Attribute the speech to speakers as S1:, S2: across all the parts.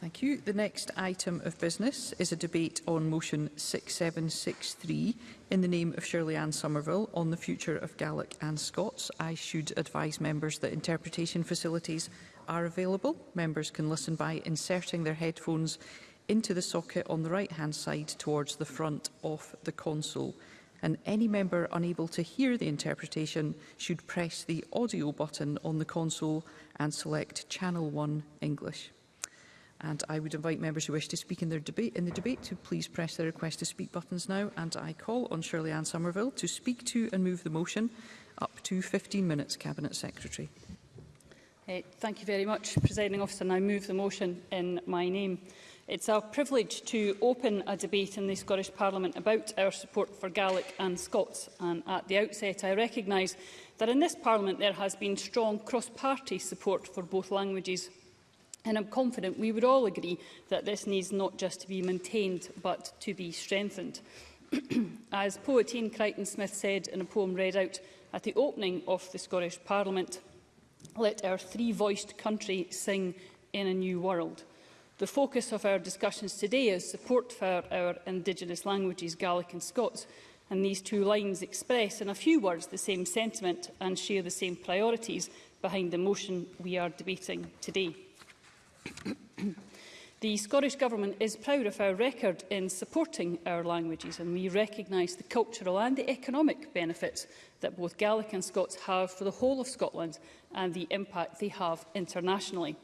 S1: Thank you. The next item of business is a debate on motion 6763 in the name of Shirley Ann Somerville on the future of Gaelic and Scots. I should advise members that interpretation facilities are available. Members can listen by inserting their headphones into the socket on the right-hand side towards the front of the console. And any member unable to hear the interpretation should press the audio button on the console and select Channel 1 English. And I would invite members who wish to speak in, their debate, in the debate to please press their request to speak buttons now. And I call on Shirley Ann Somerville to speak to and move the motion up to 15 minutes, Cabinet Secretary.
S2: Uh, thank you very much, Presiding Officer, and I move the motion in my name. It's a privilege to open a debate in the Scottish Parliament about our support for Gaelic and Scots, and at the outset I recognise that in this Parliament there has been strong cross-party support for both languages. And I'm confident we would all agree that this needs not just to be maintained, but to be strengthened. As poet Ian Crichton Smith said in a poem read out at the opening of the Scottish Parliament, let our three-voiced country sing in a new world. The focus of our discussions today is support for our Indigenous languages, Gaelic and Scots, and these two lines express in a few words the same sentiment and share the same priorities behind the motion we are debating today. The Scottish Government is proud of our record in supporting our languages and we recognise the cultural and the economic benefits that both Gaelic and Scots have for the whole of Scotland and the impact they have internationally.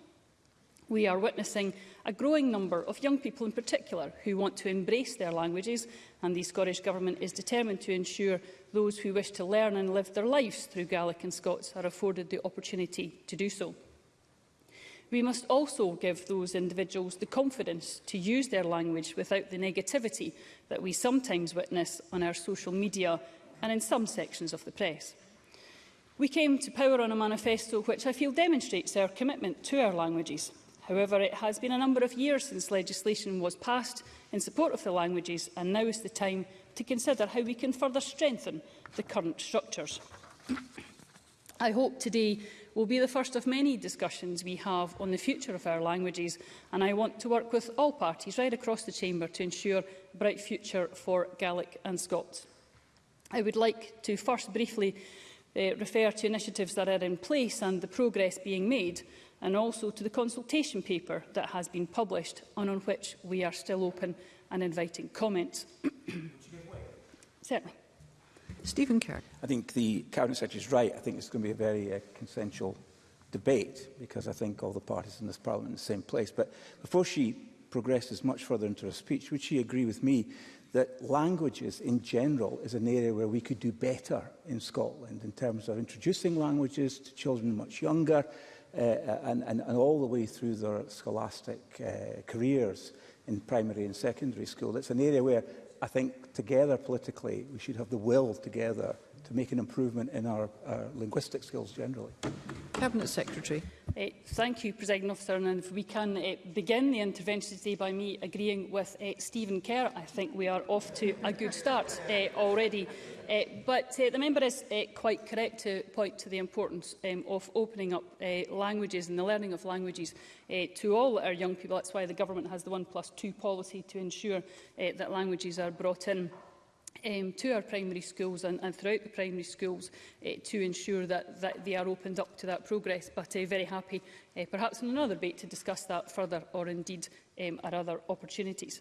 S2: We are witnessing a growing number of young people in particular who want to embrace their languages and the Scottish Government is determined to ensure those who wish to learn and live their lives through Gaelic and Scots are afforded the opportunity to do so. We must also give those individuals the confidence to use their language without the negativity that we sometimes witness on our social media and in some sections of the press. We came to power on a manifesto which I feel demonstrates our commitment to our languages. However, it has been a number of years since legislation was passed in support of the languages and now is the time to consider how we can further strengthen the current structures. I hope today will be the first of many discussions we have on the future of our languages, and I want to work with all parties right across the Chamber to ensure a bright future for Gaelic and Scots. I would like to first briefly uh, refer to initiatives that are in place and the progress being made, and also to the consultation paper that has been published and on which we are still open and inviting comments. Certainly.
S1: Stephen Kerr.
S3: I think the Cabinet Secretary is right. I think it's going to be a very uh, consensual debate because I think all the parties in this Parliament are in the same place. But before she progresses much further into her speech, would she agree with me that languages in general is an area where we could do better in Scotland in terms of introducing languages to children much younger uh, uh and, and, and all the way through their scholastic uh, careers in primary and secondary school. It's an area where I think together politically, we should have the will together to make an improvement in our, our linguistic skills generally.
S1: Cabinet Secretary.
S2: Uh, thank you, President Officer. And if we can uh, begin the intervention today by me agreeing with uh, Stephen Kerr, I think we are off to a good start uh, already. Uh, but uh, the member is uh, quite correct to point to the importance um, of opening up uh, languages and the learning of languages uh, to all our young people. That's why the government has the 1 plus 2 policy to ensure uh, that languages are brought in um, to our primary schools and, and throughout the primary schools uh, to ensure that, that they are opened up to that progress. But uh, very happy, uh, perhaps in another debate, to discuss that further or indeed um, our other opportunities.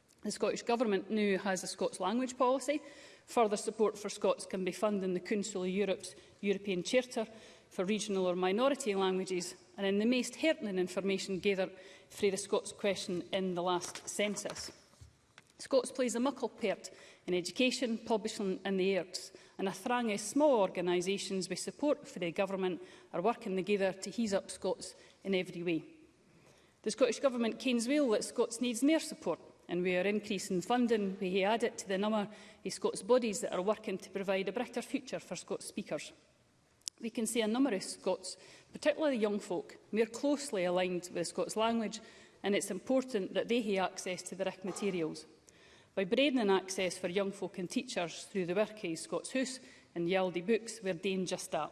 S2: The Scottish Government now has a Scots language policy. Further support for Scots can be funded in the Council of Europe's European Charter for regional or minority languages and in the most heartening information gathered through the Scots question in the last census. Scots plays a muckle part in education, publishing and the arts. And I thrang small organisations we support for the government are working together to hease up Scots in every way. The Scottish Government canes well that Scots needs more support and we are increasing funding we add it to the number of Scots bodies that are working to provide a brighter future for Scots speakers. We can see a number of Scots, particularly the young folk, more closely aligned with Scots language and it's important that they have access to the RIC materials by broadening access for young folk and teachers through the work of Scots House and Yaldi Books were doing just that.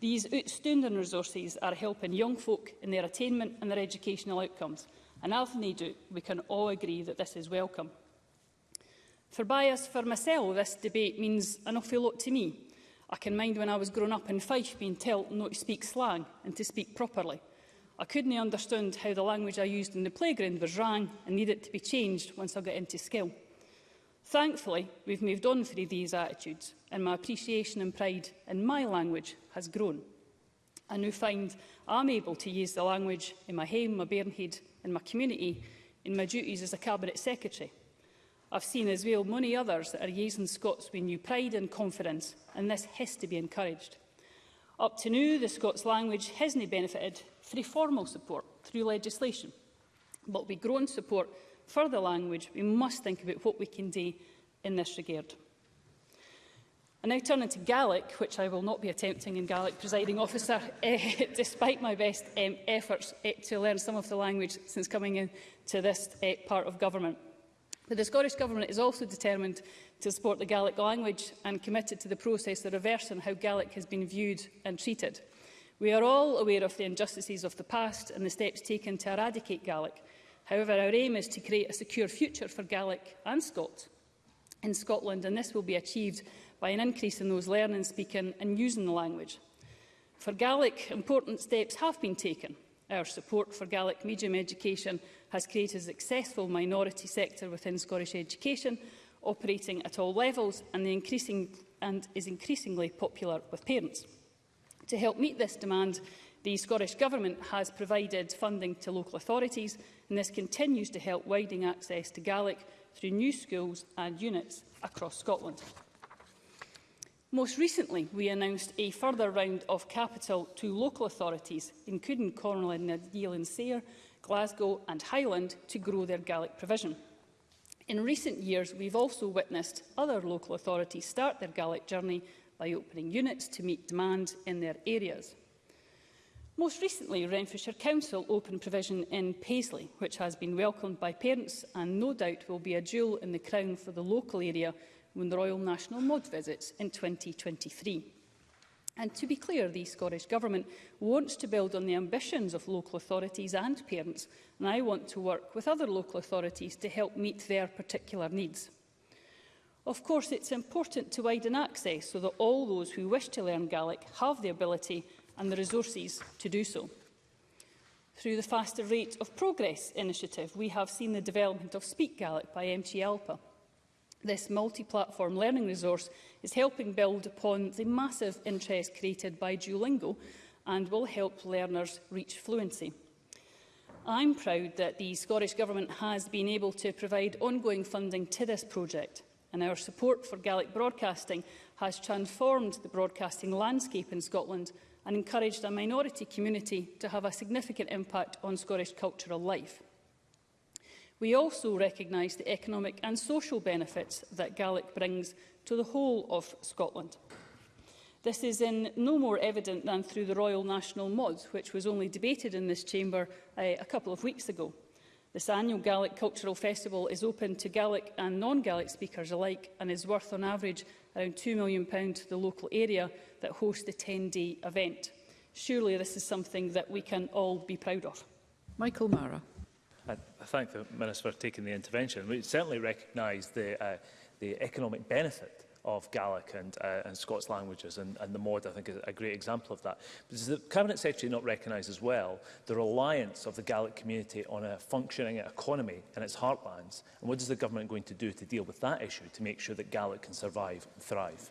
S2: These outstanding resources are helping young folk in their attainment and their educational outcomes, and as they do, we can all agree that this is welcome. For bias for myself, this debate means an awful lot to me. I can mind when I was growing up in Fife being told not to speak slang and to speak properly – I couldn't understand how the language I used in the playground was wrong and needed to be changed once I got into school. Thankfully, we've moved on from these attitudes and my appreciation and pride in my language has grown. I now find I'm able to use the language in my home, my bairnhead and my community in my duties as a Cabinet Secretary. I've seen as well many others that are using Scots with new pride and confidence and this has to be encouraged. Up to now, the Scots language hasn't benefited through formal support, through legislation. But we grow in support for the language, we must think about what we can do in this regard. I now turn into Gaelic, which I will not be attempting in Gaelic, presiding officer, eh, despite my best um, efforts eh, to learn some of the language since coming into this eh, part of government. But the Scottish Government is also determined to support the Gaelic language and committed to the process of reversing how Gaelic has been viewed and treated. We are all aware of the injustices of the past and the steps taken to eradicate Gaelic. However, our aim is to create a secure future for Gaelic and Scots in Scotland, and this will be achieved by an increase in those learning, speaking and using the language. For Gaelic, important steps have been taken. Our support for Gaelic medium education has created a successful minority sector within Scottish education, operating at all levels and, the increasing, and is increasingly popular with parents. To help meet this demand, the Scottish Government has provided funding to local authorities, and this continues to help widening access to Gaelic through new schools and units across Scotland. Most recently, we announced a further round of capital to local authorities, including Cornwall and Nadeal and Sayre, Glasgow and Highland, to grow their Gaelic provision. In recent years, we've also witnessed other local authorities start their Gaelic journey by opening units to meet demand in their areas. Most recently, Renfrewshire Council opened provision in Paisley, which has been welcomed by parents and no doubt will be a jewel in the crown for the local area when the Royal National Mod visits in 2023. And to be clear, the Scottish Government wants to build on the ambitions of local authorities and parents, and I want to work with other local authorities to help meet their particular needs. Of course, it's important to widen access so that all those who wish to learn Gaelic have the ability and the resources to do so. Through the Faster Rate of Progress initiative, we have seen the development of Speak Gaelic by MT Alpa. This multi-platform learning resource is helping build upon the massive interest created by Duolingo and will help learners reach fluency. I'm proud that the Scottish Government has been able to provide ongoing funding to this project and our support for Gaelic broadcasting has transformed the broadcasting landscape in Scotland and encouraged a minority community to have a significant impact on Scottish cultural life. We also recognise the economic and social benefits that Gaelic brings to the whole of Scotland. This is in no more evident than through the Royal National Mod, which was only debated in this chamber uh, a couple of weeks ago. This annual Gaelic Cultural Festival is open to Gaelic and non-Gaelic speakers alike and is worth on average around £2 million to the local area that hosts the 10-day event. Surely this is something that we can all be proud of.
S1: Michael Mara.
S4: I thank the Minister for taking the intervention. We certainly recognise the, uh, the economic benefit of Gaelic and, uh, and Scots languages. And, and the Mord, I think, is a great example of that. But does the Cabinet Secretary not recognise as well the reliance of the Gaelic community on a functioning economy and its heartlands? And what is the government going to do to deal with that issue to make sure that Gaelic can survive and thrive?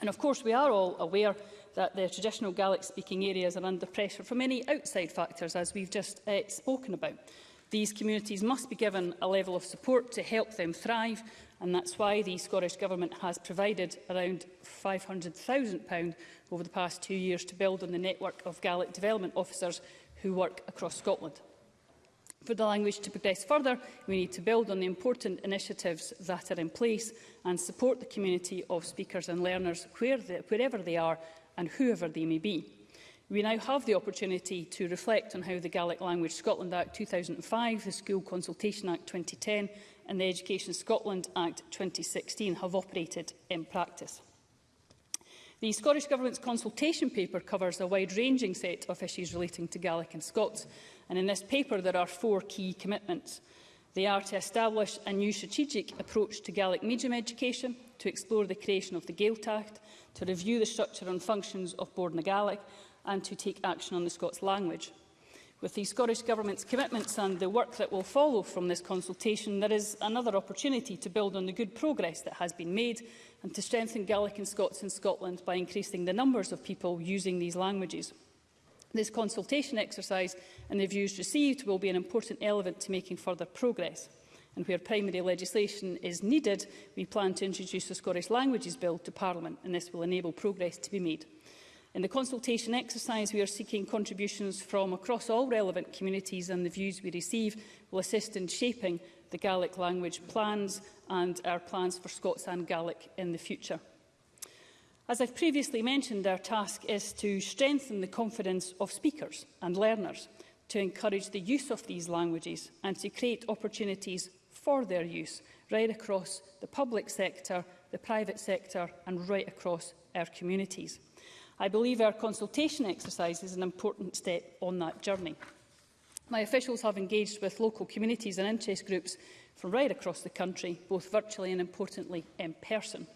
S2: And of course we are all aware that the traditional Gaelic speaking areas are under pressure from many outside factors as we've just uh, spoken about. These communities must be given a level of support to help them thrive and that's why the Scottish Government has provided around £500,000 over the past two years to build on the network of Gaelic development officers who work across Scotland. For the language to progress further, we need to build on the important initiatives that are in place and support the community of speakers and learners where they, wherever they are and whoever they may be. We now have the opportunity to reflect on how the Gaelic Language Scotland Act 2005, the School Consultation Act 2010 and the Education Scotland Act 2016 have operated in practice. The Scottish Government's consultation paper covers a wide-ranging set of issues relating to Gaelic and Scots, and in this paper there are four key commitments. They are to establish a new strategic approach to Gaelic medium education, to explore the creation of the Gaeltacht, to review the structure and functions of Board na Gaelic, and to take action on the Scots language. With the Scottish Government's commitments and the work that will follow from this consultation, there is another opportunity to build on the good progress that has been made and to strengthen Gaelic and Scots in Scotland by increasing the numbers of people using these languages. This consultation exercise and the views received will be an important element to making further progress. And where primary legislation is needed, we plan to introduce the Scottish Languages Bill to Parliament, and this will enable progress to be made. In the consultation exercise, we are seeking contributions from across all relevant communities and the views we receive will assist in shaping the Gaelic language plans and our plans for Scots and Gaelic in the future. As I've previously mentioned, our task is to strengthen the confidence of speakers and learners, to encourage the use of these languages and to create opportunities for their use right across the public sector, the private sector and right across our communities. I believe our consultation exercise is an important step on that journey. My officials have engaged with local communities and interest groups from right across the country, both virtually and importantly in person.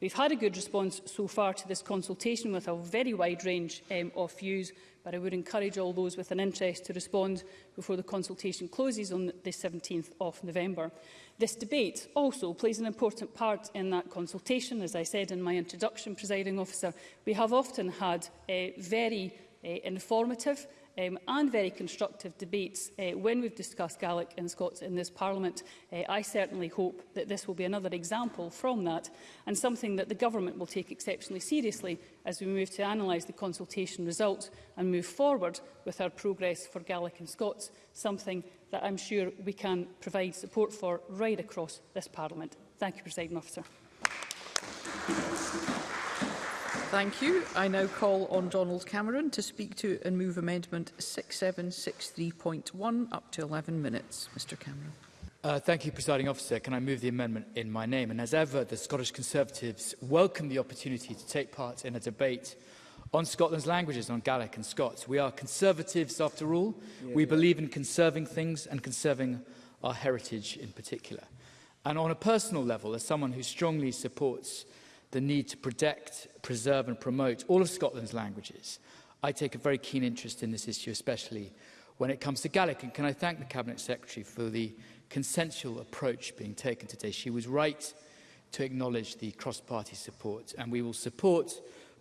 S2: We've had a good response so far to this consultation with a very wide range um, of views but I would encourage all those with an interest to respond before the consultation closes on the 17th of November. This debate also plays an important part in that consultation. As I said in my introduction, presiding officer, we have often had a eh, very uh, informative um, and very constructive debates uh, when we've discussed Gaelic and Scots in this Parliament. Uh, I certainly hope that this will be another example from that and something that the Government will take exceptionally seriously as we move to analyse the consultation results and move forward with our progress for Gaelic and Scots, something that I'm sure we can provide support for right across this Parliament. Thank you, President Officer.
S1: Thank you. Thank you. I now call on Donald Cameron to speak to and move amendment 6763.1 up to 11 minutes. Mr Cameron.
S5: Uh, thank you, Presiding Officer. Can I move the amendment in my name? And as ever, the Scottish Conservatives welcome the opportunity to take part in a debate on Scotland's languages, on Gaelic and Scots. We are Conservatives, after all. Yeah, we yeah. believe in conserving things and conserving our heritage in particular. And on a personal level, as someone who strongly supports the need to protect, preserve and promote all of Scotland's languages, I take a very keen interest in this issue, especially when it comes to Gaelic. And can I thank the Cabinet Secretary for the consensual approach being taken today? She was right to acknowledge the cross-party support, and we will support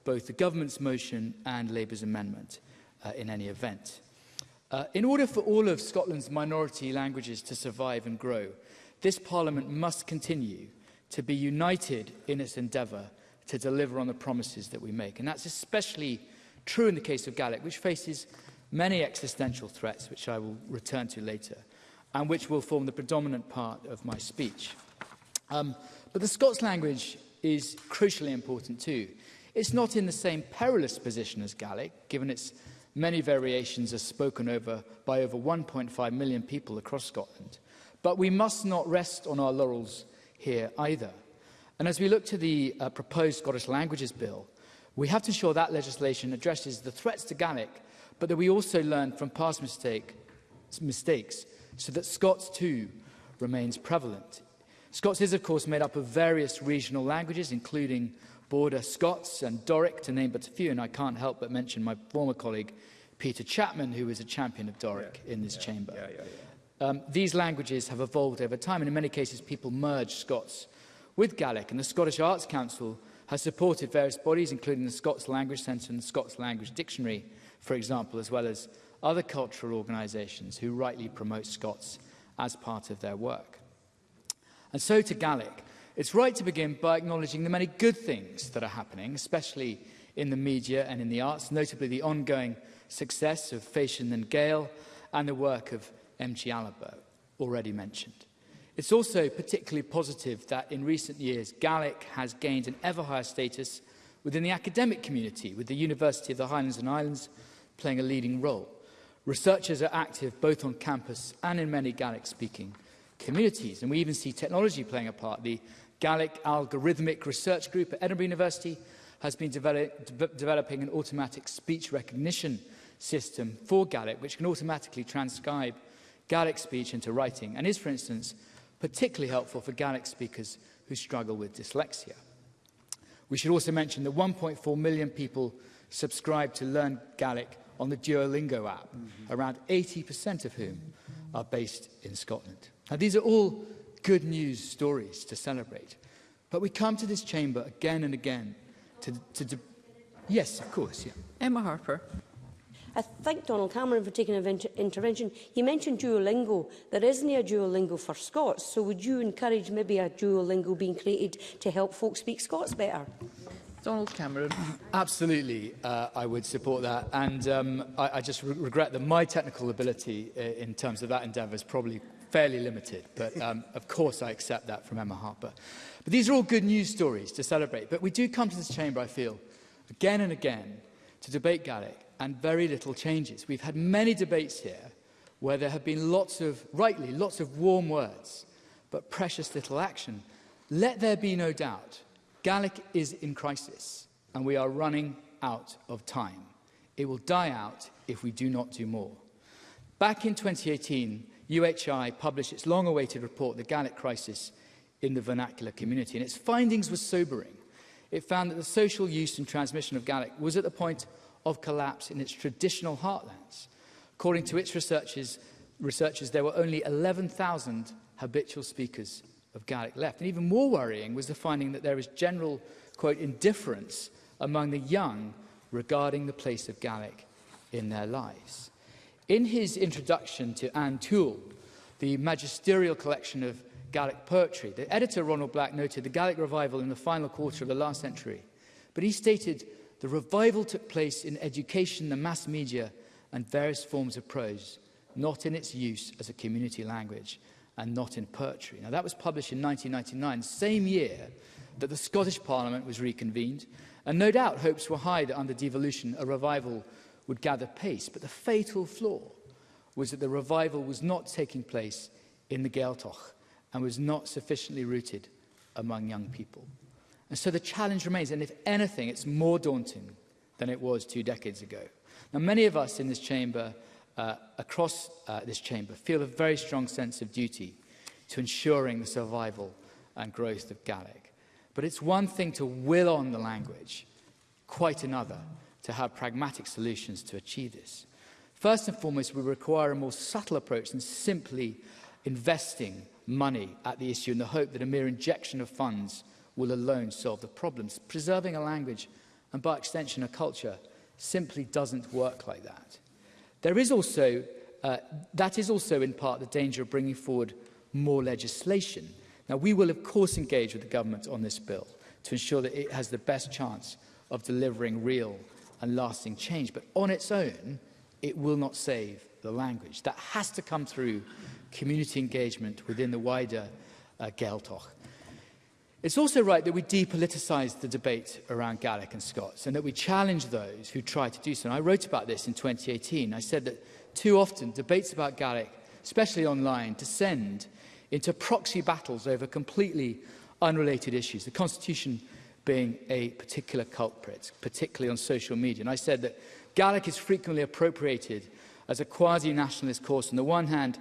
S5: both the government's motion and Labour's amendment uh, in any event. Uh, in order for all of Scotland's minority languages to survive and grow, this Parliament must continue to be united in its endeavour to deliver on the promises that we make. And that's especially true in the case of Gaelic, which faces many existential threats, which I will return to later, and which will form the predominant part of my speech. Um, but the Scots language is crucially important too. It's not in the same perilous position as Gaelic, given its many variations are spoken over by over 1.5 million people across Scotland. But we must not rest on our laurels here either. And as we look to the uh, proposed Scottish Languages Bill, we have to ensure that legislation addresses the threats to Gaelic, but that we also learn from past mistake, mistakes so that Scots too remains prevalent. Scots is, of course, made up of various regional languages, including Border Scots and Doric, to name but a few, and I can't help but mention my former colleague, Peter Chapman, who is a champion of Doric yeah, in this
S3: yeah,
S5: chamber.
S3: Yeah, yeah, yeah.
S5: Um, these languages have evolved over time, and in many cases, people merge Scots with Gaelic. And the Scottish Arts Council has supported various bodies, including the Scots Language Centre and the Scots Language Dictionary, for example, as well as other cultural organisations who rightly promote Scots as part of their work. And so to Gaelic, it's right to begin by acknowledging the many good things that are happening, especially in the media and in the arts, notably the ongoing success of Fashion and Gale and the work of M. Cialaba already mentioned. It's also particularly positive that in recent years Gaelic has gained an ever higher status within the academic community, with the University of the Highlands and Islands playing a leading role. Researchers are active both on campus and in many Gaelic-speaking communities, and we even see technology playing a part. The Gaelic Algorithmic Research Group at Edinburgh University has been develop, de developing an automatic speech recognition system for Gaelic, which can automatically transcribe Gaelic speech into writing and is, for instance, particularly helpful for Gaelic speakers who struggle with dyslexia. We should also mention that 1.4 million people subscribe to Learn Gaelic on the Duolingo app, mm -hmm. around 80% of whom are based in Scotland. Now, these are all good news stories to celebrate. But we come to this chamber again and again to, to, to yes, of course, yeah.
S6: Emma Harper.
S7: I thank Donald Cameron for taking an inter intervention. You mentioned Duolingo. There isn't a Duolingo for Scots, so would you encourage maybe a Duolingo being created to help folks speak Scots better?
S6: Donald Cameron.
S5: Absolutely, uh, I would support that. And um, I, I just re regret that my technical ability uh, in terms of that endeavour is probably fairly limited. But um, of course, I accept that from Emma Harper. But these are all good news stories to celebrate. But we do come to this chamber, I feel, again and again to debate Gaelic and very little changes. We've had many debates here where there have been lots of, rightly, lots of warm words, but precious little action. Let there be no doubt, Gaelic is in crisis and we are running out of time. It will die out if we do not do more. Back in 2018, UHI published its long-awaited report, The Gaelic Crisis in the Vernacular Community, and its findings were sobering. It found that the social use and transmission of Gaelic was at the point of collapse in its traditional heartlands. According to its researchers, researchers there were only 11,000 habitual speakers of Gaelic left. And even more worrying was the finding that there is general, quote, indifference among the young regarding the place of Gaelic in their lives. In his introduction to Anne Toole, the magisterial collection of Gaelic poetry, the editor Ronald Black noted the Gaelic revival in the final quarter of the last century, but he stated the revival took place in education, the mass media, and various forms of prose, not in its use as a community language and not in poetry. Now, that was published in 1999, same year that the Scottish Parliament was reconvened, and no doubt hopes were high that under devolution a revival would gather pace. But the fatal flaw was that the revival was not taking place in the Gaeltacht and was not sufficiently rooted among young people. And so the challenge remains, and if anything, it's more daunting than it was two decades ago. Now, many of us in this chamber, uh, across uh, this chamber, feel a very strong sense of duty to ensuring the survival and growth of Gaelic. But it's one thing to will on the language, quite another to have pragmatic solutions to achieve this. First and foremost, we require a more subtle approach than simply investing money at the issue in the hope that a mere injection of funds will alone solve the problems. Preserving a language and by extension a culture simply doesn't work like that. There is also, uh, that is also in part the danger of bringing forward more legislation. Now we will of course engage with the government on this bill to ensure that it has the best chance of delivering real and lasting change. But on its own, it will not save the language. That has to come through community engagement within the wider uh, Geltoch It's also right that we depoliticise the debate around Gaelic and Scots and that we challenge those who try to do so. And I wrote about this in 2018. I said that too often debates about Gaelic, especially online, descend into proxy battles over completely unrelated issues, the Constitution being a particular culprit, particularly on social media. And I said that Gaelic is frequently appropriated as a quasi-nationalist cause on the one hand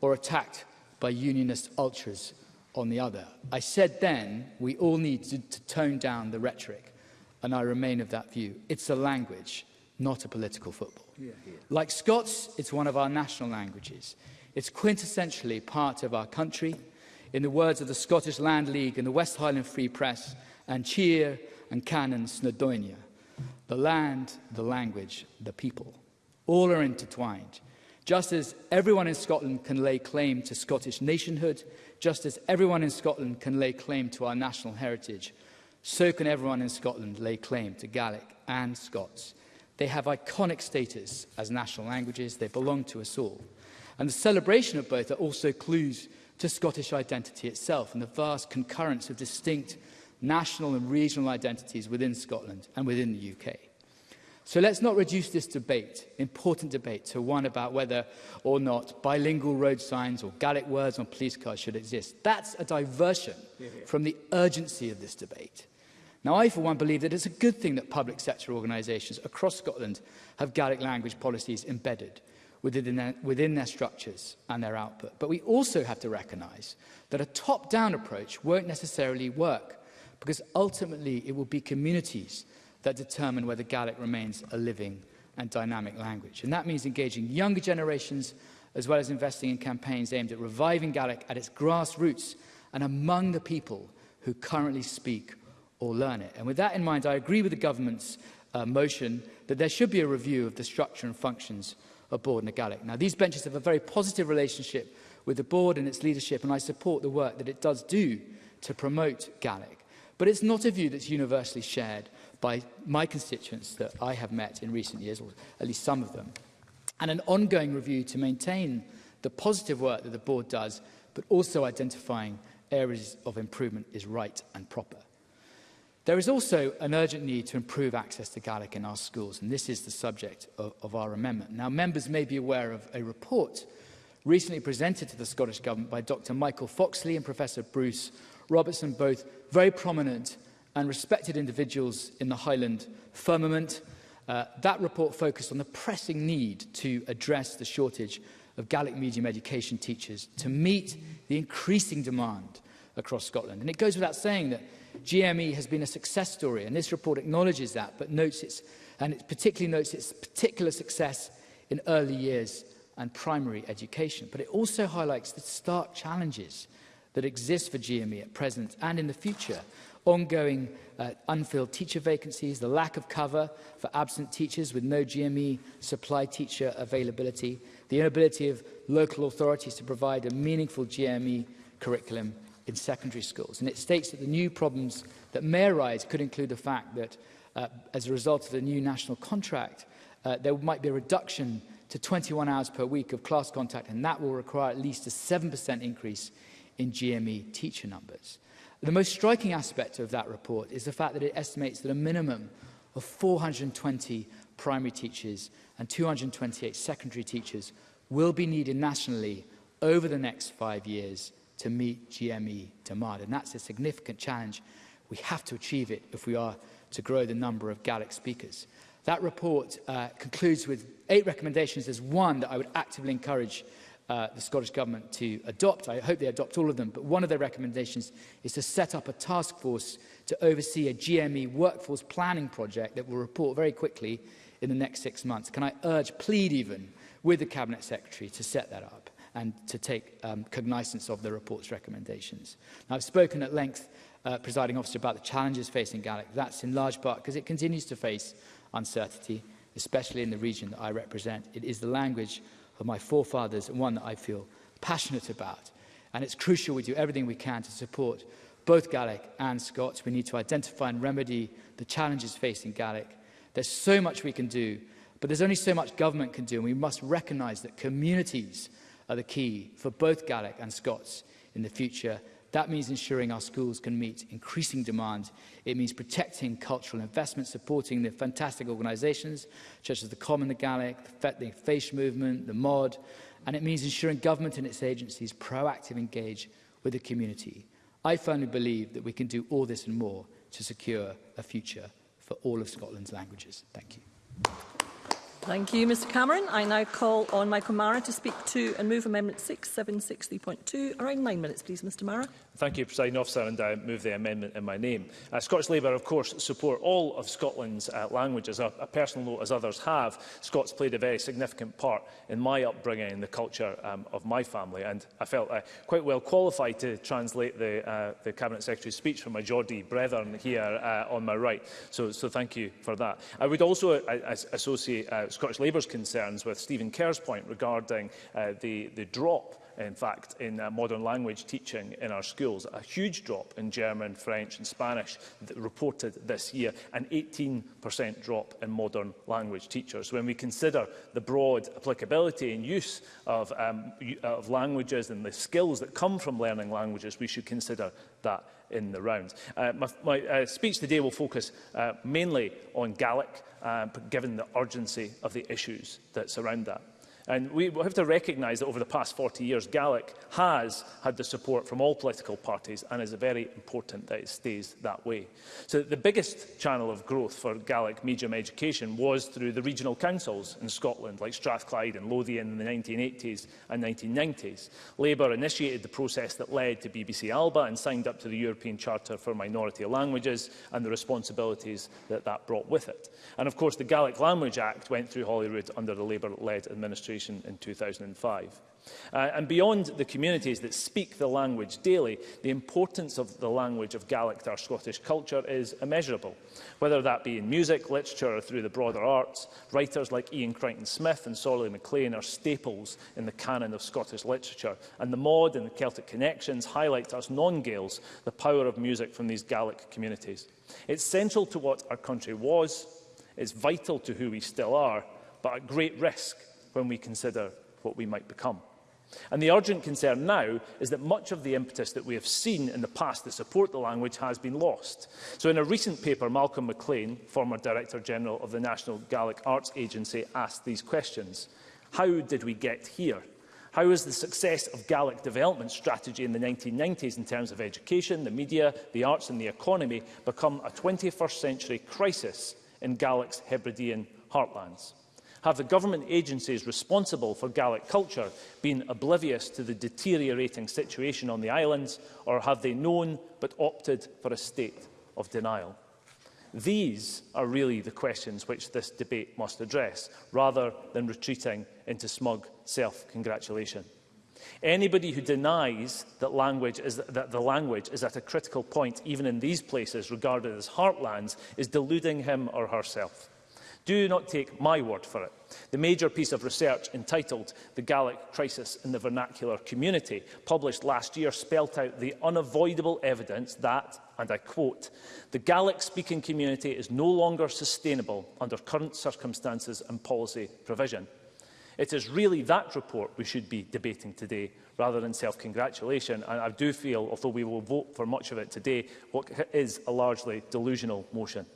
S5: or attacked by unionist ultras on the other. I said then we all need to, to tone down the rhetoric, and I remain of that view. It's a language, not a political football. Yeah, yeah. Like Scots, it's one of our national languages. It's quintessentially part of our country. In the words of the Scottish Land League and the West Highland Free Press, and cheer and canon Snowdonia. The land, the language, the people. All are intertwined. Just as everyone in Scotland can lay claim to Scottish nationhood, Just as everyone in Scotland can lay claim to our national heritage, so can everyone in Scotland lay claim to Gaelic and Scots. They have iconic status as national languages. They belong to us all. And the celebration of both are also clues to Scottish identity itself and the vast concurrence of distinct national and regional identities within Scotland and within the UK. So let's not reduce this debate, important debate, to one about whether or not bilingual road signs or Gaelic words on police cars should exist. That's a diversion yeah, yeah. from the urgency of this debate. Now, I, for one, believe that it's a good thing that public sector organisations across Scotland have Gaelic language policies embedded within their, within their structures and their output. But we also have to recognise that a top-down approach won't necessarily work because ultimately it will be communities – that determine whether Gaelic remains a living and dynamic language. And that means engaging younger generations as well as investing in campaigns aimed at reviving Gaelic at its grassroots and among the people who currently speak or learn it. And with that in mind, I agree with the government's uh, motion that there should be a review of the structure and functions of Board and Gaelic. Now, these benches have a very positive relationship with the board and its leadership, and I support the work that it does do to promote Gaelic. But it's not a view that's universally shared by my constituents that I have met in recent years, or at least some of them, and an ongoing review to maintain the positive work that the board does, but also identifying areas of improvement is right and proper. There is also an urgent need to improve access to Gaelic in our schools, and this is the subject of, of our amendment. Now, members may be aware of a report recently presented to the Scottish Government by Dr Michael Foxley and Professor Bruce Robertson, both very prominent and respected individuals in the Highland firmament. Uh, that report focused on the pressing need to address the shortage of Gaelic medium education teachers to meet the increasing demand across Scotland. And it goes without saying that GME has been a success story, and this report acknowledges that, but notes its, and it particularly notes its particular success in early years and primary education. But it also highlights the stark challenges that exist for GME at present and in the future, ongoing uh, unfilled teacher vacancies, the lack of cover for absent teachers with no GME supply teacher availability, the inability of local authorities to provide a meaningful GME curriculum in secondary schools. And it states that the new problems that may arise could include the fact that uh, as a result of the new national contract, uh, there might be a reduction to 21 hours per week of class contact, and that will require at least a 7% increase in GME teacher numbers. The most striking aspect of that report is the fact that it estimates that a minimum of 420 primary teachers and 228 secondary teachers will be needed nationally over the next five years to meet GME demand. And that's a significant challenge. We have to achieve it if we are to grow the number of Gaelic speakers. That report uh, concludes with eight recommendations. There's one that I would actively encourage uh, the Scottish Government to adopt. I hope they adopt all of them, but one of their recommendations is to set up a task force to oversee a GME workforce planning project that will report very quickly in the next six months. Can I urge, plead even, with the Cabinet Secretary to set that up? and to take um, cognizance of the report's recommendations. Now, I've spoken at length, uh, presiding officer, about the challenges facing Gaelic. That's in large part because it continues to face uncertainty, especially in the region that I represent. It is the language of my forefathers and one that I feel passionate about. And it's crucial we do everything we can to support both Gaelic and Scots. We need to identify and remedy the challenges facing Gaelic. There's so much we can do, but there's only so much government can do, and we must recognise that communities are the key for both Gaelic and Scots in the future That means ensuring our schools can meet increasing demand. It means protecting cultural investment, supporting the fantastic organisations such as the Common, the Gaelic, the FACE movement, the MOD, and it means ensuring government and its agencies proactive engage with the community. I firmly believe that we can do all this and more to secure a future for all of Scotland's languages. Thank you.
S8: Thank you, Mr Cameron. I now call on Michael Mara to speak to and move Amendment 6760.2. Around nine minutes, please, Mr Mara.
S4: Thank you, President Officer, and I move the amendment in my name. Uh, Scottish Labour, of course, support all of Scotland's uh, languages. A, a personal note, as others have, Scots played a very significant part in my upbringing and the culture um, of my family, and I felt uh, quite well qualified to translate the, uh, the Cabinet Secretary's speech from my Geordie brethren here uh, on my right. So, so thank you for that. I would also uh, associate uh, Scottish Labour's concerns with Stephen Kerr's point regarding uh, the, the drop in fact, in uh, modern language teaching in our schools, a huge drop in German, French and Spanish reported this year, an 18% drop in modern language teachers. When we consider the broad applicability and use of, um, of languages and the skills that come from learning languages, we should consider that in the round. Uh, my my uh, speech today will focus uh, mainly on Gaelic, uh, given the urgency of the issues that surround that. And we have to recognise that over the past 40 years, Gaelic has had the support from all political parties and is very important that it stays that way. So the biggest channel of growth for Gaelic medium education was through the regional councils in Scotland, like Strathclyde and Lothian in the 1980s and 1990s. Labour initiated the process that led to BBC Alba and signed up to the European Charter for Minority Languages and the responsibilities that that brought with it. And of course, the Gaelic Language Act went through Holyrood under the Labour-led administration demonstration in 2005. Uh, and beyond the communities that speak the language daily, the importance of the language of Gaelic to our Scottish culture is immeasurable. Whether that be in music, literature or through the broader arts, writers like Ian Crichton-Smith and Sorley MacLean are staples in the canon of Scottish literature, and the Maud and the Celtic Connections highlight to us non-Gaels the power of music from these Gaelic communities. It's central to what our country was, it's vital to who we still are, but at great risk when we consider what we might become. And the urgent concern now is that much of the impetus that we have seen in the past to support the language has been lost. So in a recent paper, Malcolm McLean, former Director General of the National Gaelic Arts Agency, asked these questions. How did we get here? How has the success of Gaelic development strategy in the 1990s in terms of education, the media, the arts and the economy become a 21st century crisis in Gaelic's Hebridean heartlands? Have the government agencies responsible for Gaelic culture been oblivious to the deteriorating situation on the islands, or have they known but opted for a state of denial? These are really the questions which this debate must address, rather than retreating into smug self-congratulation. Anybody who denies that, language is, that the language is at a critical point, even in these places regarded as heartlands, is deluding him or herself. Do not take my word for it. The major piece of research entitled The Gaelic Crisis in the Vernacular Community, published last year, spelt out the unavoidable evidence that, and I quote, the Gaelic-speaking community is no longer sustainable under current circumstances and policy provision. It is really that report we should be debating today rather than self-congratulation. And I do feel, although we will vote for much of it today, what is a largely delusional motion.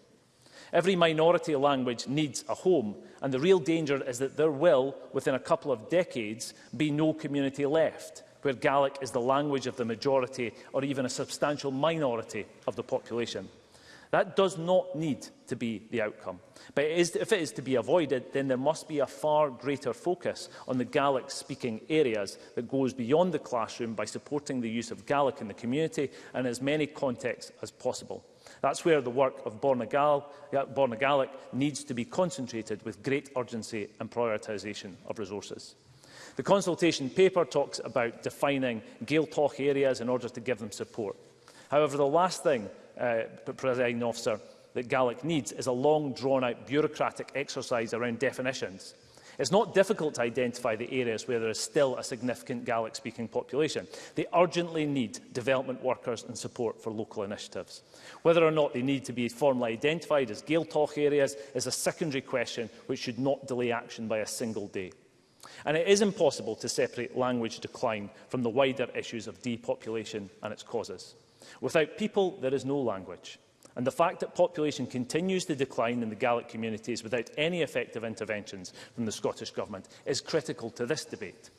S4: Every minority language needs a home, and the real danger is that there will, within a couple of decades, be no community left where Gaelic is the language of the majority or even a substantial minority of the population. That does not need to be the outcome. But it is, if it is to be avoided, then there must be a far greater focus on the Gaelic-speaking areas that goes beyond the classroom by supporting the use of Gaelic in the community and as many contexts as possible. That's where the work of Borna, Gaelic needs to be concentrated with great urgency and prioritisation of resources. The consultation paper talks about defining talk areas in order to give them support. However, the last thing, uh, Presiding Officer, that Gaelic needs is a long, drawn-out bureaucratic exercise around definitions – It's not difficult to identify the areas where there is still a significant Gaelic-speaking population. They urgently need development workers and support for local initiatives. Whether or not they need to be formally identified as Gaeltalk areas is a secondary question which should not delay action by a single day. And it is impossible to separate language decline from the wider issues of depopulation and its causes. Without people, there is no language and the fact that population continues to decline in the Gaelic communities without any effective interventions from the Scottish Government is critical to this debate.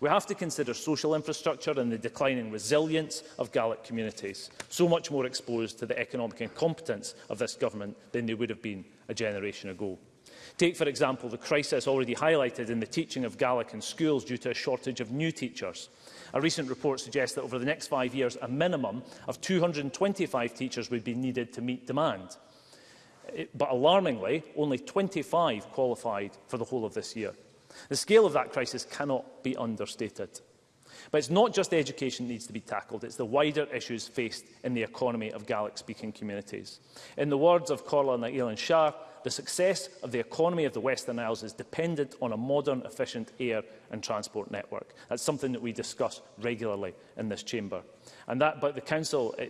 S4: We have to consider social infrastructure and the declining resilience of Gaelic communities, so much more exposed to the economic incompetence of this government than they would have been a generation ago. Take, for example, the crisis already highlighted in the teaching of Gaelic in schools due to a shortage of new teachers. A recent report suggests that over the next five years, a minimum of 225 teachers would be needed to meet demand. But alarmingly, only 25 qualified for the whole of this year. The scale of that crisis cannot be understated. But it's not just education that needs to be tackled, it's the wider issues faced in the economy of Gaelic-speaking communities. In the words of Corla and Shah, the success of the economy of the Western Isles is dependent on a modern, efficient air and transport network. That's something that we discuss regularly in this chamber. And that, but the Council eh,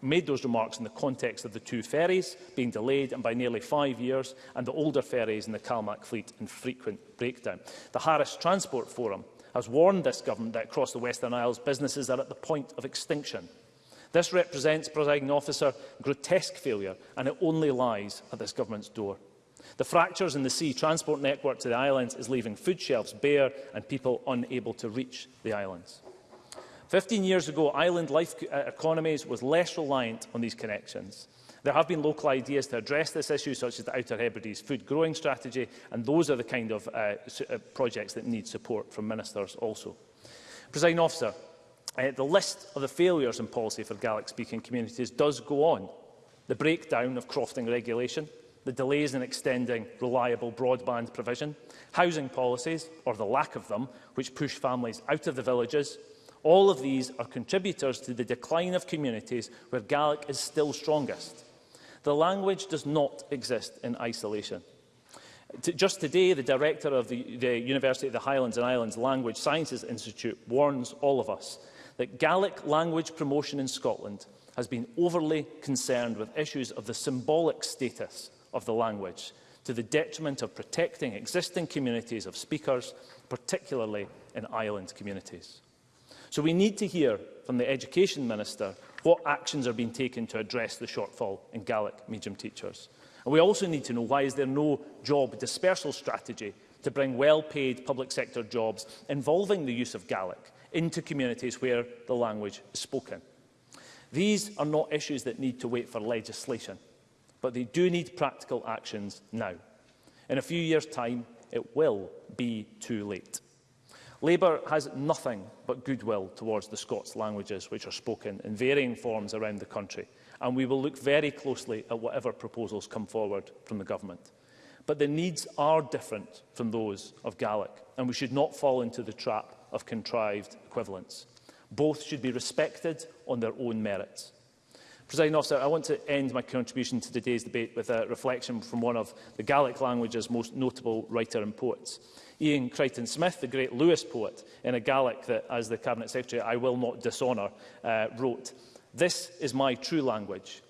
S4: made those remarks in the context of the two ferries being delayed and by nearly five years, and the older ferries in the Calmac fleet in frequent breakdown. The Harris Transport Forum has warned this government that across the Western Isles, businesses are at the point of extinction – This represents, presiding officer, grotesque failure and it only lies at this government's door. The fractures in the sea transport network to the islands is leaving food shelves bare and people unable to reach the islands. 15 years ago, island life uh, economies was less reliant on these connections. There have been local ideas to address this issue, such as the Outer Hebrides food growing strategy, and those are the kind of uh, uh projects that need support from ministers also. Presiding officer, Uh, the list of the failures in policy for Gaelic-speaking communities does go on. The breakdown of crofting regulation, the delays in extending reliable broadband provision, housing policies, or the lack of them, which push families out of the villages, all of these are contributors to the decline of communities where Gaelic is still strongest. The language does not exist in isolation. Just today, the director of the, the University of the Highlands and Islands Language Sciences Institute warns all of us that Gaelic language promotion in Scotland has been overly concerned with issues of the symbolic status of the language to the detriment of protecting existing communities of speakers, particularly in island communities. So we need to hear from the Education Minister what actions are being taken to address the shortfall in Gaelic medium teachers. And we also need to know why is there no job dispersal strategy to bring well-paid public sector jobs involving the use of Gaelic into communities where the language is spoken. These are not issues that need to wait for legislation, but they do need practical actions now. In a few years' time, it will be too late. Labour has nothing but goodwill towards the Scots languages which are spoken in varying forms around the country, and we will look very closely at whatever proposals come forward from the Government. But the needs are different from those of Gaelic, and we should not fall into the trap of contrived equivalence. Both should be respected on their own merits. Presiding officer, I want to end my contribution to today's debate with a reflection from one of the Gaelic language's most notable writer and poets. Ian Crichton Smith, the great Lewis poet, in a Gaelic that, as the Cabinet Secretary, I will not dishonour, uh, wrote, This is my true language,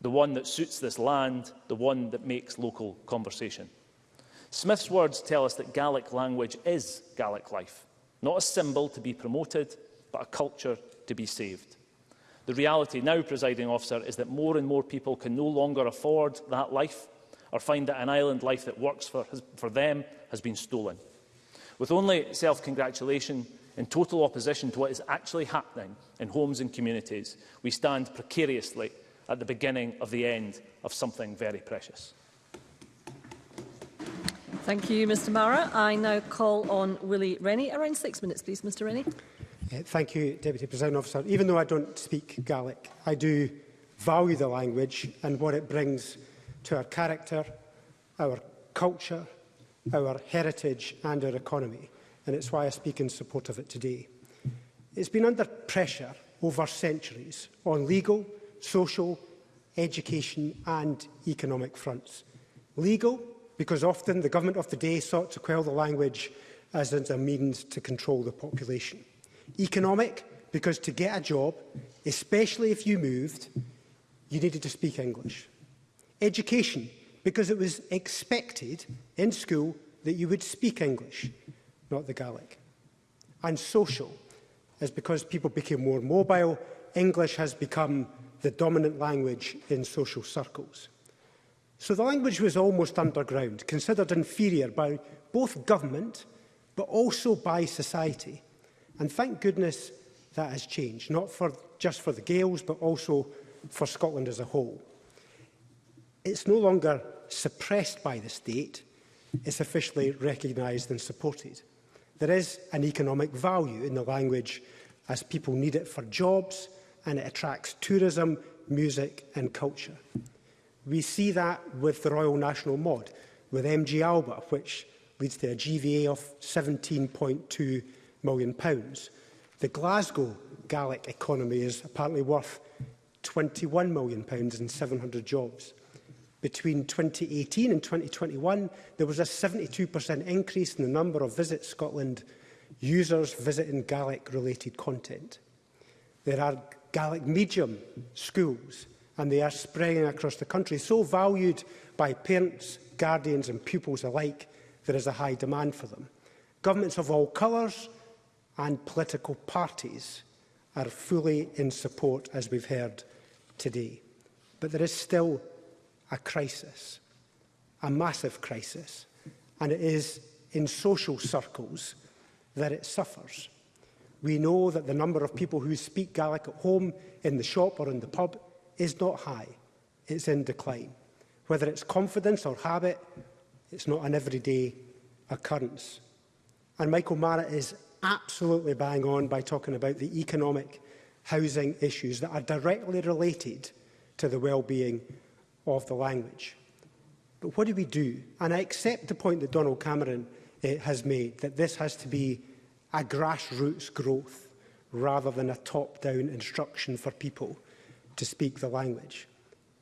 S4: the one that suits this land, the one that makes local conversation. Smith's words tell us that Gaelic language is Gaelic life, not a symbol to be promoted, but a culture to be saved. The reality now, presiding officer, is that more and more people can no longer afford that life or find that an island life that works for, for them has been stolen. With only self-congratulation and total opposition to what is actually happening in homes and communities, we stand precariously at the beginning of the end of something very precious.
S8: Thank you, Mr Mara. I now call on Willie Rennie. Around six minutes, please, Mr Rennie.
S9: Uh, thank you, Deputy President Officer. Even though I don't speak Gaelic, I do value the language and what it brings to our character, our culture, our heritage and our economy, and it's why I speak in support of it today. It's been under pressure over centuries on legal, social, education and economic fronts. Legal, because often the government of the day sought to quell the language as a means to control the population. Economic, because to get a job, especially if you moved, you needed to speak English. Education, because it was expected in school that you would speak English, not the Gaelic. And social is because people became more mobile, English has become the dominant language in social circles. So the language was almost underground, considered inferior by both government but also by society. And thank goodness that has changed, not for, just for the Gales but also for Scotland as a whole. It's no longer suppressed by the state, it's officially recognised and supported. There is an economic value in the language as people need it for jobs, and it attracts tourism, music and culture. We see that with the Royal National Mod, with MG Alba, which leads to a GVA of £17.2 million. Pounds. The Glasgow Gaelic economy is apparently worth £21 million pounds and 700 jobs. Between 2018 and 2021, there was a 72% increase in the number of Visit Scotland users visiting Gaelic-related content. There are Gaelic medium schools, and they are spreading across the country, so valued by parents, guardians and pupils alike, there is a high demand for them. Governments of all colours and political parties are fully in support, as we've heard today. But there is still a crisis, a massive crisis, and it is in social circles that it suffers. We know that the number of people who speak Gaelic at home, in the shop or in the pub is not high. It's in decline. Whether it's confidence or habit, it's not an everyday occurrence. And Michael Mara is absolutely bang on by talking about the economic housing issues that are directly related to the well-being of the language. But what do we do? And I accept the point that Donald Cameron eh, has made, that this has to be a grassroots growth rather than a top-down instruction for people to speak the language.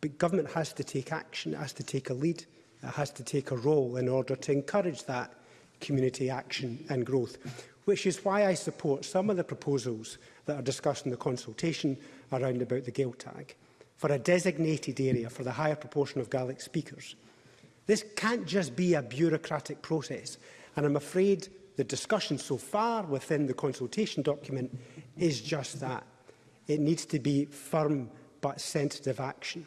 S9: But government has to take action, it has to take a lead, it has to take a role in order to encourage that community action and growth, which is why I support some of the proposals that are discussed in the consultation around about the Gael tag for a designated area for the higher proportion of Gaelic speakers. This can't just be a bureaucratic process, and I'm afraid the discussion so far within the consultation document is just that. It needs to be firm but sensitive action.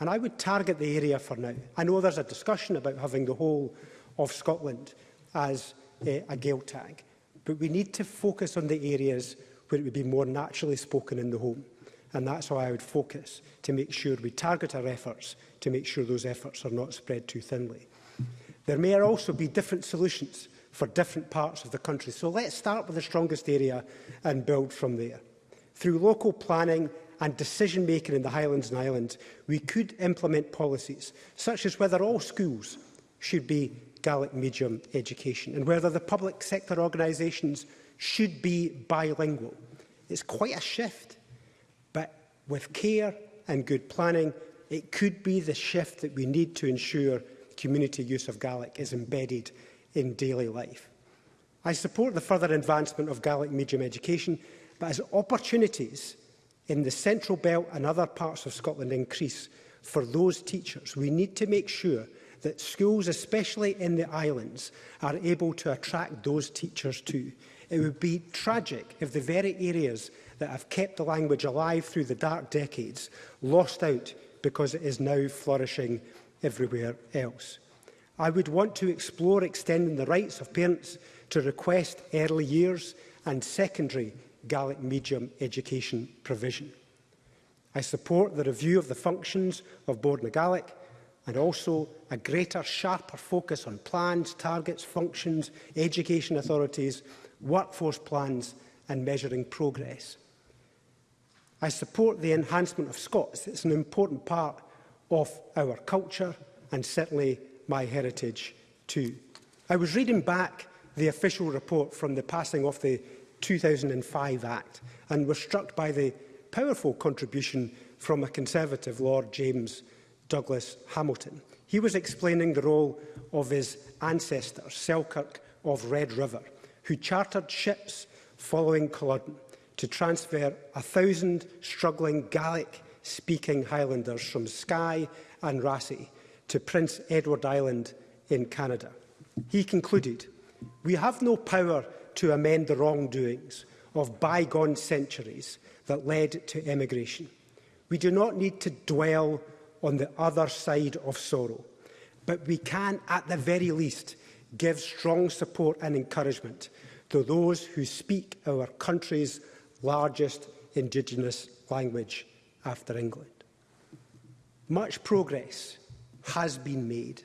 S9: And I would target the area for now. I know there's a discussion about having the whole of Scotland as uh, a Gael tag, but we need to focus on the areas where it would be more naturally spoken in the home. And that's why I would focus, to make sure we target our efforts, to make sure those efforts are not spread too thinly. There may also be different solutions for different parts of the country. So let's start with the strongest area and build from there. Through local planning and decision-making in the Highlands and Islands, we could implement policies such as whether all schools should be Gaelic medium education and whether the public sector organisations should be bilingual. It's quite a shift, but with care and good planning, it could be the shift that we need to ensure community use of Gaelic is embedded in daily life. I support the further advancement of Gaelic medium education, but as opportunities in the Central Belt and other parts of Scotland increase for those teachers, we need to make sure that schools, especially in the islands, are able to attract those teachers too. It would be tragic if the very areas that have kept the language alive through the dark decades lost out because it is now flourishing everywhere else. I would want to explore extending the rights of parents to request early years and secondary Gaelic medium education provision. I support the review of the functions of Board na Gaelic and also a greater, sharper focus on plans, targets, functions, education authorities, workforce plans and measuring progress. I support the enhancement of Scots. It's an important part of our culture and certainly my heritage 2. I was reading back the official report from the passing of the 2005 Act and was struck by the powerful contribution from a Conservative Lord James Douglas Hamilton. He was explaining the role of his ancestor, Selkirk of Red River, who chartered ships following Culloden to transfer a thousand struggling Gaelic-speaking Highlanders from Skye and Rassie to Prince Edward Island in Canada. He concluded, we have no power to amend the wrongdoings of bygone centuries that led to emigration. We do not need to dwell on the other side of sorrow, but we can, at the very least, give strong support and encouragement to those who speak our country's largest Indigenous language after England. Much progress has been made.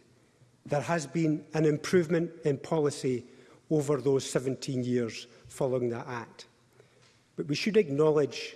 S9: There has been an improvement in policy over those 17 years following that act. But we should acknowledge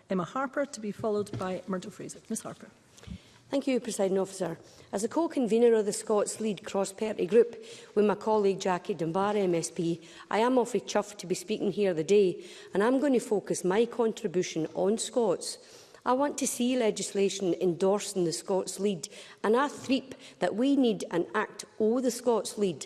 S8: Emma Harper to be followed by Myrtle Fraser. Ms Harper.
S7: Thank you, President Officer. As a co-convener of the Scots Lead Cross-Party Group with my colleague Jackie Dunbar MSP, I am awfully chuffed to be speaking here today and I'm going to focus my contribution on Scots. I want to see legislation endorsing the Scots lead, and I threep that we need an act o the Scots lead.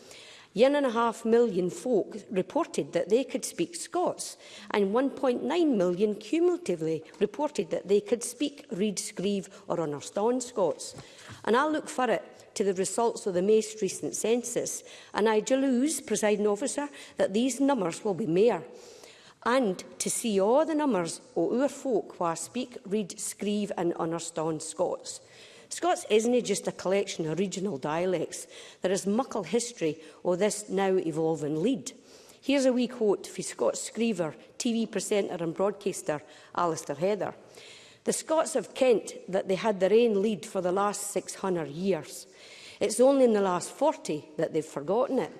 S7: One and a half million folk reported that they could speak Scots, and 1.9 million cumulatively reported that they could speak, read, scrieve or understand Scots. And I'll look for it to the results of the most recent census, and I deluse, presiding officer, that these numbers will be mayor. and to see all the numbers o our folk who speak, read, scrieve and understand Scots. Scots isn't just a collection of regional dialects. There is muckle history of this now evolving lead. Here's a wee quote from Scots screever, TV presenter and broadcaster Alistair Heather. The Scots of Kent that they had their own lead for the last 600 years. It's only in the last 40 that they've forgotten it.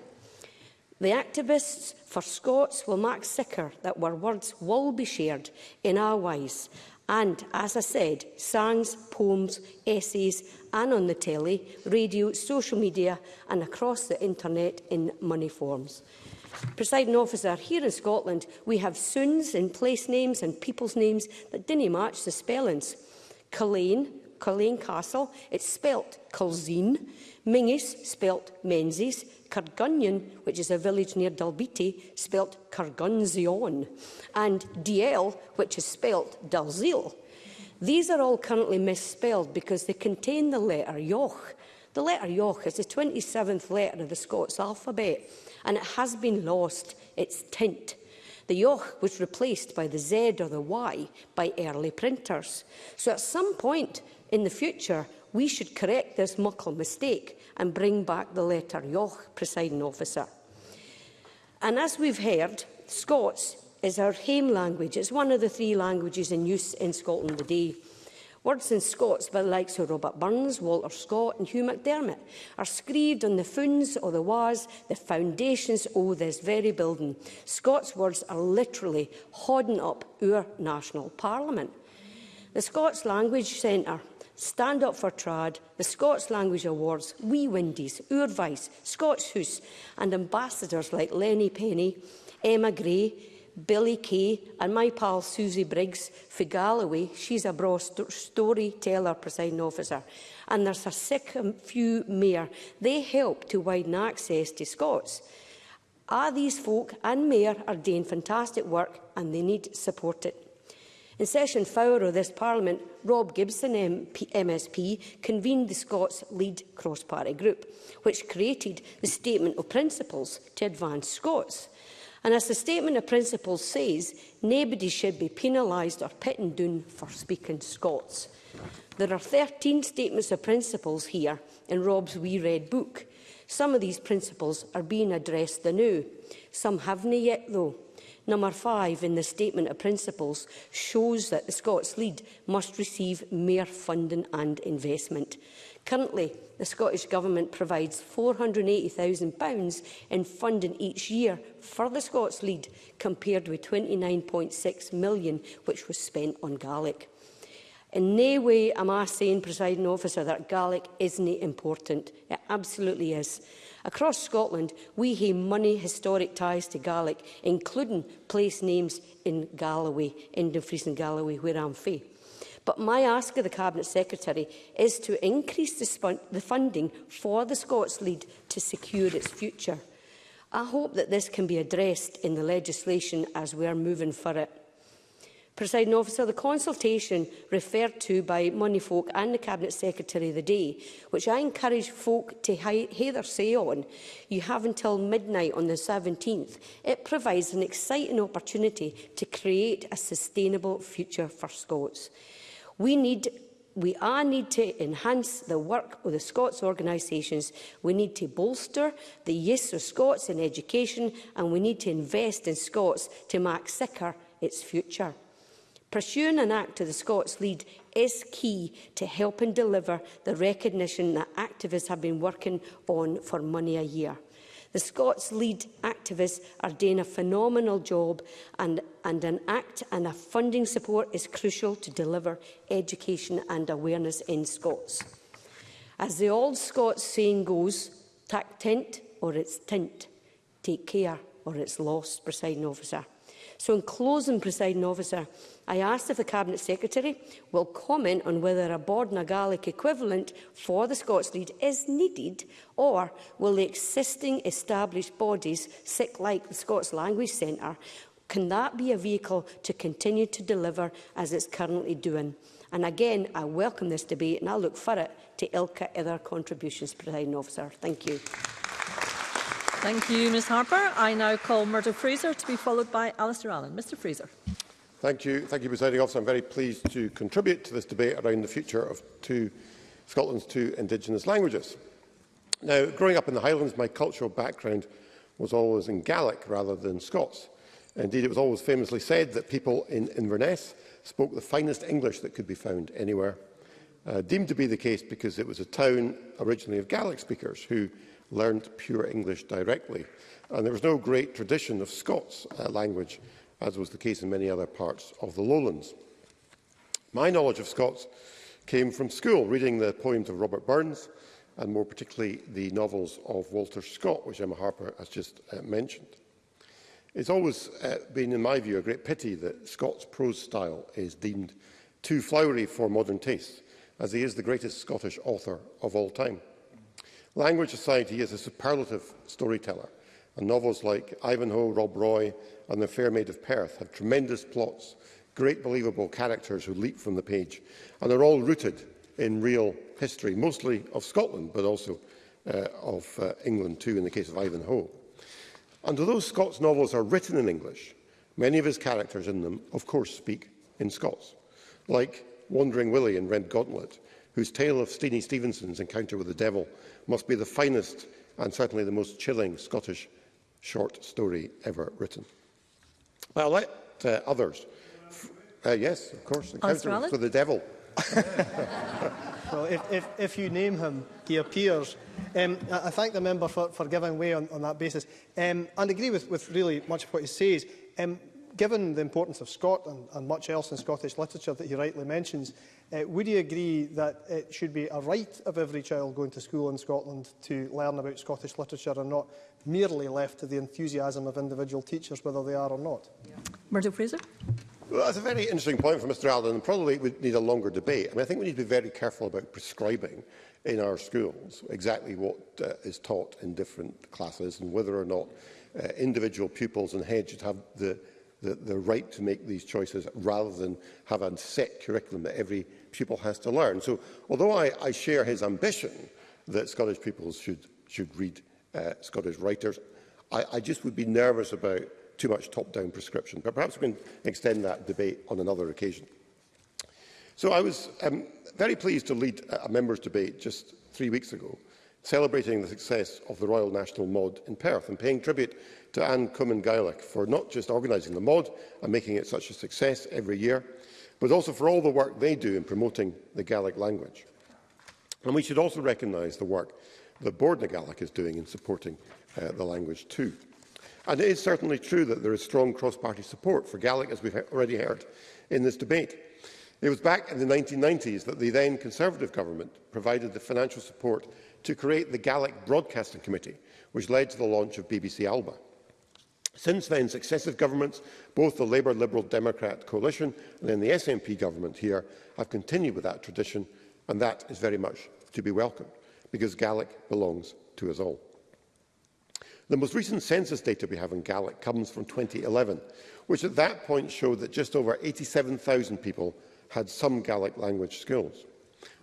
S7: The activists for Scots will mark sicker that our words will be shared in our wise And, as I said, songs, poems, essays, and on the telly, radio, social media, and across the internet in money forms. Presiding officer, here in Scotland, we have soons in place names and people's names that didn't match the spellings. Colleen, Colleen Castle, it's spelt Colzine. Mingus, spelt Menzies. Cargunion, which is a village near Dalbiti, spelt Cargunzion, and Diel, which is spelt Dalzil. These are all currently misspelled because they contain the letter Yoch. The letter Yoch is the 27th letter of the Scots alphabet, and it has been lost its tint. The yoch was replaced by the Z or the Y by early printers. So at some point in the future, We should correct this muckle mistake and bring back the letter Yoch, presiding officer. And as we've heard, Scots is our home language. It's one of the three languages in use in Scotland today. Words in Scots by the likes of Robert Burns, Walter Scott and Hugh McDermott are screed on the funds or the wars, the foundations of this very building. Scots words are literally hodding up our national parliament. The Scots Language Centre Stand Up for Trad, the Scots Language Awards, Wee Windies, Urvice, Scots House and ambassadors like Lenny Penny, Emma Gray, Billy Kay and my pal Susie Briggs for Galloway, she's a bra st storyteller presiding officer, and there's a sick um, few mayor. They help to widen access to Scots. Ah, these folk and mayor are doing fantastic work and they need support it. In session of this Parliament, Rob Gibson MP, MSP convened the Scots Lead Cross-Party Group, which created the Statement of Principles to Advance Scots. And as the Statement of Principles says, nobody should be penalised or pitten down for speaking Scots. There are 13 statements of principles here in Rob's Wee Red Book. Some of these principles are being addressed anew. Some have not yet, though. Number five in the Statement of Principles shows that the Scots Lead must receive mere funding and investment. Currently, the Scottish Government provides £480,000 in funding each year for the Scots Lead, compared with £29.6 million which was spent on Gaelic. In no way am I saying, presiding officer, that Gaelic isn't important. It absolutely is. Across Scotland, we have money historic ties to Gaelic, including place names in Galloway, in Dumfries and Galloway, where I'm fae. But my ask of the Cabinet Secretary is to increase the, the funding for the Scots Lead to secure its future. I hope that this can be addressed in the legislation as we are moving for it. Presiding officer, the consultation referred to by Money Folk and the Cabinet Secretary the day, which I encourage folk to hear their say on, you have until midnight on the 17th. It provides an exciting opportunity to create a sustainable future for Scots. We need we are need to enhance the work of the Scots organisations. We need to bolster the use of Scots in education and we need to invest in Scots to make sicker its future. Pursuing an act to the Scots lead is key to helping deliver the recognition that activists have been working on for money a year. The Scots lead activists are doing a phenomenal job and, and an act and a funding support is crucial to deliver education and awareness in Scots. As the old Scots saying goes, tack tent or it's tint, take care or it's lost, presiding officer. So in closing, presiding officer, I asked if the Cabinet Secretary will comment on whether a Bord na Gaelic equivalent for the Scots Lead is needed or will the existing established bodies, sick like the Scots Language Centre, can that be a vehicle to continue to deliver as it's currently doing? And again, I welcome this debate and I look for it to Ilka other contributions, Presiding Officer. Thank you.
S8: Thank you, Ms Harper. I now call Murdo Fraser to be followed by Alistair Allen. Mr Fraser.
S10: Thank you. Thank you, Presiding Officer. I'm very pleased to contribute to this debate around the future of two, Scotland's two Indigenous languages. Now, growing up in the Highlands, my cultural background was always in Gaelic rather than Scots. Indeed, it was always famously said that people in Inverness spoke the finest English that could be found anywhere, uh, deemed to be the case because it was a town originally of Gaelic speakers who learned pure English directly. And there was no great tradition of Scots uh, language, as was the case in many other parts of the lowlands. My knowledge of Scots came from school, reading the poems of Robert Burns, and more particularly the novels of Walter Scott, which Emma Harper has just uh, mentioned. It's always uh, been, in my view, a great pity that Scott's prose style is deemed too flowery for modern taste, as he is the greatest Scottish author of all time. Language Society is a superlative storyteller, and novels like Ivanhoe, Rob Roy and The Fair Maid of Perth have tremendous plots, great believable characters who leap from the page, and are all rooted in real history, mostly of Scotland, but also uh, of uh, England too, in the case of Ivanhoe. And although Scott's novels are written in English, many of his characters in them, of course, speak in Scots, like Wandering Willie in Red Gauntlet, whose tale of Steenie Stevenson's encounter with the devil must be the finest and certainly the most chilling Scottish short story ever written. I'll let uh, others. Uh, yes, of course. The counter to the devil.
S11: well, if, if, if you name him, he appears. Um, I, I thank the member for, for giving way on, on that basis um, and agree with, with really much of what he says. Um, given the importance of Scotland and much else in Scottish literature that he rightly mentions, Uh, would you agree that it should be a right of every child going to school in Scotland to learn about Scottish literature and not merely left to the enthusiasm of individual teachers, whether they are or not?
S8: Yeah. Murdo Fraser?
S10: Well, that's a very interesting point from Mr Allen, and probably would need a longer debate. I mean, I think we need to be very careful about prescribing in our schools exactly what uh, is taught in different classes and whether or not uh, individual pupils and heads should have the the, the right to make these choices rather than have a set curriculum that every pupil has to learn. So although I, I share his ambition that Scottish pupils should, should read uh, Scottish writers, I, I just would be nervous about too much top-down prescription. But perhaps we can extend that debate on another occasion. So I was um, very pleased to lead a, members' debate just three weeks ago, celebrating the success of the Royal National Mod in Perth and paying tribute to Anne Cummin Gaelic for not just organising the Mod and making it such a success every year, but also for all the work they do in promoting the Gaelic language. And we should also recognise the work that Board Gaelic is doing in supporting uh, the language too. And it is certainly true that there is strong cross-party support for Gaelic, as we've already heard in this debate. It was back in the 1990s that the then Conservative government provided the financial support to create the Gaelic Broadcasting Committee, which led to the launch of BBC Alba. Since then, successive governments, both the Labour Liberal Democrat coalition and then the SNP government here, have continued with that tradition, and that is very much to be welcomed, because Gaelic belongs to us all. The most recent census data we have in Gaelic comes from 2011, which at that point showed that just over 87,000 people had some Gaelic language skills.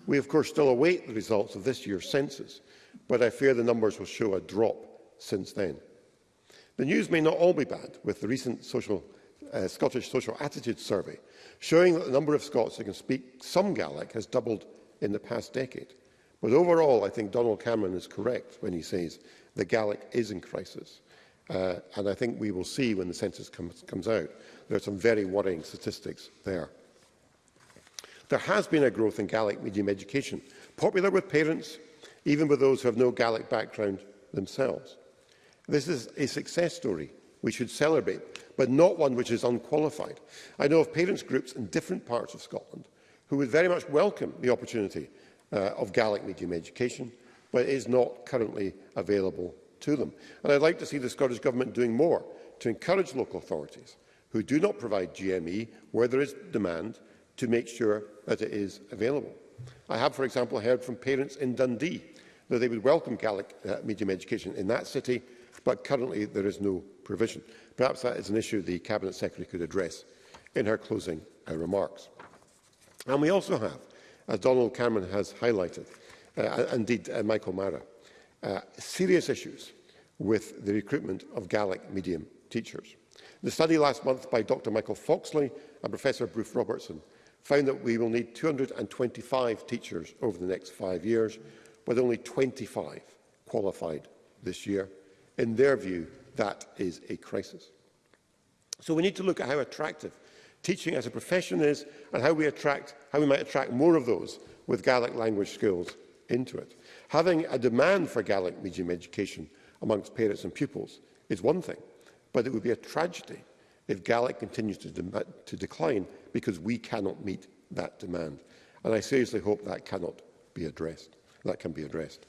S10: We, of course, still await the results of this year's census, but I fear the numbers will show a drop since then. The news may not all be bad, with the recent social, uh, Scottish Social Attitude Survey showing that the number of Scots who can speak some Gaelic has doubled in the past decade. But overall, I think Donald Cameron is correct when he says the Gaelic is in crisis. Uh, and I think we will see when the census comes, comes out. There are some very worrying statistics there. There has been a growth in Gaelic medium education, popular with parents, even with those who have no Gaelic background themselves. This is a success story we should celebrate, but not one which is unqualified. I know of parents groups in different parts of Scotland who would very much welcome the opportunity uh, of Gaelic medium education, but it is not currently available to them. And I'd like to see the Scottish Government doing more to encourage local authorities who do not provide GME where there is demand to make sure that it is available. I have, for example, heard from parents in Dundee that they would welcome Gaelic uh, medium education in that city, but currently there is no provision. Perhaps that is an issue the Cabinet Secretary could address in her closing uh, remarks. And we also have, as Donald Cameron has highlighted, uh, indeed uh, Michael Mara, uh, serious issues with the recruitment of Gaelic medium teachers. The study last month by Dr Michael Foxley and Professor Bruce Robertson found that we will need 225 teachers over the next five years, with only 25 qualified this year. In their view, that is a crisis. So we need to look at how attractive teaching as a profession is and how we, attract, how we might attract more of those with Gaelic language skills into it. Having a demand for Gaelic medium education amongst parents and pupils is one thing, but it would be a tragedy if Gaelic continues to, de to decline because we cannot meet that demand. And I seriously hope that cannot be addressed. That can be addressed.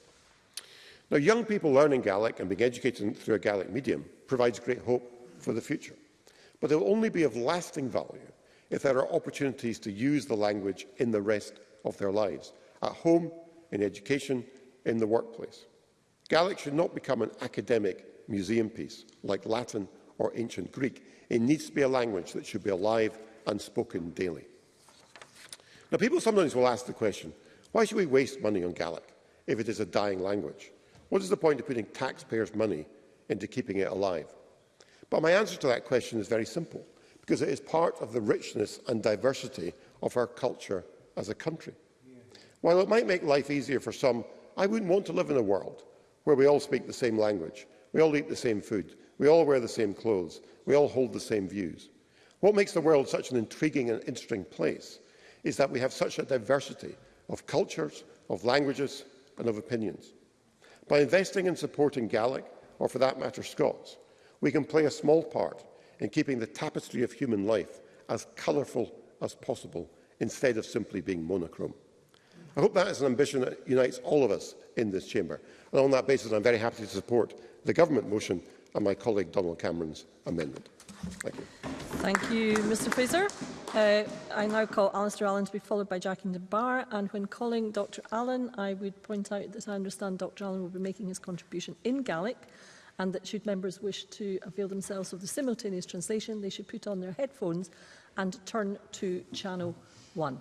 S10: Now, young people learning Gaelic and being educated through a Gaelic medium provides great hope for the future. But it will only be of lasting value if there are opportunities to use the language in the rest of their lives, at home, in education, in the workplace. Gaelic should not become an academic museum piece like Latin or ancient Greek. It needs to be a language that should be alive and spoken daily. Now, people sometimes will ask the question, why should we waste money on Gaelic if it is a dying language? What is the point of putting taxpayers' money into keeping it alive? But my answer to that question is very simple, because it is part of the richness and diversity of our culture as a country. While it might make life easier for some, I wouldn't want to live in a world where we all speak the same language, we all eat the same food, we all wear the same clothes, We all hold the same views. What makes the world such an intriguing and interesting place is that we have such a diversity of cultures, of languages and of opinions. By investing and supporting Gaelic, or for that matter Scots, we can play a small part in keeping the tapestry of human life as colourful as possible instead of simply being monochrome. I hope that is an ambition that unites all of us in this chamber. And on that basis, I'm very happy to support the government motion and my colleague Donald Cameron's amendment. Thank you.
S8: Thank you, Mr Fraser. Uh, I now call Alistair Allen to be followed by Jackie DeBar. And when calling Dr Allen, I would point out that I understand Dr Allen will be making his contribution in Gaelic and that should members wish to avail themselves of the simultaneous translation, they should put on their headphones and turn to Channel 1.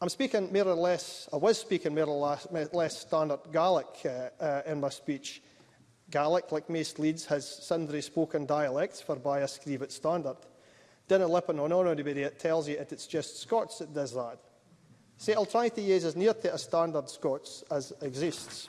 S11: I'm speaking more or less, I was speaking more or less, less standard Gaelic uh, uh, in my speech. Gaelic, like most Leeds, has sundry spoken dialects, for by I scrieve it standard. Dinna lipping on anybody that tells you that it's just Scots that does that. So I'll try to use as near to a standard Scots as exists.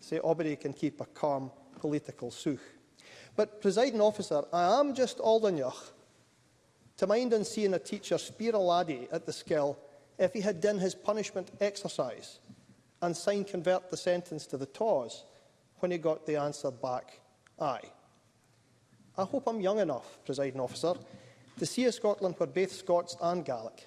S11: Say Aubrey can keep a calm political sooch. But, presiding officer, I am just old enough to mind on seeing a teacher spear a laddie at the skill if he had done his punishment exercise and sign convert the sentence to the TAWS when he got the answer back aye. I hope I'm young enough, presiding officer, To see a Scotland where both Scots and Gaelic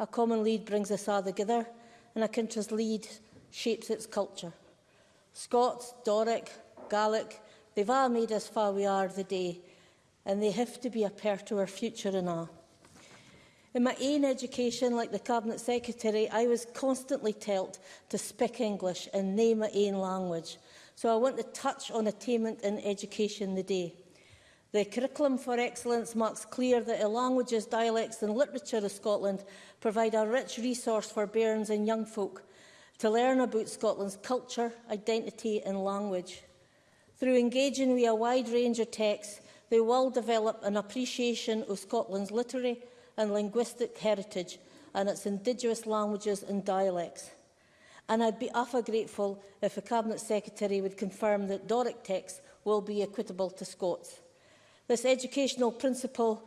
S11: a
S12: common lead brings us all together and a country's lead shapes its culture. Scots, Doric, Gaelic, they've all made us far we are today, and they have to be a part to our future and all. In my own education, like the Cabinet Secretary, I was constantly told to speak English and name my own language. So I want to touch on attainment in education today. The Curriculum for Excellence marks clear that the languages, dialects and literature of Scotland provide a rich resource for bairns and young folk to learn about Scotland's culture, identity and language. Through engaging with a wide range of texts, they will develop an appreciation of Scotland's literary and linguistic heritage and its indigenous languages and dialects. And I'd be awfully grateful if the Cabinet Secretary would confirm that Doric texts will be equitable to Scots. This educational principle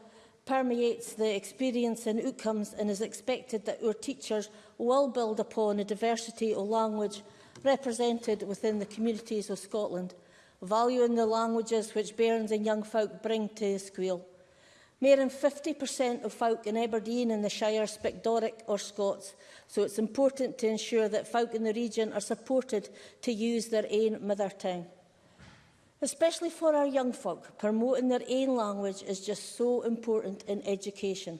S12: permeates the experience and outcomes and is expected that our teachers will build upon the diversity of language represented within the communities of Scotland, valuing the languages which bairns and young folk bring to the school. More than 50% of folk in Aberdeen and the Shire speak Doric or Scots, so it's important to ensure that folk in the region are supported to use their own mother tongue. Especially for our young folk, promoting their own language is just so important in education.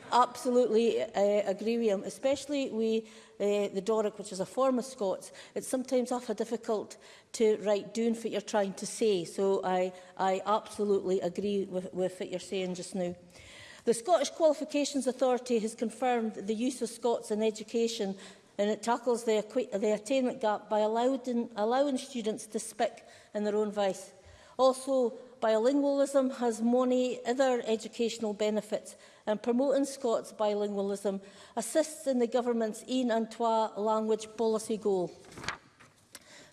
S12: absolutely uh, agree with him, especially we uh, the Doric, which is a form of Scots, it's sometimes often difficult to write down what you're trying to say. So I, I absolutely agree with, with what you're saying just now. The Scottish Qualifications Authority has confirmed the use of Scots in education and it tackles the, the attainment gap by allowing, allowing students to speak in their own voice. Also, bilingualism has many other educational benefits and promoting Scots bilingualism assists in the government's Ian Antoine language policy goal.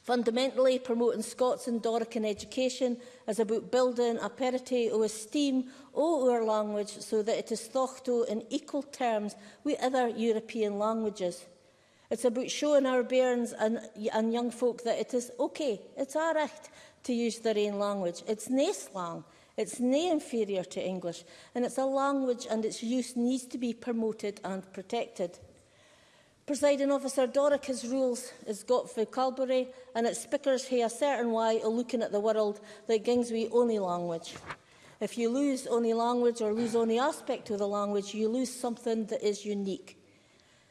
S12: Fundamentally, promoting Scots and Dorican education is about building a parity o esteem o our language so that it is thought to in equal terms with other European languages. It's about showing our bairns and, and young folk that it is okay, it's our right to use their own language. It's nae slang, it's nae inferior to English, and it's a language and its use needs to be promoted and protected. Presiding officer, Dorica's rules is got for Calbury and its speakers here a certain way of looking at the world that gings we only language. If you lose only language or lose only aspect of the language, you lose something that is unique.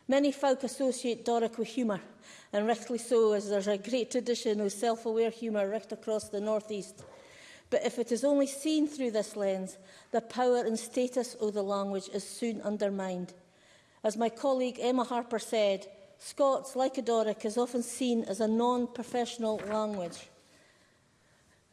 S12: Many folk associate Doric with humour, and rightly so, as there's a great tradition of self-aware humour right across the North East. But if it is only seen through this lens, the power and status of the language is soon undermined. As my colleague Emma Harper said, Scots, like Adoric, is often seen as a non-professional language.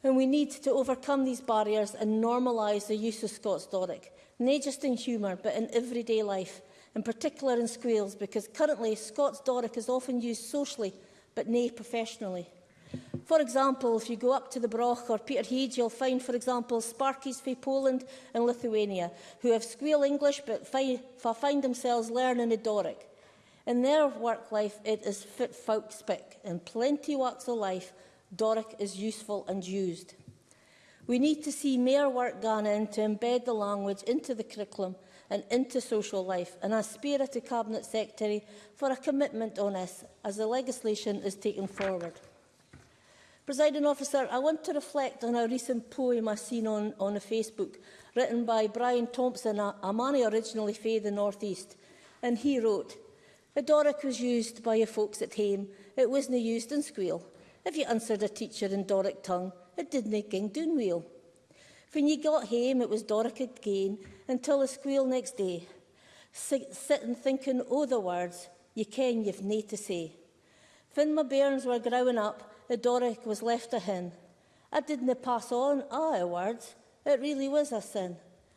S12: And we need to overcome these barriers and normalise the use of Scots Doric, not just in humour, but in everyday life, in particular in squeals, because currently Scots Doric is often used socially, but nay professionally. For example, if you go up to the Broch or Peter Peterhead, you'll find, for example, Sparkies from Poland and Lithuania, who have squeal English but fi find themselves learning the Doric. In their work life, it is fit folk speak. In plenty walks of life, Doric is useful and used. We need to see more work gone in to embed the language into the curriculum and into social life, and I spear to Cabinet Secretary for a commitment on this as the legislation is taken forward. Presiding officer, I want to reflect on a recent poem I seen on, on Facebook, written by Brian Thompson, a, a man originally from the North East. And he wrote, A Doric was used by your folks at home, it wasna used in school. If you answered a teacher in Doric tongue, it didna ging doon weel. When you got home, it was Doric again, until the squeal next day. Sit, sitting thinking, oh, the words you ken you've nae to say. When my bairns were growing up, the Doric was left a hen. I didn't pass on our words. It really was a sin.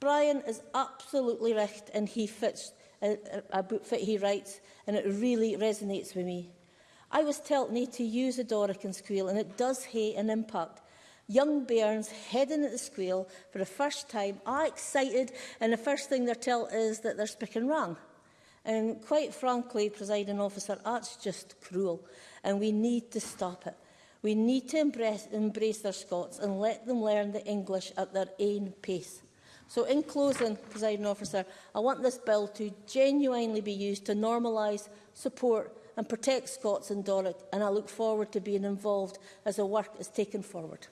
S12: Brian is absolutely right and he fits a, a book fit he writes and it really resonates with me. I was told need to use a Doric and squeal and it does have an impact. Young bairns heading at the squeal for the first time are excited and the first thing they're told is that they're speaking wrong. And quite frankly, presiding officer, that's just cruel and we need to stop it. We need to embrace, embrace their Scots and let them learn the English at their own pace. So in closing, presiding officer, I want this bill to genuinely be used to normalise, support and protect Scots and Dorset, and I look forward to being involved as the work is taken forward.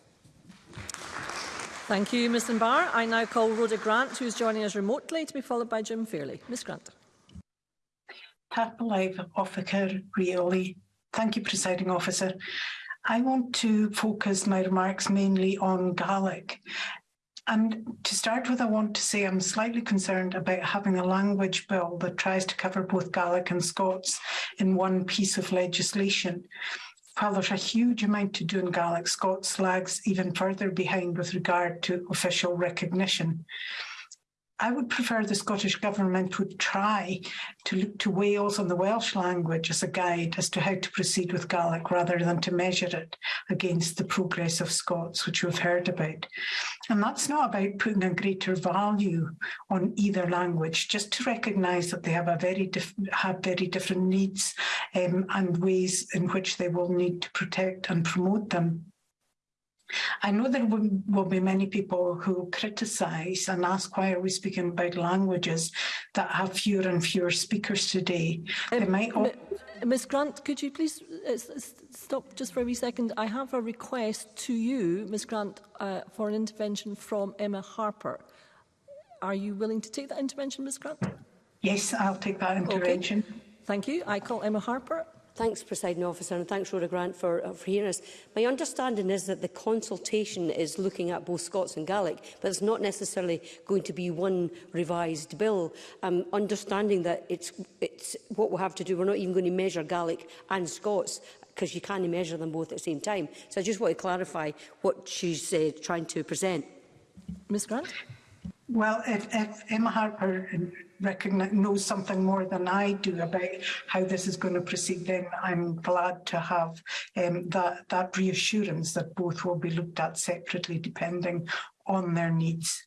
S8: Thank you, Ms Barr. I now call Rhoda Grant, who is joining us remotely, to be followed by Jim Fairley. Ms Grant.
S13: Purple Life Officer, really. Thank you, Presiding Officer. I want to focus my remarks mainly on Gaelic And to start with, I want to say I'm slightly concerned about having a language bill that tries to cover both Gaelic and Scots in one piece of legislation. While there's a huge amount to do in Gaelic, Scots lags even further behind with regard to official recognition. I would prefer the Scottish Government would try to look to Wales and the Welsh language as a guide as to how to proceed with Gaelic rather than to measure it against the progress of Scots, which we've heard about. And that's not about putting a greater value on either language, just to recognise that they have a very have very different needs um, and ways in which they will need to protect and promote them. I know there will be many people who criticise and ask why are we speaking about languages that have fewer and fewer speakers today. Um, they might
S8: Ms Grant, could you please uh, stop just for a wee second? I have a request to you, Ms Grant, uh, for an intervention from Emma Harper. Are you willing to take that intervention, Ms Grant?
S13: Yes, I'll take that intervention.
S8: Okay. Thank you. I call Emma Harper.
S7: Thanks, Presiding Officer, and thanks, Rhoda Grant, for, uh, for hearing us. My understanding is that the consultation is looking at both Scots and Gaelic, but it's not necessarily going to be one revised bill. Um, understanding that it's, it's what we'll have to do, we're not even going to measure Gaelic and Scots because you can't measure them both at the same time. So I just want to clarify what she's uh, trying to present.
S8: Ms Grant?
S13: Well, if, if Emma Harper recognize, knows something more than I do about how this is going to proceed, then I'm glad to have um, that, that reassurance that both will be looked at separately depending on their needs.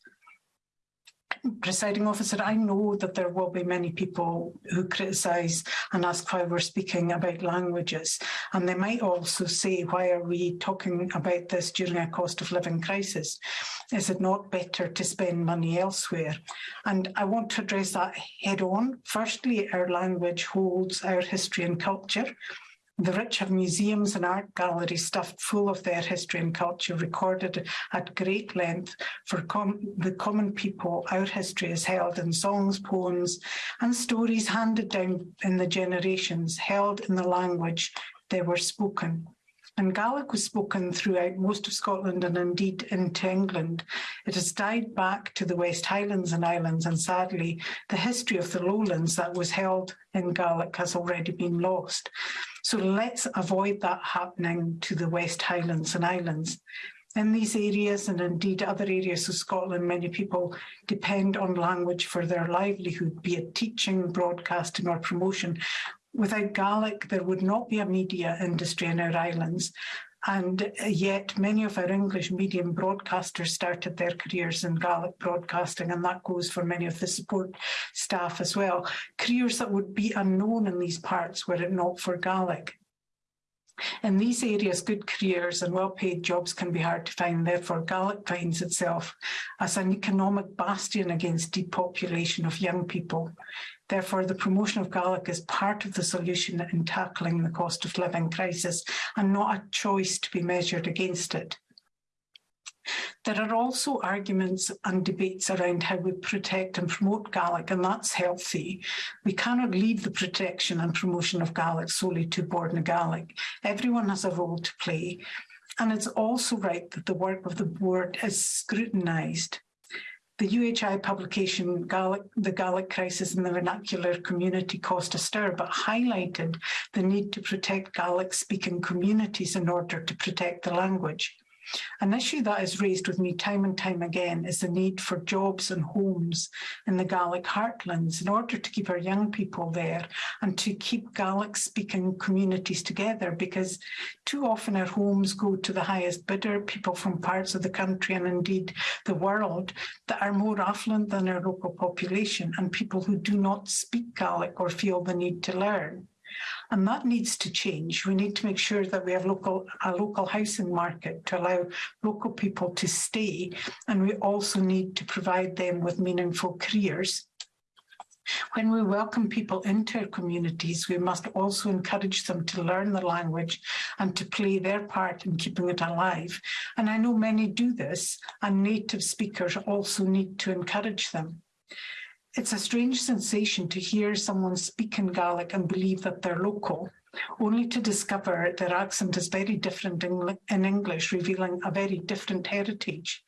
S13: presiding officer, I know that there will be many people who criticise and ask why we're speaking about languages. And they might also say, why are we talking about this during a cost of living crisis? Is it not better to spend money elsewhere? And I want to address that head on. Firstly, our language holds our history and culture. The rich have museums and art galleries stuffed full of their history and culture, recorded at great length for com the common people. Our history is held in songs, poems, and stories handed down in the generations, held in the language they were spoken. And Gaelic was spoken throughout most of Scotland and indeed into England. It has died back to the West Highlands and Islands, and sadly, the history of the lowlands that was held in Gaelic has already been lost. So let's avoid that happening to the West Highlands and Islands. In these areas and indeed other areas of Scotland, many people depend on language for their livelihood, be it teaching, broadcasting or promotion. Without Gaelic, there would not be a media industry in our islands. And uh, yet many of our English medium broadcasters started their careers in Gaelic broadcasting, and that goes for many of the support staff as well. Careers that would be unknown in these parts were it not for Gaelic. In these areas, good careers and well-paid jobs can be hard to find, therefore Gaelic finds itself as an economic bastion against depopulation of young people. Therefore, the promotion of Gaelic is part of the solution in tackling the cost of living crisis and not a choice to be measured against it. There are also arguments and debates around how we protect and promote Gaelic, and that's healthy. We cannot leave the protection and promotion of Gaelic solely to Board na Gaelic. Everyone has a role to play. And it's also right that the work of the board is scrutinised the UHI publication, Gaelic, The Gaelic Crisis in the Vernacular Community Caused a Stir, but highlighted the need to protect Gaelic-speaking communities in order to protect the language. An issue that is raised with me time and time again is the need for jobs and homes in the Gaelic heartlands in order to keep our young people there and to keep Gaelic speaking communities together because too often our homes go to the highest bidder, people from parts of the country and indeed the world that are more affluent than our local population and people who do not speak Gaelic or feel the need to learn. And that needs to change. We need to make sure that we have local a local housing market to allow local people to stay. And we also need to provide them with meaningful careers. When we welcome people into our communities, we must also encourage them to learn the language and to play their part in keeping it alive. And I know many do this, and native speakers also need to encourage them. It's a strange sensation to hear someone speak in Gaelic and believe that they're local, only to discover their accent is very different in, in English, revealing a very different heritage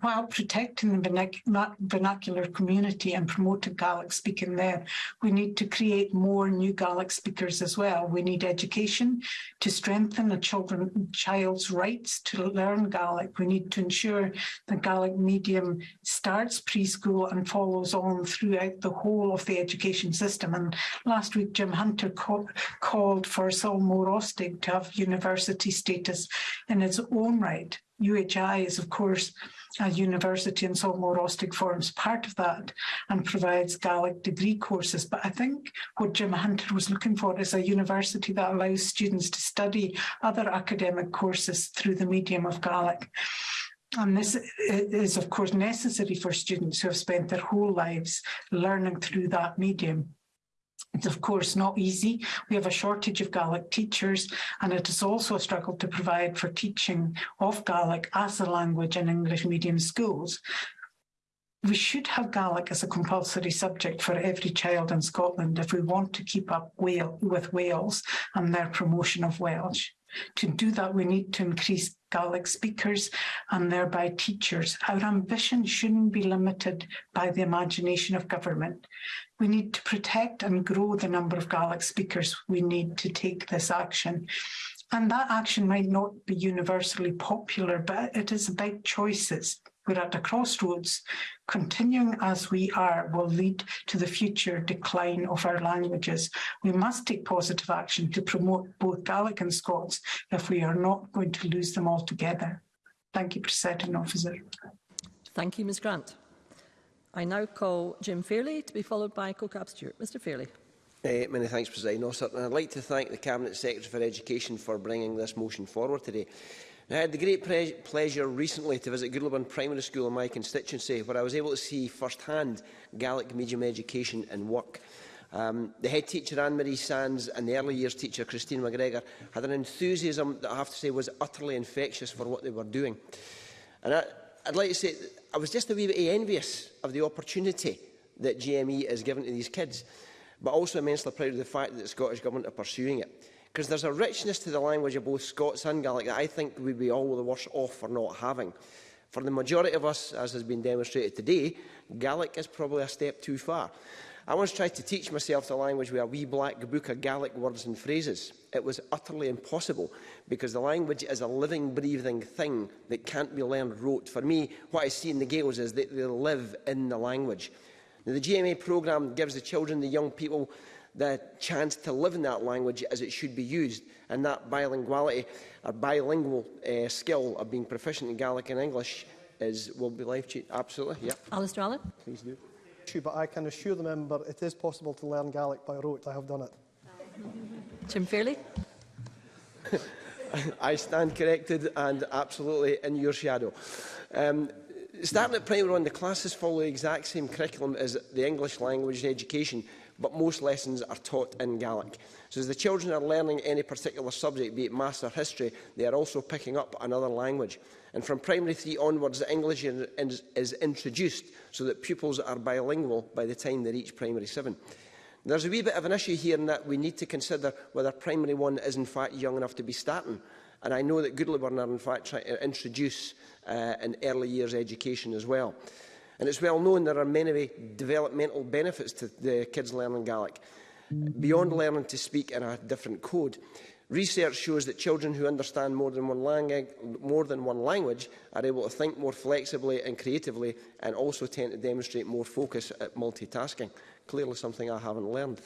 S13: while protecting the vernacular community and promoting Gaelic speaking there, we need to create more new Gaelic speakers as well. We need education to strengthen a children, child's rights to learn Gaelic. We need to ensure the Gaelic medium starts preschool and follows on throughout the whole of the education system. And last week, Jim Hunter called for Solmore Morostig to have university status in its own right. UHI is, of course, a university in Solmore Ostig forms part of that and provides Gaelic degree courses. But I think what Jim Hunter was looking for is a university that allows students to study other academic courses through the medium of Gaelic. And this is, of course, necessary for students who have spent their whole lives learning through that medium. It's of course not easy. We have a shortage of Gaelic teachers and it is also a struggle to provide for teaching of Gaelic as a language in English medium schools. We should have Gaelic as a compulsory subject for every child in Scotland if we want to keep up with Wales and their promotion of Welsh. To do that, we need to increase Gaelic speakers and thereby teachers. Our ambition shouldn't be limited by the imagination of government. We need to protect and grow the number of Gaelic speakers we need to take this action. And that action might not be universally popular, but it is about choices. We're at a crossroads. Continuing as we are will lead to the future decline of our languages. We must take positive action to promote both Gaelic and Scots if we are not going to lose them altogether. Thank you, Presiding Officer.
S8: Thank you, Ms Grant. I now call Jim Fairley to be followed by CoCab Stewart. Mr Fairley.
S14: Uh, many thanks, President Officer. And I'd like to thank the Cabinet Secretary for Education for bringing this motion forward today. I had the great pleasure recently to visit Goodloban Primary School in my constituency, where I was able to see firsthand Gaelic medium education and work. Um, the head teacher, Anne-Marie Sands, and the early years teacher, Christine McGregor, had an enthusiasm that I have to say was utterly infectious for what they were doing. And I, I'd like to say I was just a wee bit envious of the opportunity that GME is given to these kids, but also immensely proud of the fact that the Scottish Government are pursuing it. Because there's a richness to the language of both Scots and Gaelic that I think we'd be all the worse off for not having. For the majority of us, as has been demonstrated today, Gaelic is probably a step too far. I once tried to teach myself the language with a wee black book of Gaelic words and phrases. It was utterly impossible because the language is a living, breathing thing that can't be learned rote. For me, what I see in the Gaels is that they live in the language. Now, the GMA programme gives the children, the young people, the chance to live in that language as it should be used, and that bilinguality or bilingual uh, skill of being proficient in Gaelic and English is will be life changing. Absolutely, yeah.
S8: Alistair Allen,
S14: please do
S11: lecture, but I can assure the member it is possible to learn Gaelic by rote. I have done it.
S8: Jim Fairley.
S14: I stand corrected and absolutely in your shadow. Um, starting at primary one, the classes follow the exact same curriculum as the English language and education, but most lessons are taught in Gaelic. So as the children are learning any particular subject, be it maths or history, they are also picking up another language. And from primary three onwards, the English is introduced so that pupils are bilingual by the time they reach primary seven. There's a wee bit of an issue here in that we need to consider whether primary one is in fact young enough to be starting. And I know that Goodleyburn are in fact trying to introduce uh, an early years education as well. And it's well known there are many developmental benefits to the kids learning Gaelic beyond learning to speak in a different code. Research shows that children who understand more than, one language, more than, one language are able to think more flexibly and creatively and also tend to demonstrate more focus at multitasking. Clearly something I haven't learned.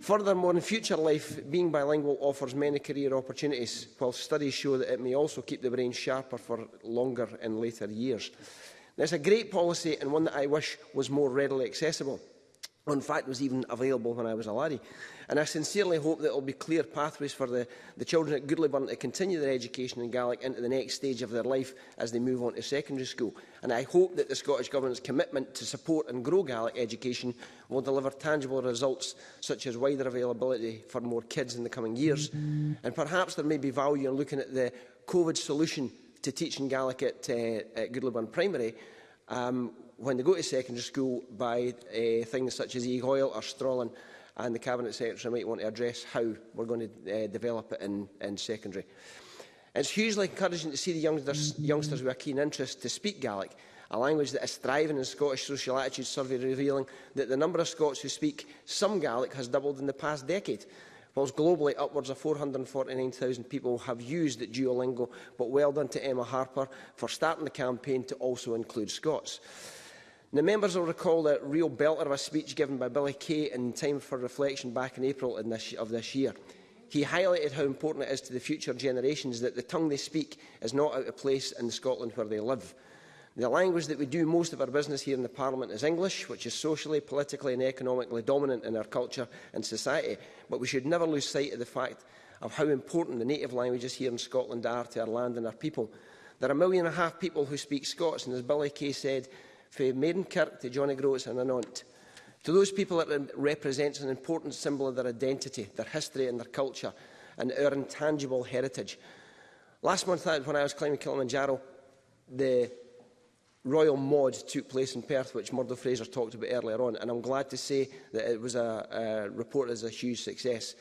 S14: Furthermore, in future life, being bilingual offers many career opportunities, while studies show that it may also keep the brain sharper for longer and later years. There's a great policy and one that I wish was more readily accessible. In fact, was even available when I was a laddie. And I sincerely hope that there will be clear pathways for the, the children at Goodleyburn to continue their education in Gaelic into the next stage of their life as they move on to secondary school. And I hope that the Scottish Government's commitment to support and grow Gaelic education will deliver tangible results such as wider availability for more kids in the coming years. Mm -hmm. And perhaps there may be value in looking at the COVID solution to teaching Gaelic at, uh, at Goodleyburn Primary um, when they go to secondary school by uh, things such as e-hoil or Strollen and the Cabinet Secretary might want to address how we're going to uh, eh, develop it in, in secondary. It's hugely encouraging to see the youngsters, youngsters with a keen interest to speak Gaelic, a language that is thriving in Scottish Social Attitude Survey revealing that the number of Scots who speak some Gaelic has doubled in the past decade, whilst globally upwards of 449,000 people have used Duolingo, but well done to Emma Harper for starting the campaign to also include Scots. The members will recall the real belter of a speech given by Billy Kay in time for reflection back in April in this, of this year. He highlighted how important it is to the future generations that the tongue they speak is not out of place in Scotland where they live. The language that we do most of our business here in the Parliament is English, which is socially, politically and economically dominant in our culture and society. But we should never lose sight of the fact of how important the native languages here in Scotland are to our land and our people. There are a million and a half people who speak Scots, and as Billy Kay said, from Maidenkirk to Johnny Groats and Anant. To those people, it represents an important symbol of their identity, their history and their culture, and our intangible heritage. Last month, when I was climbing Kilimanjaro, the Royal Maud took place in Perth, which Murdo Fraser talked about earlier on, and I'm glad to say that it was a, a report as a huge success.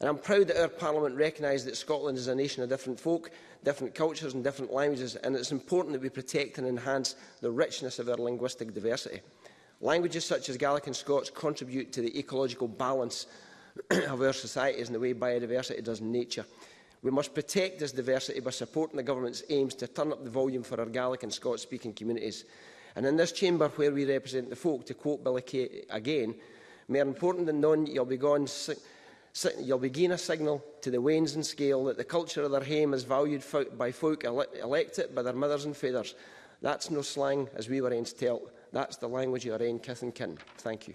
S14: And I'm proud that our Parliament recognises that Scotland is a nation of different folk, different cultures and different languages, and it's important that we protect and enhance the richness of our linguistic diversity. Languages such as Gaelic and Scots contribute to the ecological balance of our societies and the way biodiversity does in nature. We must protect this diversity by supporting the government's aims to turn up the volume for our Gaelic and Scots-speaking communities. And in this chamber where we represent the folk, to quote Billy Kay again, more important than none, you'll be gone You'll be giving a signal to the Wanes and Scale that the culture of their home is valued by folk ele elected by their mothers and fathers. That's no slang, as we were ains tell. That's the language you are in, kith and kin. Thank you.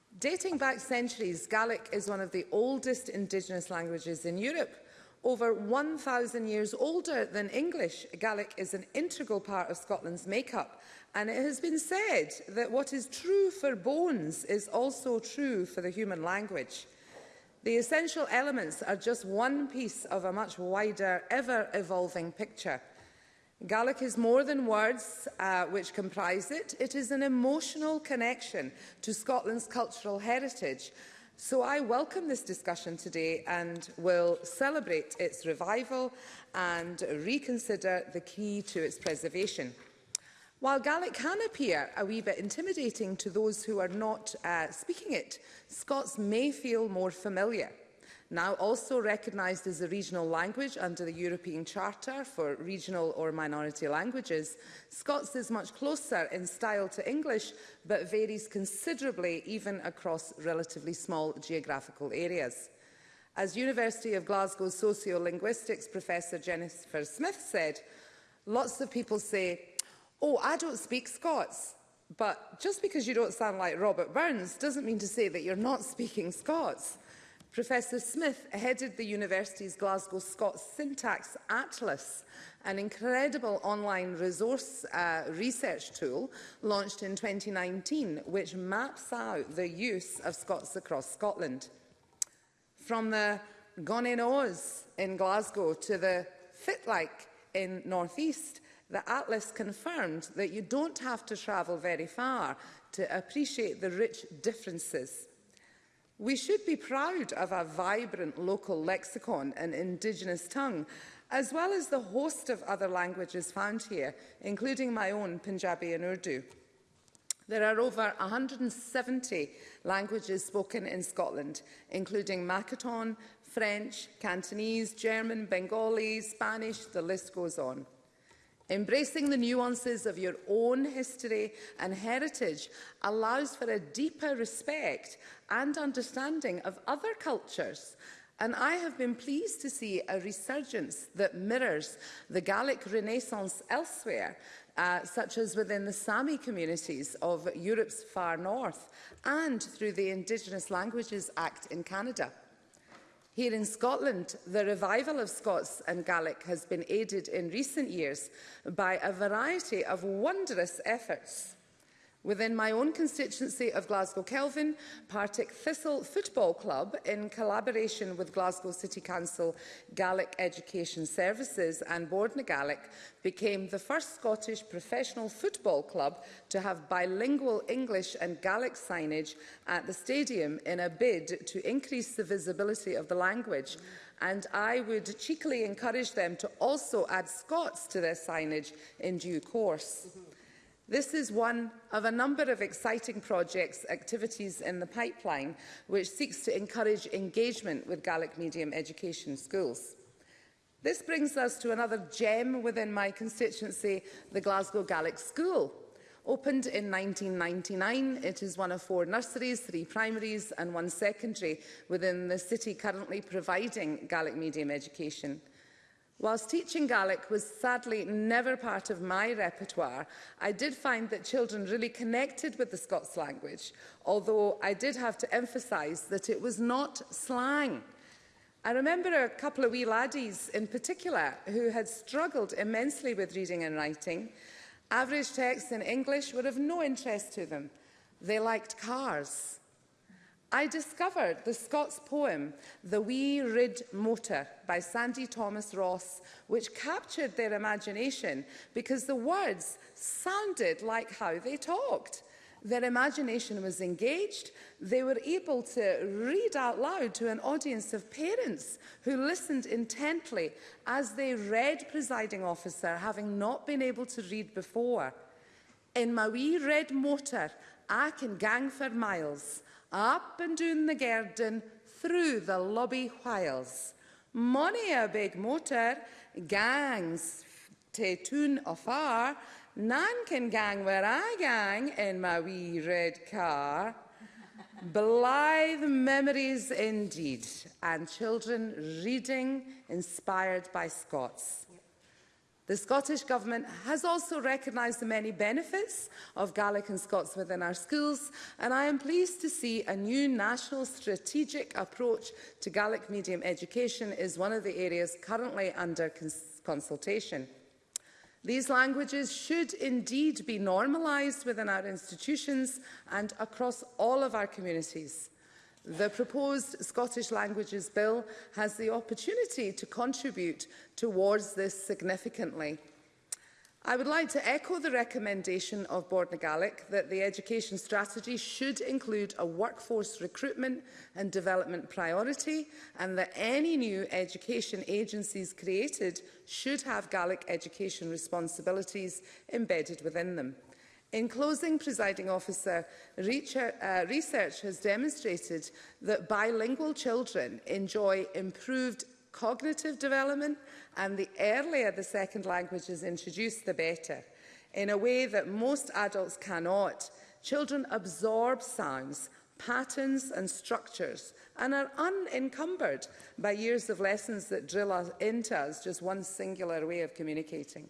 S15: Dating back centuries, Gaelic is one of the oldest indigenous languages in Europe. Over 1,000 years older than English, Gaelic is an integral part of Scotland's makeup, and it has been said that what is true for bones is also true for the human language. The essential elements are just one piece of a much wider, ever-evolving picture. Gaelic is more than words uh, which comprise it. It is an emotional connection to Scotland's cultural heritage. So I welcome this discussion today and will celebrate its revival and reconsider the key to its preservation. While Gaelic can appear a wee bit intimidating to those who are not uh, speaking it, Scots may feel more familiar. Now also recognised as a regional language under the European Charter for regional or minority languages, Scots is much closer in style to English but varies considerably even across relatively small geographical areas. As University of Glasgow sociolinguistics professor Jennifer Smith said, lots of people say oh, I don't speak Scots. But just because you don't sound like Robert Burns doesn't mean to say that you're not speaking Scots. Professor Smith headed the university's Glasgow Scots Syntax Atlas, an incredible online resource uh, research tool launched in 2019, which maps out the use of Scots across Scotland. From the Gone in Oz in Glasgow to the Fitlike in North East, The Atlas confirmed that you don't have to travel very far to appreciate the rich differences. We should be proud of our vibrant local lexicon and Indigenous tongue, as well as the host of other languages found here, including my own Punjabi and Urdu. There are over 170 languages spoken in Scotland, including Makaton, French, Cantonese, German, Bengali, Spanish, the list goes on. Embracing the nuances of your own history and heritage allows for a deeper respect and understanding of other cultures. And I have been pleased to see a resurgence that mirrors the Gallic Renaissance elsewhere, uh, such as within the Sami communities of Europe's far north and through the Indigenous Languages Act in Canada. Here in Scotland, the revival of Scots and Gaelic has been aided in recent years by a variety of wondrous efforts Within my own constituency of Glasgow Kelvin, Partick Thistle Football Club, in collaboration with Glasgow City Council Gaelic Education Services and Board na Gaelic, became the first Scottish professional football club to have bilingual English and Gaelic signage at the stadium in a bid to increase the visibility of the language. And I would cheekily encourage them to also add Scots to their signage in due course. Mm -hmm. This is one of a number of exciting projects, activities in the pipeline, which seeks to encourage engagement with Gaelic medium education schools. This brings us to another gem within my constituency, the Glasgow Gaelic School. Opened in 1999, it is one of four nurseries, three primaries and one secondary within the city currently providing Gaelic medium education. Whilst teaching Gaelic was sadly never part of my repertoire, I did find that children really connected with the Scots language, although I did have to emphasise that it was not slang. I remember a couple of wee laddies in particular who had struggled immensely with reading and writing. Average texts in English were of no interest to them. They liked cars I discovered the Scots poem The Wee Rid Motor by Sandy Thomas Ross, which captured their imagination because the words sounded like how they talked. Their imagination was engaged. They were able to read out loud to an audience of parents who listened intently as they read presiding officer, having not been able to read before. In my wee red motor, I can gang for miles up and down the garden through the lobby whiles. Money a big motor, gangs te tune afar, none can gang where I gang in my wee red car. Blythe memories indeed, and children reading inspired by Scots. The Scottish Government has also recognised the many benefits of Gaelic and Scots within our schools, and I am pleased to see a new national strategic approach to Gaelic medium education is one of the areas currently under cons consultation. These languages should indeed be normalised within our institutions and across all of our communities. The proposed Scottish Languages Bill has the opportunity to contribute towards this significantly. I would like to echo the recommendation of Board Gaelic that the education strategy should include a workforce recruitment and development priority and that any new education agencies created should have Gaelic education responsibilities embedded within them. In closing, presiding officer, uh, research, has demonstrated that bilingual children enjoy improved cognitive development and the earlier the second language is introduced, the better. In a way that most adults cannot, children absorb sounds, patterns and structures and are unencumbered by years of lessons that drill into us just one singular way of communicating.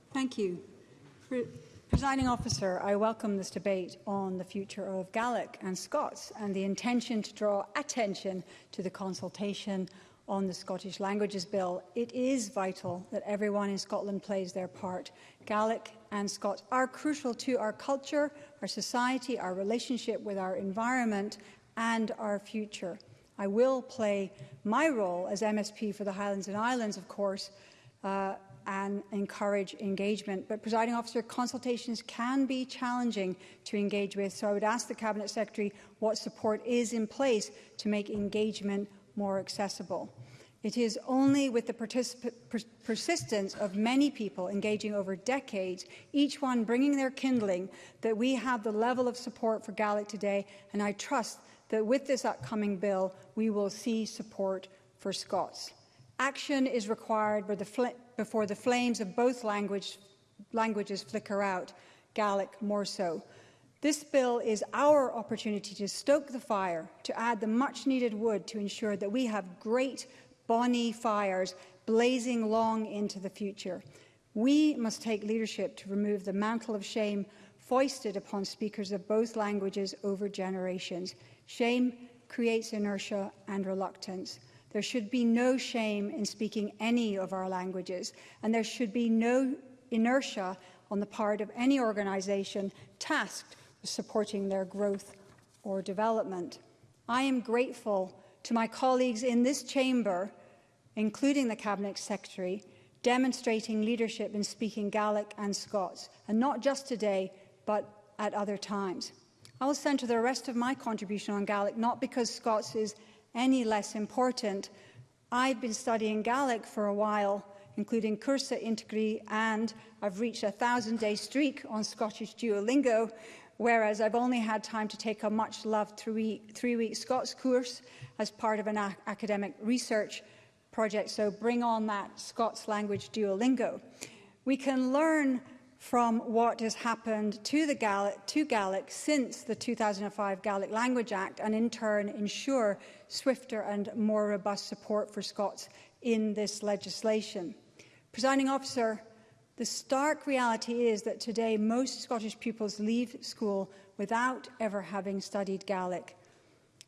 S15: Thank you.
S16: For
S17: Presiding officer, I welcome this debate on the future of Gaelic and Scots and the intention to draw attention to the consultation on the Scottish Languages Bill. It is vital that everyone in Scotland plays their part. Gaelic and Scots are crucial to our culture, our society, our relationship with our environment and our future. I will play my role as MSP for the Highlands and Islands, of course, uh, and encourage engagement. But, presiding officer, consultations can be challenging to engage with, so I would ask the Cabinet Secretary what support is in place to make engagement more accessible. It is only with the pers persistence of many people engaging over decades, each one bringing their kindling, that we have the level of support for Gaelic today, and I trust that with this upcoming bill, we will see support for Scots. Action is required before the flames of both language, languages flicker out, Gaelic more so. This bill is our opportunity to stoke the fire, to add the much-needed wood to ensure that we have great, bonny fires blazing long into the future. We must take leadership to remove the mantle of shame foisted upon speakers of both languages over generations. Shame creates inertia and reluctance. There should be no shame in speaking any of our languages, and there should be no inertia on the part of any organisation tasked with supporting their growth or development. I am grateful to my colleagues in this chamber, including the Cabinet Secretary, demonstrating leadership in speaking Gaelic and Scots, and not just today, but at other times. I will centre the rest of my contribution on Gaelic, not because Scots is any less important. I've been studying Gaelic for a while, including Cursa Integri, and I've reached a thousand-day streak on Scottish Duolingo, whereas I've only had time to take a much-loved three-week three Scots course as part of an academic research project, so bring on that Scots language Duolingo. We can learn from what has happened to, the Gaelic, to Gaelic since the 2005 Gaelic Language Act and in turn ensure swifter and more robust support for Scots in this legislation. Presiding officer, the stark reality is that today most Scottish pupils leave school without ever having studied Gaelic.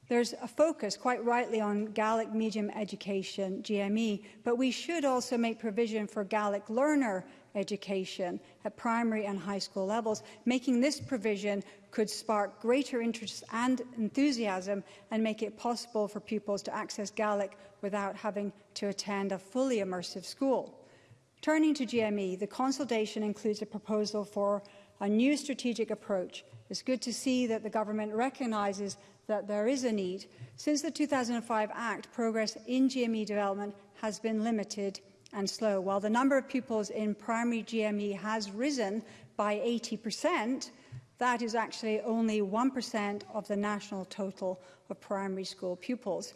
S17: There's a focus, quite rightly, on Gaelic medium education, GME, but we should also make provision for Gaelic learner education at primary and high school levels. Making this provision could spark greater interest and enthusiasm and make it possible for pupils to access Gaelic without having to attend a fully immersive school. Turning to GME, the consultation includes a proposal for a new strategic approach. It's good to see that the government recognises that there is a need. Since the 2005 Act, progress in GME development has been limited and slow. While the number of pupils in primary GME has risen by 80%, that is actually only 1% of the national total of primary school pupils.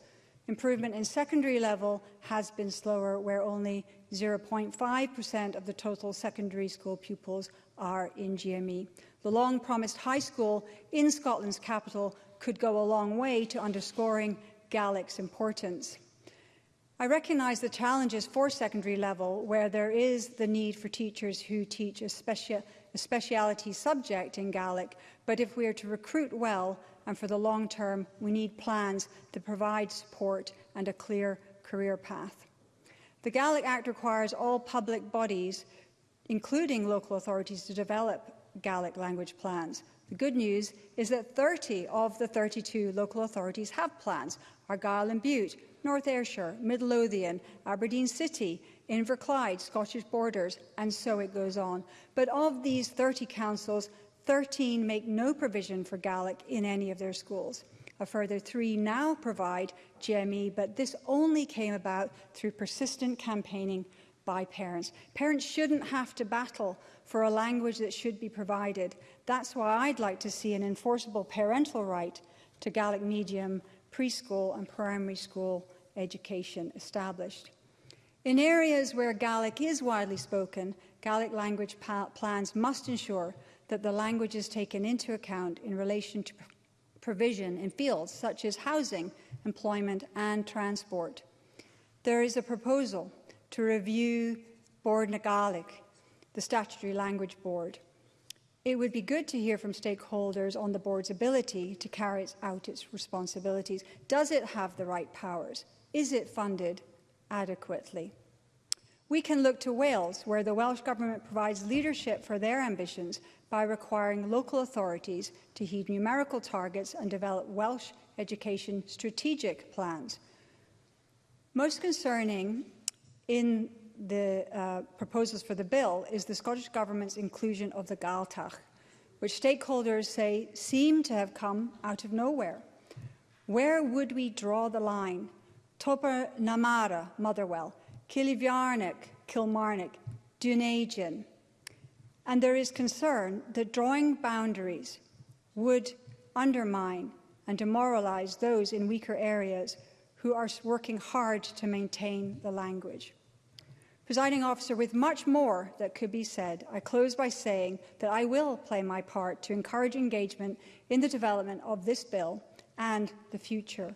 S17: Improvement in secondary level has been slower, where only 0.5% of the total secondary school pupils are in GME. The long-promised high school in Scotland's capital could go a long way to underscoring Gaelic's importance. I recognise the challenges for secondary level where there is the need for teachers who teach a, specia a speciality subject in Gaelic, but if we are to recruit well and for the long term, we need plans that provide support and a clear career path. The Gaelic Act requires all public bodies, including local authorities, to develop Gaelic language plans. The good news is that 30 of the 32 local authorities have plans. Argyll and Butte, North Ayrshire, Midlothian, Aberdeen City, Inverclyde, Scottish Borders, and so it goes on. But of these 30 councils, 13 make no provision for Gaelic in any of their schools. A further three now provide GME, but this only came about through persistent campaigning by parents. Parents shouldn't have to battle for a language that should be provided. That's why I'd like to see an enforceable parental right to Gaelic medium preschool and primary school education established. In areas where Gaelic is widely spoken, Gaelic language plans must ensure that the language is taken into account in relation to provision in fields such as housing, employment and transport. There is a proposal to review Board na Gaelic, the statutory language board, It would be good to hear from stakeholders on the board's ability to carry out its responsibilities. Does it have the right powers? Is it funded adequately? We can look to Wales, where the Welsh Government provides leadership for their ambitions by requiring local authorities to heed numerical targets and develop Welsh education strategic plans. Most concerning in the uh, proposals for the bill is the Scottish Government's inclusion of the Gaeltacht, which stakeholders say seem to have come out of nowhere. Where would we draw the line? Topper Namara, Motherwell, Kilivjarnik, Kilmarnock, Dunajin. And there is concern that drawing boundaries would undermine and demoralize those in weaker areas who are working hard to maintain the language. Presiding officer, with much more that could be said, I close by saying that I will play my part to encourage engagement in the development of this bill and the future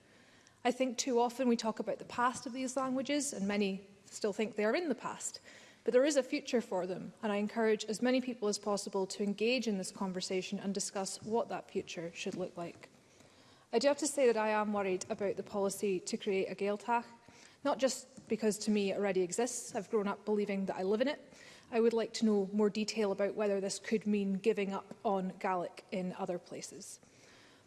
S16: I
S18: think too often we talk about the past of these languages and many still think they are in the past, but there is a future for them and I encourage as many people as possible to engage in this conversation and discuss what that future should look like. I do have to say that I am worried about the policy to create a Gaeltach not just because to me it already exists, I've grown up believing that I live in it. I would like to know more detail about whether this could mean giving up on Gaelic in other places.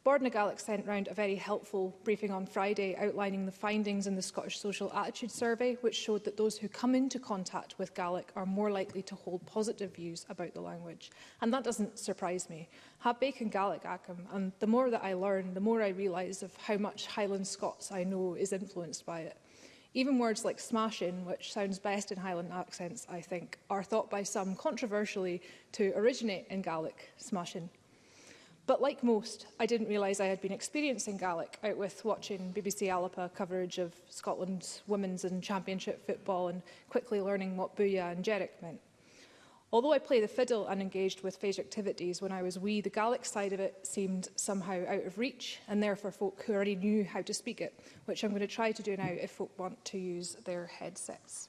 S18: Board na Gaelic sent round a very helpful briefing on Friday outlining the findings in the Scottish Social Attitude Survey, which showed that those who come into contact with Gaelic are more likely to hold positive views about the language. And that doesn't surprise me. Ha bacon Gaelic acum, and the more that I learn, the more I realise of how much Highland Scots I know is influenced by it. Even words like smashing, which sounds best in Highland accents, I think, are thought by some controversially to originate in Gaelic, smashing. But like most, I didn't realise I had been experiencing Gaelic out with watching BBC Alapa coverage of Scotland's women's and championship football and quickly learning what booyah and jerrick meant. Although I play the fiddle and engaged with phage activities when I was wee, the Gaelic side of it seemed somehow out of reach and therefore folk who already knew how to speak it, which I'm going to try to do now if folk want to use their headsets.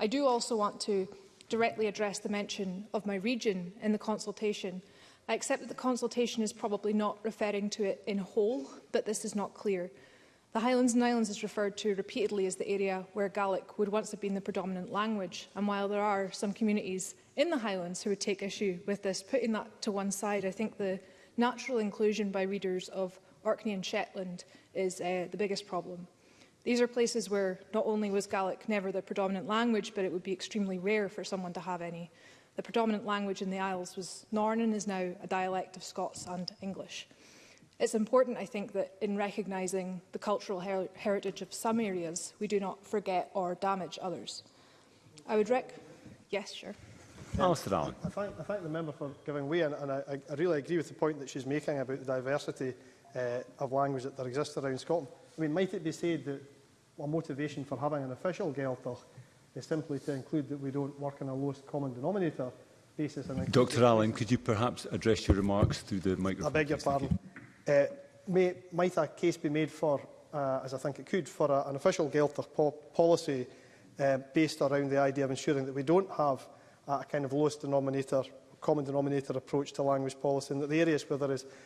S18: I do also want to directly address the mention of my region in the consultation. I accept that the consultation is probably not referring to it in whole, but this is not clear. The Highlands and Islands is referred to repeatedly as the area where Gaelic would once have been the predominant language, and while there are some communities in the Highlands who would take issue with this, putting that to one side, I think the natural inclusion by readers of Orkney and Shetland is uh, the biggest problem. These are places where not only was Gaelic never the predominant language, but it would be extremely rare for someone to have any. The predominant language in the Isles was Norn and is now a dialect of Scots and English. It's important, I think, that in recognising the cultural her heritage of some areas, we do not forget or damage others. I would rec... Yes, sure.
S16: Um, Alistair Allen.
S11: I thank, I thank the member for giving way, and, and I, I really agree with the point that she's making about the diversity uh, of language that there exists around Scotland. I mean, might it be said that a motivation for having an official Gaeltacht is simply to include that we don't work on a lowest common denominator basis? And
S16: Dr Allen, could you perhaps address your remarks through the microphone?
S11: I beg your pardon. Uh, eh, may, might a case be made for, uh, as I think it could, for a, an official Gaeltacht po policy uh, based around the idea of ensuring that we don't have a kind of lowest denominator, common denominator approach to language policy and that the areas where there is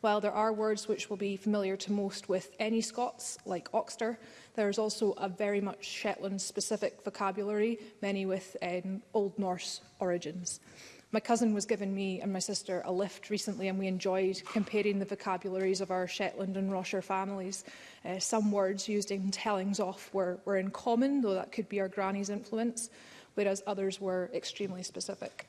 S18: While there are words which will be familiar to most with any Scots, like Oxter, There's also a very much Shetland-specific vocabulary, many with um, Old Norse origins. My cousin was giving me and my sister a lift recently and we enjoyed comparing the vocabularies of our Shetland and Rosher families. Uh, some words used in tellings off were, were in common, though that could be our granny's influence, whereas others were extremely specific.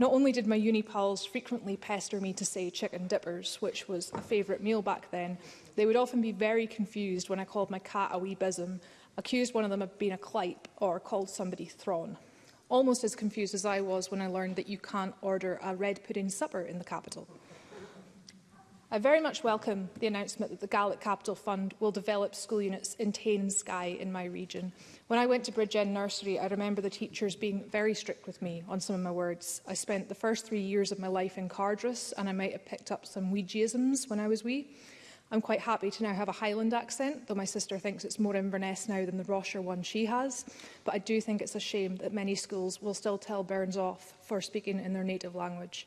S18: Not only did my uni pals frequently pester me to say chicken dippers, which was a favourite meal back then, they would often be very confused when I called my cat a wee bism, accused one of them of being a clipe, or called somebody thrawn. Almost as confused as I was when I learned that you can't order a red pudding supper in the capital. I very much welcome the announcement that the Gallic Capital Fund will develop school units in Tain and Skye in my region. When I went to Bridge End Nursery, I remember the teachers being very strict with me on some of my words. I spent the first three years of my life in Cardress and I might have picked up some Ouijaisms when I was wee. I'm quite happy to now have a Highland accent, though my sister thinks it's more Inverness now than the Rosher one she has. But I do think it's a shame that many schools will still tell Burns off for speaking in their native language.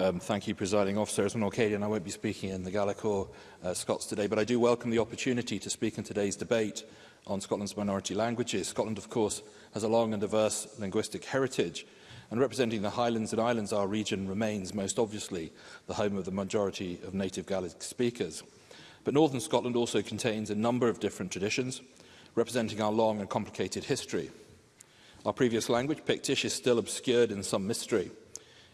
S19: Um, thank you, presiding officer. As an Orcadian, I won't be speaking in the Gaelic or uh, Scots today, but I do welcome the opportunity to speak in today's debate on Scotland's minority languages. Scotland, of course, has a long and diverse linguistic heritage, and representing the Highlands and Islands, our region remains, most obviously, the home of the majority of native Gaelic speakers. But northern Scotland also contains a number of different traditions, representing our long and complicated history. Our previous language, Pictish, is still obscured in some mystery,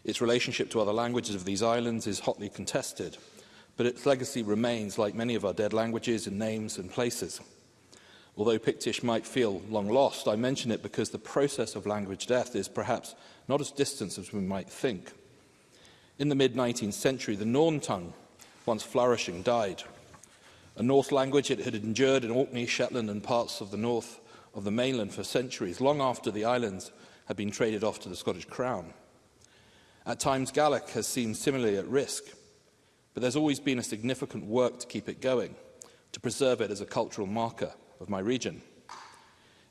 S19: Its relationship to other languages of these islands is hotly contested, but its legacy remains, like many of our dead languages, in names and places. Although Pictish might feel long lost, I mention it because the process of language death is perhaps not as distant as we might think. In the mid-19th century, the Norn tongue, once flourishing, died. A Norse language it had endured in Orkney, Shetland and parts of the north of the mainland for centuries, long after the islands had been traded off to the Scottish Crown. At times, Gallic has seemed similarly at risk, but there's always been a significant work to keep it going, to preserve it as a cultural marker of my region.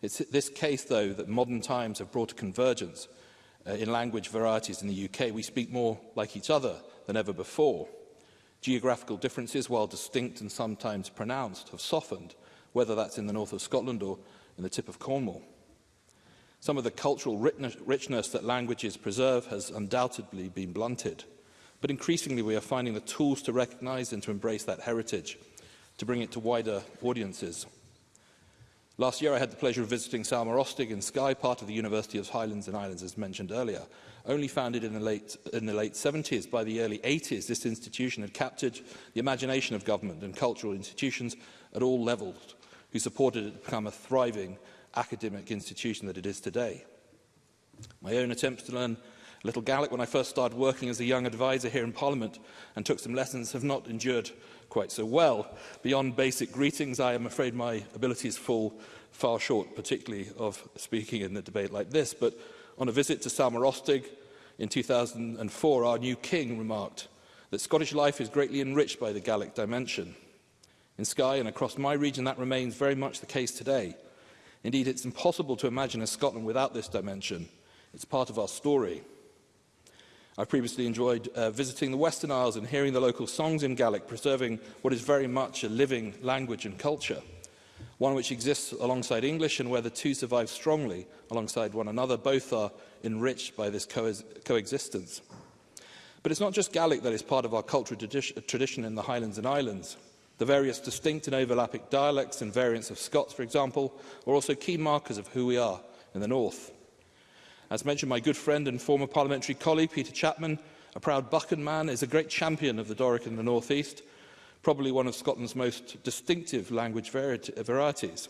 S19: It's this case, though, that modern times have brought a convergence uh, in language varieties in the UK. We speak more like each other than ever before. Geographical differences, while distinct and sometimes pronounced, have softened, whether that's in the north of Scotland or in the tip of Cornwall. Some of the cultural richness that languages preserve has undoubtedly been blunted. But increasingly, we are finding the tools to recognize and to embrace that heritage, to bring it to wider audiences. Last year, I had the pleasure of visiting Salma Rostig in Skye, part of the University of Highlands and Islands, as mentioned earlier. Only founded in the late, in the late 70s, by the early 80s, this institution had captured the imagination of government and cultural institutions at all levels, who supported it to become a thriving academic institution that it is today. My own attempt to learn a little Gaelic when I first started working as a young advisor here in Parliament and took some lessons have not endured quite so well. Beyond basic greetings, I am afraid my abilities fall far short, particularly of speaking in a debate like this. But on a visit to Salmarostig in 2004, our new king remarked that Scottish life is greatly enriched by the Gaelic dimension. In Skye and across my region, that remains very much the case today – Indeed, it's impossible to imagine a Scotland without this dimension. It's part of our story. I previously enjoyed uh, visiting the Western Isles and hearing the local songs in Gaelic, preserving what is very much a living language and culture, one which exists alongside English and where the two survive strongly alongside one another. Both are enriched by this co coexistence. But it's not just Gaelic that is part of our cultural tradi tradition in the Highlands and Islands. The various distinct and overlapping dialects and variants of Scots, for example, are also key markers of who we are in the North. As mentioned, my good friend and former parliamentary colleague, Peter Chapman, a proud Buchan man, is a great champion of the Doric in the North East, probably one of Scotland's most distinctive language varieties.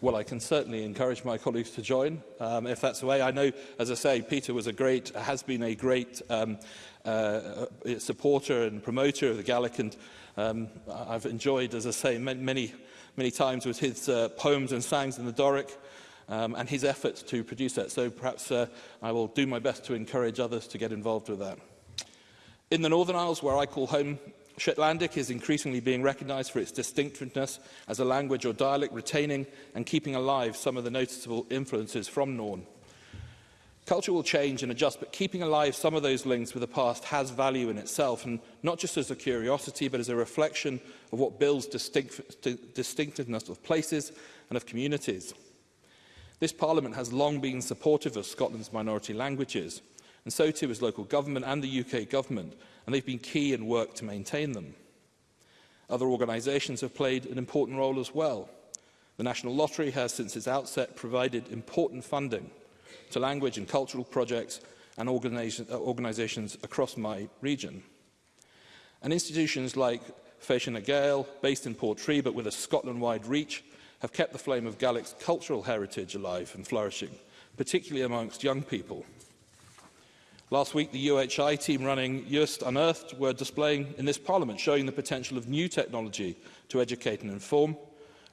S19: Well, I can certainly encourage my colleagues to join, um, if that's the way. I know, as I say, Peter was a great, has been a great um, uh, supporter and promoter of the Gaelic, and um, I've enjoyed, as I say, many, many many times with his uh, poems and songs in the Doric um, and his efforts to produce that. So perhaps uh, I will do my best to encourage others to get involved with that. In the Northern Isles, where I call home, Shetlandic is increasingly being recognised for its distinctiveness as a language or dialect retaining and keeping alive some of the noticeable influences from Norn. Culture will change and adjust, but keeping alive some of those links with the past has value in itself, and not just as a curiosity, but as a reflection of what builds distinct, distinctiveness of places and of communities. This Parliament has long been supportive of Scotland's minority languages, and so too has local government and the UK government, and they've been key in work to maintain them. Other organisations have played an important role as well. The National Lottery has, since its outset, provided important funding – to language and cultural projects and organisations uh, across my region. And institutions like Fashion Gael, based in Portree but with a Scotland-wide reach, have kept the flame of Gaelic's cultural heritage alive and flourishing, particularly amongst young people. Last week, the UHI team running Just Unearthed were displaying in this parliament, showing the potential of new technology to educate and inform,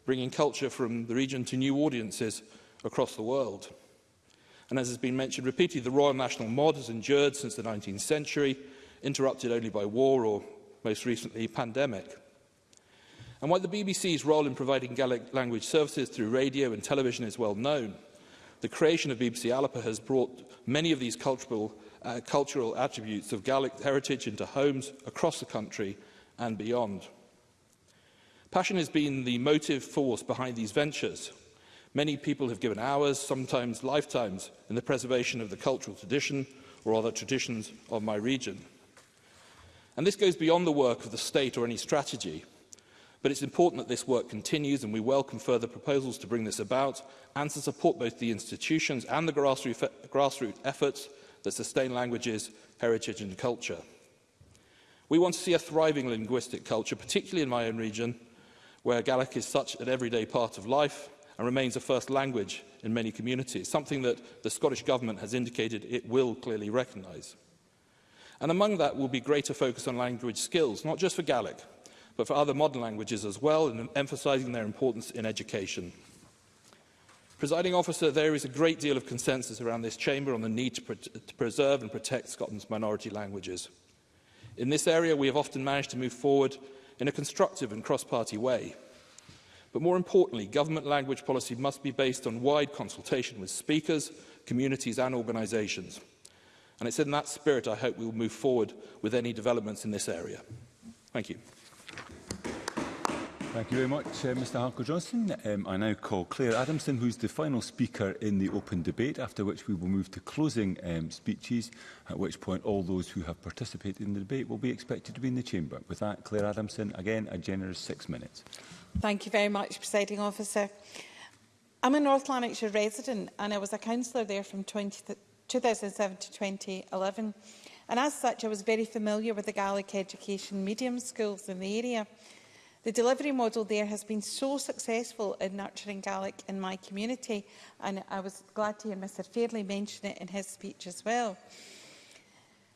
S19: bringing culture from the region to new audiences across the world and as has been mentioned repeatedly, the Royal National Mod has endured since the 19th century, interrupted only by war or, most recently, pandemic. And while the BBC's role in providing Gaelic language services through radio and television is well known, the creation of BBC Alapa has brought many of these cultural, uh, cultural attributes of Gaelic heritage into homes across the country and beyond. Passion has been the motive force behind these ventures, Many people have given hours, sometimes lifetimes, in the preservation of the cultural tradition or other traditions of my region. And this goes beyond the work of the state or any strategy, but it's important that this work continues and we welcome further proposals to bring this about and to support both the institutions and the grassroots, efforts that sustain languages, heritage and culture. We want to see a thriving linguistic culture, particularly in my own region, where Gaelic is such an everyday part of life and remains a first language in many communities, something that the Scottish Government has indicated it will clearly recognise. And among that will be greater focus on language skills, not just for Gaelic, but for other modern languages as well, and emphasising their importance in education. Presiding officer, there is a great deal of consensus around this chamber on the need to, pre to preserve and protect Scotland's minority languages. In this area, we have often managed to move forward in a constructive and cross-party way. But more importantly, government language policy must be based on wide consultation with speakers, communities and organisations. And it's in that spirit I hope we will move forward with any developments in this area. Thank you.
S16: Thank you very much, uh, Mr Harker Johnson. Um, I now call Claire Adamson, who's the final speaker in the open debate, after which we will move to closing um, speeches, at which point all those who have participated in the debate will be expected to be in the chamber. With that, Claire Adamson, again, a generous six minutes.
S20: Thank you very much, Presiding Officer. I'm a North Lanarkshire resident and I was a councillor there from 20 2007 to 2011. And as such, I was very familiar with the Gaelic education medium schools in the area. The delivery model there has been so successful in nurturing Gaelic in my community, and I was glad to hear Mr Fairley mention it in his speech as well.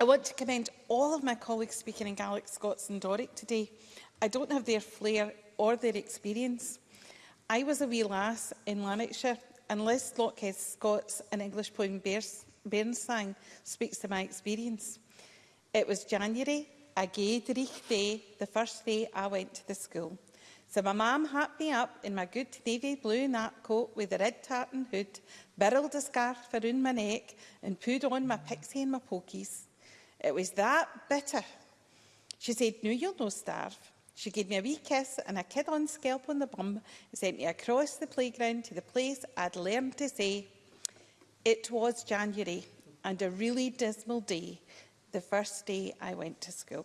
S20: I want to commend all of my colleagues speaking in Gaelic, Scots and Doric today. I don't have their flair or their experience. I was a wee lass in Lanarkshire and Liz Lockhead's Scott's an English poem Bairnsang speaks to my experience. It was January, a gay day, the first day I went to the school. So my mam hacked me up in my good navy blue nap coat with a red tartan hood, birled a scarf around my neck and put on my pixie and my pokies. It was that bitter. She said, no, you'll no starve. She gave me a wee kiss and a kid on scalp on the bum sent me across the playground to the place I'd learned to say. It was January and a really dismal day, the first day I went to school.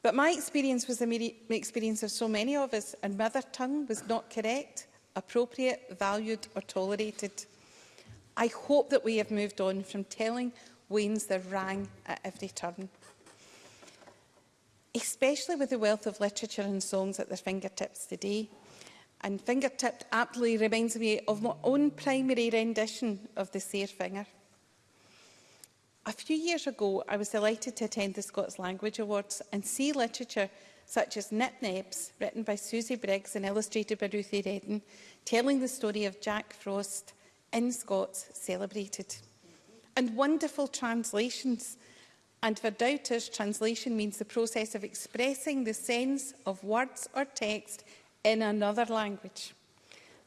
S20: But my experience was the experience of so many of us, and mother tongue was not correct, appropriate, valued or tolerated. I hope that we have moved on from telling Waynes the rang at every turn especially with the wealth of literature and songs at their fingertips today. And Fingertip aptly reminds me of my own primary rendition of the Seer Finger. A few years ago, I was delighted to attend the Scots Language Awards and see literature such as Nip Nebs, written by Susie Briggs and illustrated by Ruthie Redden, telling the story of Jack Frost in Scots celebrated. And wonderful translations and for doubters, translation means the process of expressing the sense of words or text in another language.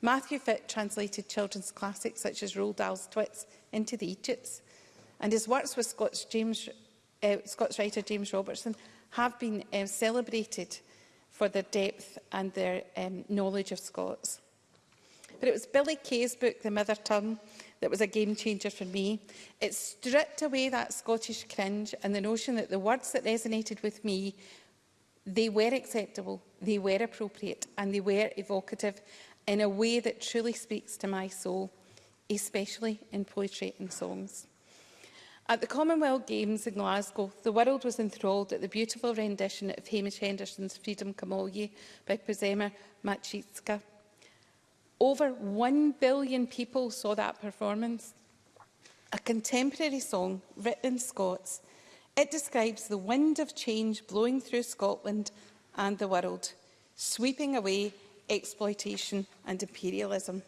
S20: Matthew Fitt translated children's classics such as Roald Dahl's Twits into the Egypts, and his works with Scots, James, uh, Scots writer James Robertson have been um, celebrated for their depth and their um, knowledge of Scots. But it was Billy Kay's book, The Mother Tongue, that was a game changer for me. It stripped away that Scottish cringe and the notion that the words that resonated with me, they were acceptable, they were appropriate and they were evocative in a way that truly speaks to my soul, especially in poetry and songs. At the Commonwealth Games in Glasgow, the world was enthralled at the beautiful rendition of Hamish Henderson's Freedom Come All Ye by Przema Machitska. Over 1 billion people saw that performance. A contemporary song written in Scots. It describes the wind of change blowing through Scotland and the world, sweeping away exploitation and imperialism.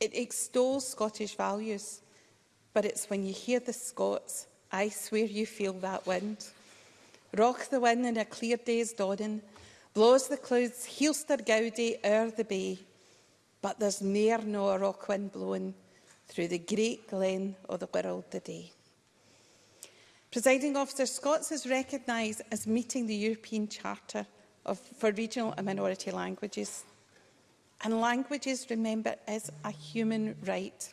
S20: It extols Scottish values, but it's when you hear the Scots, I swear you feel that wind. Rock the wind in a clear day's dawning, blows the clouds, heelster gowdy o'er the bay, but there's near no a rock wind blowing through the great glen of the world today. Presiding Officer, Scots is recognised as meeting the European Charter of, for Regional and Minority Languages. And languages, remember, is a human right.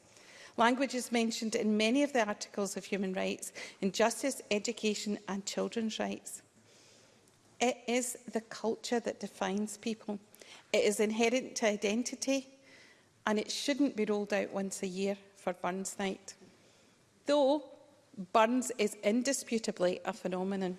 S20: Language is mentioned in many of the articles of human rights, in justice, education and children's rights. It is the culture that defines people. It is inherent to identity and it shouldn't be rolled out once a year for Burns Night. Though Burns is indisputably a phenomenon.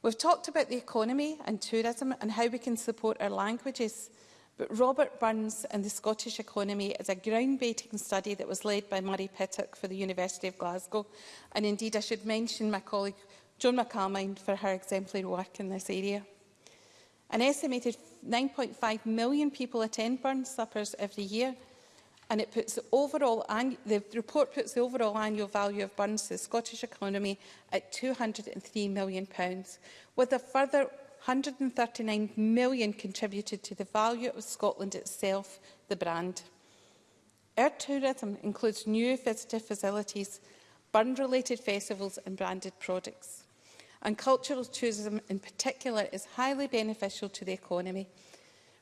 S20: We've talked about the economy and tourism and how we can support our languages, but Robert Burns and the Scottish economy is a groundbreaking study that was led by Murray Pittock for the University of Glasgow. And indeed, I should mention my colleague Joan McAlmine for her exemplary work in this area. An estimated 9.5 million people attend burn suppers every year and it puts the, overall, the report puts the overall annual value of burns to the Scottish economy at £203 million, with a further £139 million contributed to the value of Scotland itself, the brand. Our tourism includes new visitor facilities, burn-related festivals and branded products and cultural tourism in particular is highly beneficial to the economy.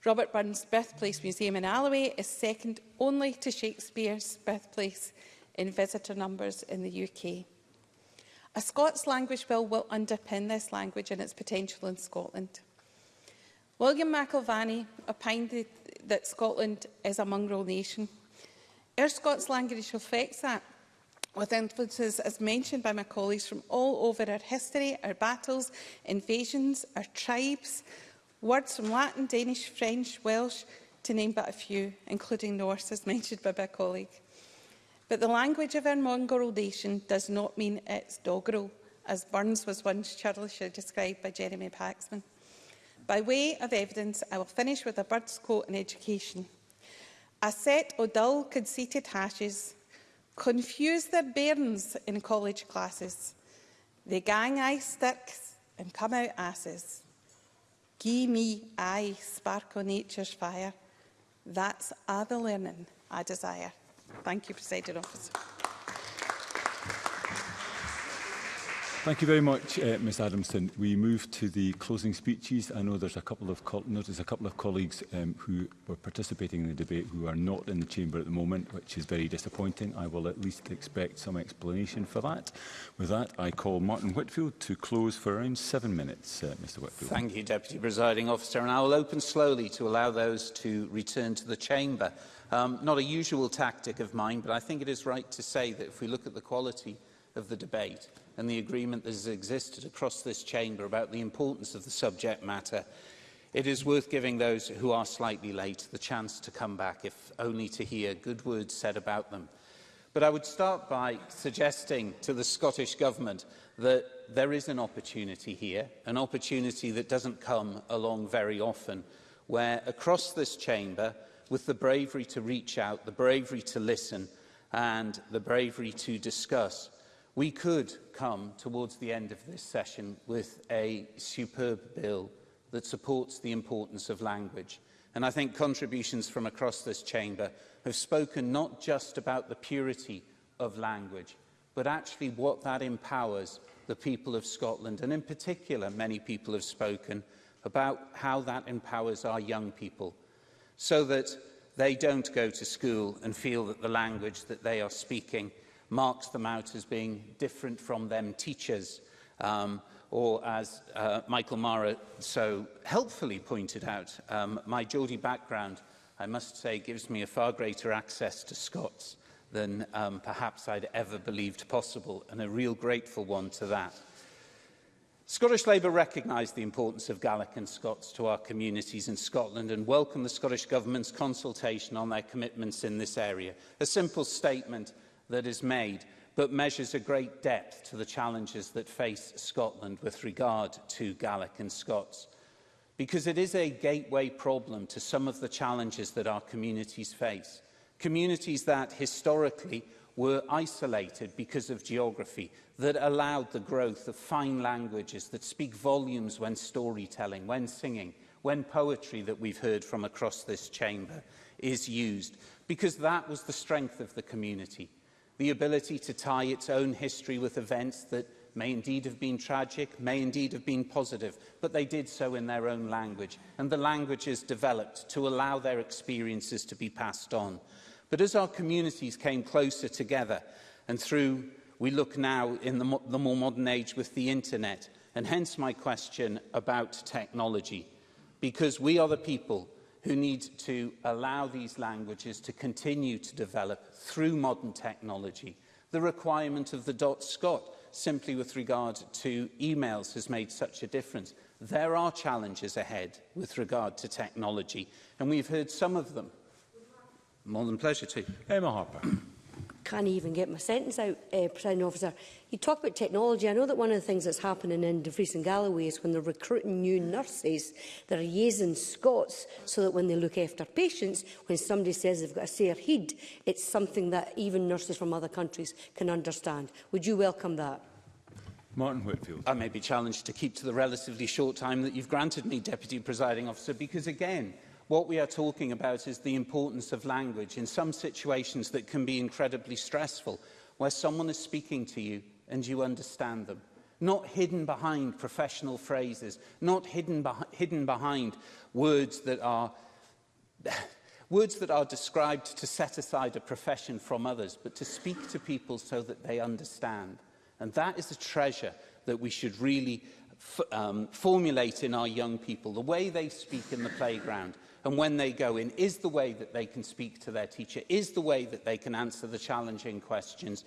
S20: Robert Burns' birthplace museum in Alloway is second only to Shakespeare's birthplace in visitor numbers in the UK. A Scots language bill will underpin this language and its potential in Scotland. William McIlvany opined that Scotland is a mongrel nation. Our Scots language affects that with influences, as mentioned by my colleagues, from all over our history, our battles, invasions, our tribes, words from Latin, Danish, French, Welsh, to name but a few, including Norse, as mentioned by my colleague. But the language of our mongrel nation does not mean it's doggerel, as Burns was once churlishly described by Jeremy Paxman. By way of evidence, I will finish with a bird's quote in education. A set o dull, conceited hashes confuse their bairns in college classes. They gang eye sticks and come out asses. Gee me aye, sparkle nature's fire. That's other learning I desire. Thank you, Presiding Officer.
S16: Thank you very much, uh, Ms Adamson. We move to the closing speeches. I know there's a couple of there's a couple of colleagues um, who were participating in the debate who are not in the chamber at the moment, which is very disappointing. I will at least expect some explanation for that. With that, I call Martin Whitfield to close for around seven minutes, uh, Mr Whitfield.
S21: Thank you, Deputy Presiding Officer. And I will open slowly to allow those to return to the chamber. Um, not a usual tactic of mine, but I think it is right to say that if we look at the quality of the debate and the agreement that has existed across this chamber about the importance of the subject matter, it is worth giving those who are slightly late the chance to come back, if only to hear good words said about them. But I would start by suggesting to the Scottish Government that there is an opportunity here, an opportunity that doesn't come along very often, where across this chamber, with the bravery to reach out, the bravery to listen, and the bravery to discuss, we could come towards the end of this session with a superb bill that supports the importance of language. And I think contributions from across this chamber have spoken not just about the purity of language, but actually what that empowers the people of Scotland. And in particular, many people have spoken about how that empowers our young people so that they don't go to school and feel that the language that they are speaking marks them out as being different from them teachers. Um, or as uh, Michael Mara so helpfully pointed out, um, my Geordie background, I must say, gives me a far greater access to Scots than um, perhaps I'd ever believed possible, and a real grateful one to that. Scottish Labour recognised the importance of Gaelic and Scots to our communities in Scotland and welcomed the Scottish Government's consultation on their commitments in this area. A simple statement that is made, but measures a great depth to the challenges that face Scotland with regard to Gaelic and Scots. Because it is a gateway problem to some of the challenges that our communities face. Communities that historically were isolated because of geography, that allowed the growth of fine languages that speak volumes when storytelling, when singing, when poetry that we've heard from across this chamber is used, because that was the strength of the community the ability to tie its own history with events that may indeed have been tragic, may indeed have been positive, but they did so in their own language, and the language is developed to allow their experiences to be passed on. But as our communities came closer together, and through, we look now in the, mo the more modern age with the internet, and hence my question about technology, because we are the people who need to allow these languages to continue to develop through modern technology. The requirement of the dot Scot simply with regard to emails has made such a difference. There are challenges ahead with regard to technology, and we've heard some of them. More than pleasure to.
S16: Emma Harper
S7: can't even get my sentence out, uh, President Officer. You talk about technology. I know that one of the things that's happening in Dumfries and Galloway is when they're recruiting new nurses, they're using Scots so that when they look after patients, when somebody says they've got a sere heed, it's something that even nurses from other countries can understand. Would you welcome that?
S16: Martin Whitfield.
S21: I may be challenged to keep to the relatively short time that you've granted me, Deputy Presiding Officer, because again, What we are talking about is the importance of language in some situations that can be incredibly stressful, where someone is speaking to you and you understand them. Not hidden behind professional phrases, not hidden, be hidden behind words that are words that are described to set aside a profession from others, but to speak to people so that they understand. And that is a treasure that we should really um, formulate in our young people, the way they speak in the playground, and when they go in is the way that they can speak to their teacher, is the way that they can answer the challenging questions.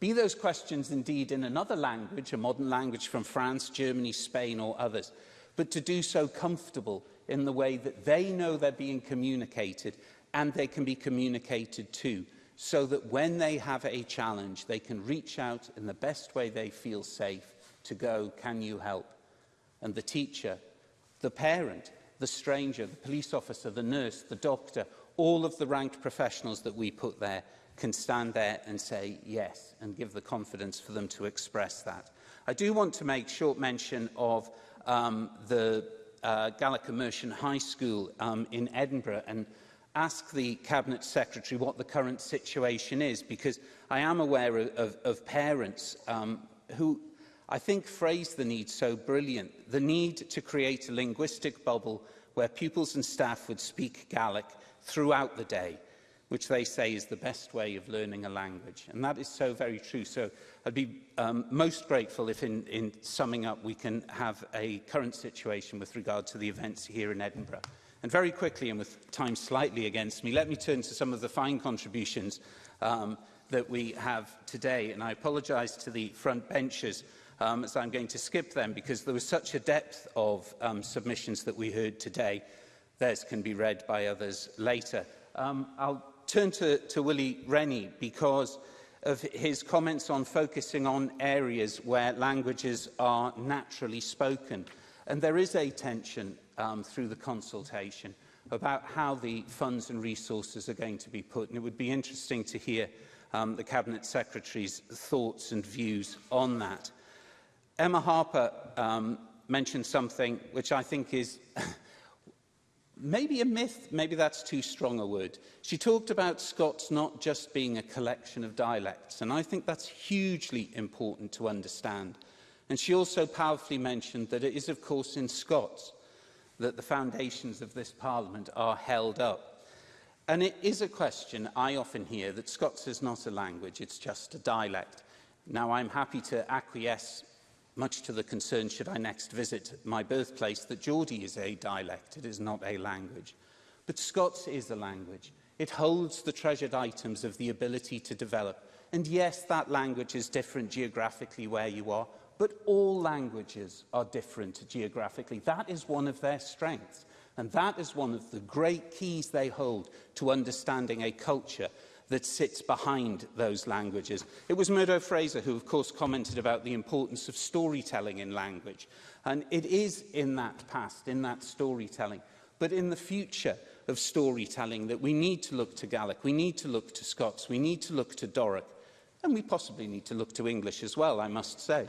S21: Be those questions indeed in another language, a modern language from France, Germany, Spain or others, but to do so comfortable in the way that they know they're being communicated and they can be communicated to so that when they have a challenge, they can reach out in the best way they feel safe to go, can you help? And the teacher, the parent, the stranger, the police officer, the nurse, the doctor, all of the ranked professionals that we put there can stand there and say yes and give the confidence for them to express that. I do want to make short mention of um, the uh, Gallic Immersion High School um, in Edinburgh and ask the Cabinet Secretary what the current situation is because I am aware of, of, of parents um, who I think, phrased the need so brilliant, the need to create a linguistic bubble where pupils and staff would speak Gaelic throughout the day, which they say is the best way of learning a language. And that is so very true. So I'd be um, most grateful if in, in summing up we can have a current situation with regard to the events here in Edinburgh. And very quickly, and with time slightly against me, let me turn to some of the fine contributions um, that we have today. And I apologise to the front benches um, so I'm going to skip them because there was such a depth of um, submissions that we heard today. Theirs can be read by others later. Um, I'll turn to, to Willie Rennie because of his comments on focusing on areas where languages are naturally spoken. And there is a tension um, through the consultation about how the funds and resources are going to be put. And it would be interesting to hear um, the Cabinet Secretary's thoughts and views on that. Emma Harper um, mentioned something which I think is maybe a myth, maybe that's too strong a word. She talked about Scots not just being a collection of dialects, and I think that's hugely important to understand. And she also powerfully mentioned that it is, of course, in Scots that the foundations of this parliament are held up. And it is a question I often hear that Scots is not a language, it's just a dialect. Now, I'm happy to acquiesce much to the concern should I next visit my birthplace that Geordie is a dialect, it is not a language. But Scots is a language. It holds the treasured items of the ability to develop. And yes, that language is different geographically where you are, but all languages are different geographically. That is one of their strengths. And that is one of the great keys they hold to understanding a culture that sits behind those languages. It was Murdo Fraser who, of course, commented about the importance of storytelling in language. And it is in that past, in that storytelling, but in the future of storytelling that we need to look to Gaelic, we need to look to Scots, we need to look to Doric, and we possibly need to look to English as well, I must say.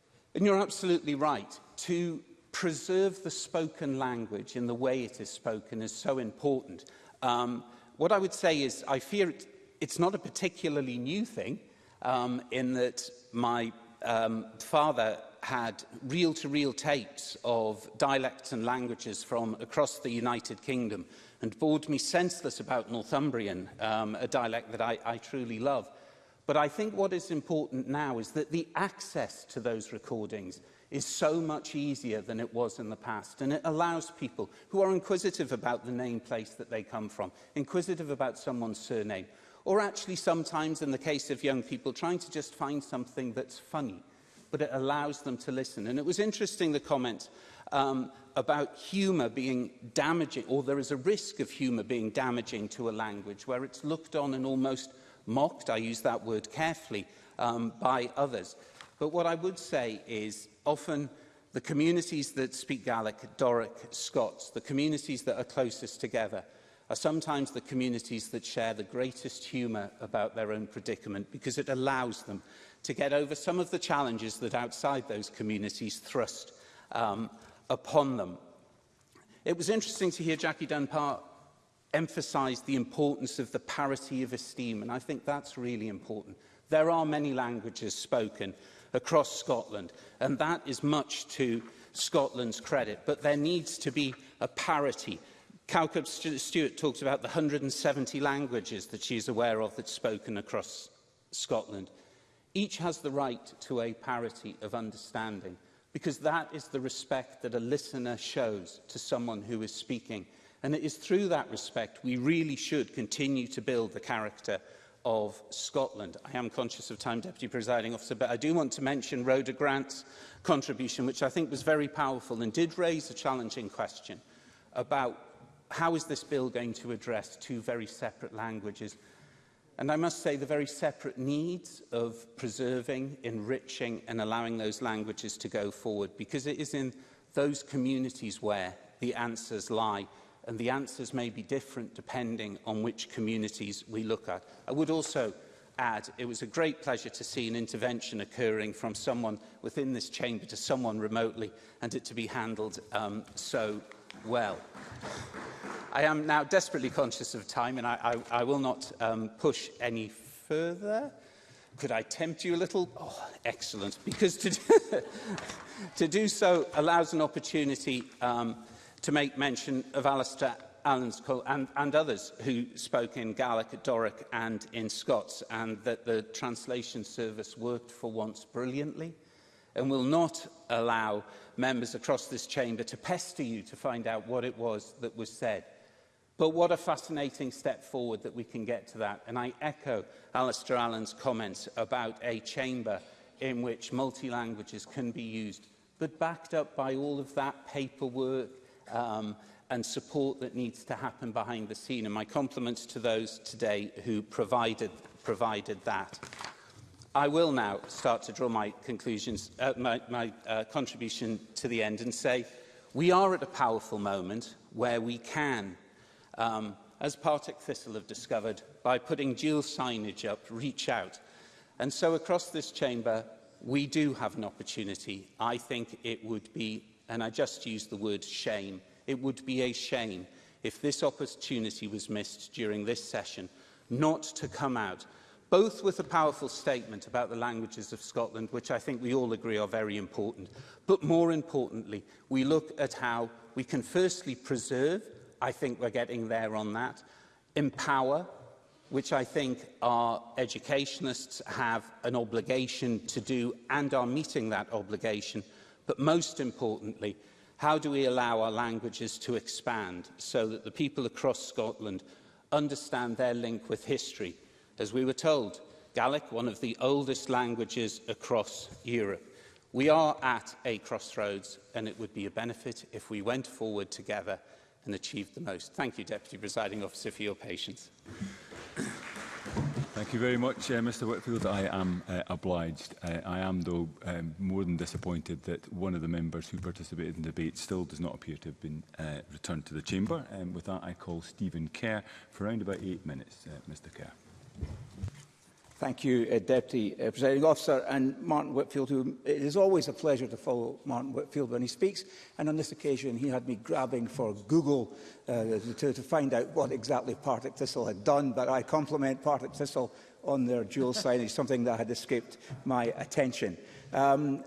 S20: And
S21: you're absolutely right. To preserve the spoken language in the way it is spoken is so important. Um, what I would say is I fear it, it's not a particularly new thing um, in that my um, father had reel-to-reel -reel tapes of dialects and languages from across the United Kingdom and bored me senseless about Northumbrian, um, a dialect that I, I truly love. But I think what is important now is that the access to those recordings – is so much easier than it was in the past. And it allows people who are inquisitive about the name place that they come from, inquisitive about someone's surname, or actually sometimes in the case of young people trying to just find something that's funny, but it allows them to listen. And it was interesting, the comment um, about humour being damaging, or there is a risk of humour being damaging to a language where it's looked on and almost mocked, I use that word carefully, um, by others. But what I would say is often the communities that speak Gaelic, Doric, Scots, the communities that are closest together are sometimes the communities that share the greatest humour about their own predicament because it allows them to get over some of the challenges that outside those communities thrust um, upon them. It was interesting to hear Jackie Dunbar emphasise the importance of the parity of esteem, and I think that's really important. There are many languages spoken, across Scotland. And that is much to Scotland's credit. But there needs to be a parity. Cowcup Stewart talks about the 170 languages that she's aware of that's spoken across Scotland. Each has the right to a parity of understanding because that is the respect that a listener shows to someone who is speaking. And it is through that respect we really should continue to build the character of Scotland. I am conscious of time, Deputy Presiding Officer, but I do want to mention Rhoda Grant's contribution, which I think was very powerful and did raise a challenging question about how is this bill going to address two very separate languages And I must say the very separate needs of preserving, enriching and allowing those languages to go forward because it is in those communities where the answers lie and the answers may be different depending on which communities we look at. I would also add it was a great pleasure to see an intervention occurring from someone within this chamber to someone remotely and it to be handled um, so well. I am now desperately conscious of time and I, I, I will not um, push any further. Could I tempt you a little? Oh, excellent. Because to do, to do so allows an opportunity um, to make mention of Alistair Allen's call and, and others who spoke in Gaelic, Doric and in Scots, and that the translation service worked for once brilliantly and will not allow members across this chamber to pester you to find out what it was that was said. But what a fascinating step forward that we can get to that. And I echo Alistair Allen's comments about a chamber in which multi-languages can be used, but backed up by all of that paperwork um, and support that needs to happen behind the scene. And my compliments to those today who provided, provided that. I will now start to draw my conclusions, uh, my, my uh, contribution to the end and say we are at a powerful moment where we can, um, as Partick Thistle have discovered, by putting dual signage up, reach out. And so across this chamber, we do have an opportunity. I think it would be and I just use the word shame. It would be a shame if this opportunity was missed during this session not to come out, both with a powerful statement about the languages of Scotland, which I think we all agree are very important, but more importantly, we look at how we can firstly preserve, I think we're getting there on that, empower, which I think our educationists have an obligation to do and are meeting that obligation – But most importantly, how do we allow our languages to expand so that the people across Scotland understand their link with history? As we were told, Gaelic, one of the oldest languages across Europe. We are at a crossroads and it would be a benefit if we went forward together and achieved the most. Thank you, Deputy Presiding Officer, for your patience.
S16: Thank you very much, uh, Mr Whitfield. I am uh, obliged. Uh, I am, though, um, more than disappointed that one of the members who participated in the debate still does not appear to have been uh, returned to the chamber. Um, with that, I call Stephen Kerr for around about eight minutes. Uh, Mr Kerr.
S3: Thank you, uh, Deputy uh, Presiding Officer. And Martin Whitfield, who it is always a pleasure to follow Martin Whitfield when he speaks. And on this occasion, he had me grabbing for Google uh, to, to find out what exactly Partick Thistle had done. But I compliment Partick Thistle on their dual signage, something that had escaped my attention. Um,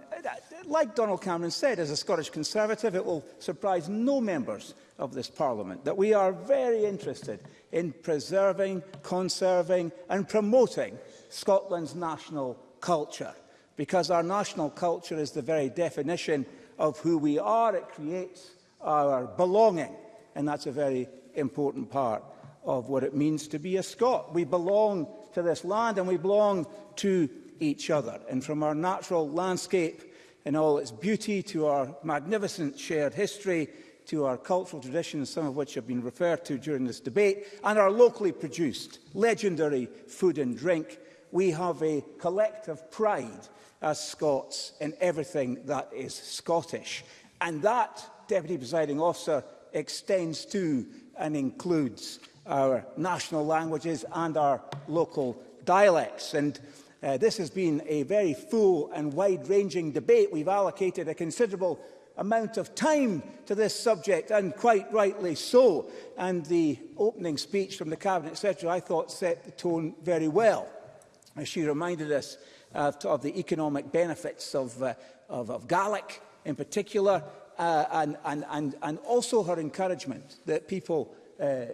S3: like Donald Cameron said, as a Scottish Conservative, it will surprise no members of this Parliament that we are very interested in preserving, conserving and promoting Scotland's national culture, because our national culture is the very definition of who we are. It creates our belonging, and that's a very important part of what it means to be a Scot. We belong to this land and we belong to each other. And from our natural landscape in all its beauty to our magnificent shared history to our cultural traditions, some of which have been referred to during this debate, and our locally produced legendary food and drink, we have a collective pride as Scots in everything that is Scottish. And that, Deputy Presiding Officer, extends to and includes our national languages and our local dialects. And uh, this has been a very full and wide-ranging debate. We've allocated a considerable amount of time to this subject, and quite rightly so. And the opening speech from the Cabinet Secretary, I thought, set the tone very well. She reminded us uh, of the economic benefits of, uh, of, of garlic in particular, uh, and, and, and, and also her encouragement that people uh,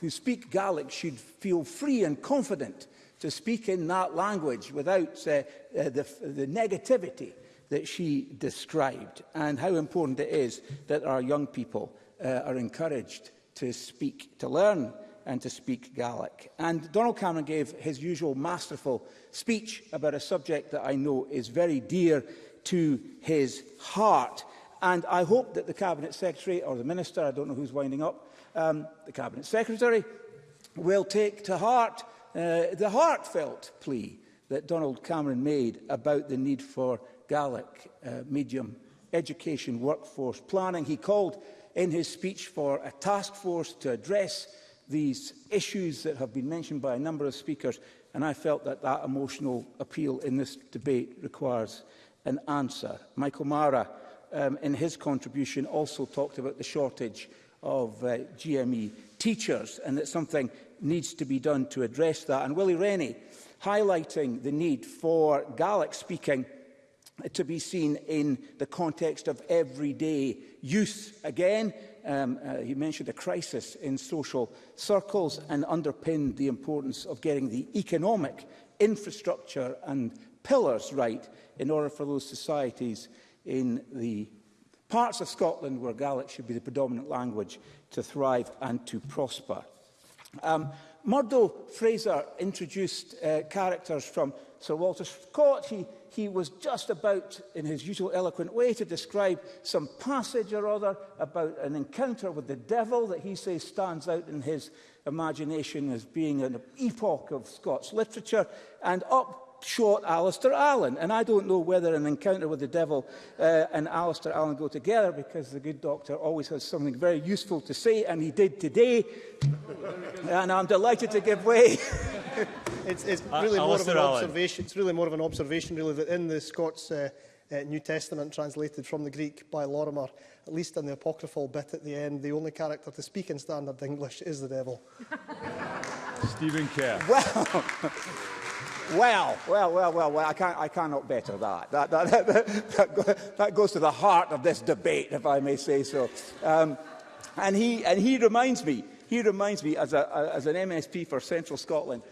S3: who speak Gaelic should feel free and confident to speak in that language without uh, uh, the, the negativity that she described and how important it is that our young people uh, are encouraged to speak, to learn and to speak Gaelic. And Donald Cameron gave his usual masterful speech about a subject that I know is very dear to his heart. And I hope that the Cabinet Secretary or the Minister, I don't know who's winding up, um, the Cabinet Secretary will take to heart uh, the heartfelt plea that Donald Cameron made about the need for Gaelic uh, medium education workforce planning. He called in his speech for a task force to address these issues that have been mentioned by a number of speakers, and I felt that that emotional appeal in this debate requires an answer. Michael Mara, um, in his contribution, also talked about the shortage of uh, GME teachers and that something needs to be done to address that. And Willie Rennie, highlighting the need for Gaelic-speaking to be seen in the context of everyday use. Again, um, uh, he mentioned a crisis in social circles and underpinned the importance of getting the economic infrastructure and pillars right in order for those societies in the parts of Scotland where Gaelic should be the predominant language to thrive and to prosper. Um, Murdo Fraser introduced uh, characters from Sir Walter Scott. He he was just about, in his usual eloquent way, to describe some passage or other about an encounter with the devil that he says stands out in his imagination as being an epoch of Scots literature. And up short Alistair Allen. And I don't know whether an encounter with the devil uh, and Alistair Allen go together because the good doctor always has something very useful to say, and he did today. and I'm delighted to give way.
S11: it's, it's really uh, more of an observation. It's really more of an observation, really, that in the Scots uh, uh, New Testament, translated from the Greek by Lorimer, at least in the apocryphal bit at the end, the only character to speak in standard English is the devil.
S16: Stephen Kerr.
S3: Well. Well, well, well, well, well, I, can't, I cannot better that. That, that, that, that, that goes to the heart of this debate, if I may say so. Um, and, he, and he reminds me, he reminds me as, a, as an MSP for Central Scotland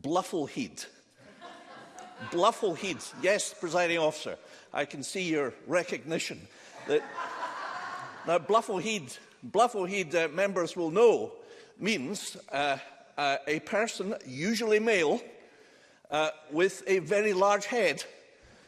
S22: bluffleheed. bluffleheed, yes, presiding officer, I can see your recognition. That now, bluffleheed, bluffleheed uh, members will know means uh, uh, a person, usually male, uh, with a very large head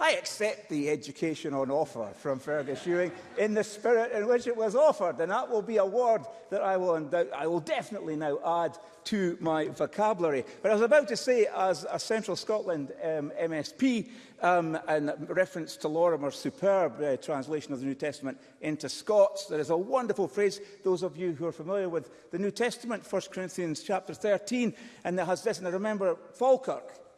S22: I
S3: accept the education on offer from Fergus Ewing in the spirit in which it was offered, and that will be a word that I will, I will definitely now add to my vocabulary. But I was about to say, as a Central Scotland um, MSP, um, in reference to Lorimer's superb uh, translation of the New Testament into Scots, there is a wonderful phrase, those of you who are familiar with the New Testament, 1 Corinthians chapter 13, and there has this, and I remember Falkirk,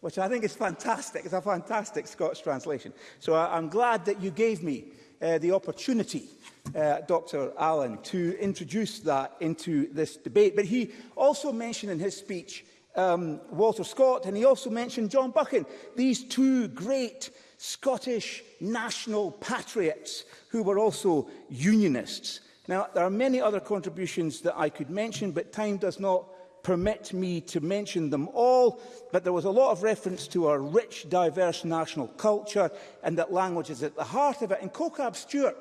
S3: Which I think is fantastic. It's a fantastic Scots translation. So I'm glad that you gave me uh, the opportunity, uh, Dr Allen, to introduce that into this debate. But he also mentioned in his speech um, Walter Scott, and he also mentioned John Buchan, these two great Scottish national patriots who were also unionists. Now, there are many other contributions that I could mention, but time does not permit me to mention them all, but there was a lot of reference to our rich, diverse national culture and that language is at the heart of it. And Kokab Stewart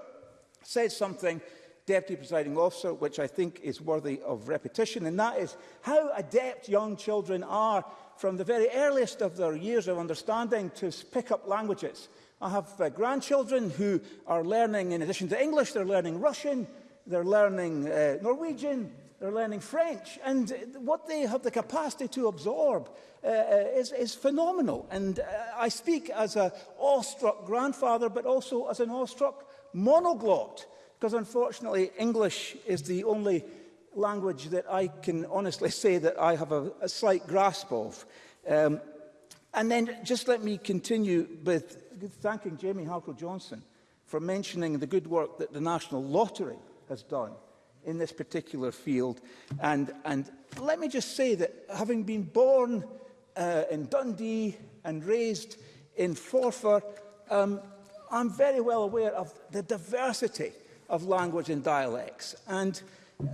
S3: said something, Deputy Presiding Officer, which I think is worthy of repetition, and that is how adept young children are from the very earliest of their years of understanding to pick up languages. I have uh, grandchildren who are learning, in addition to English, they're learning Russian, they're learning uh, Norwegian, are learning French. And uh, what they have the capacity to absorb uh, uh, is, is phenomenal. And uh, I speak as an awestruck grandfather, but also as an awestruck monoglot, because unfortunately English is the only language that I can honestly say that I have a, a slight grasp of. Um, and then just let me continue with thanking Jamie Harkle-Johnson for mentioning the good work that the National Lottery has done in this particular field. And, and let me just say that having been born uh, in Dundee and raised in Forfar, um, I'm very well aware of the diversity of language and dialects. And, uh,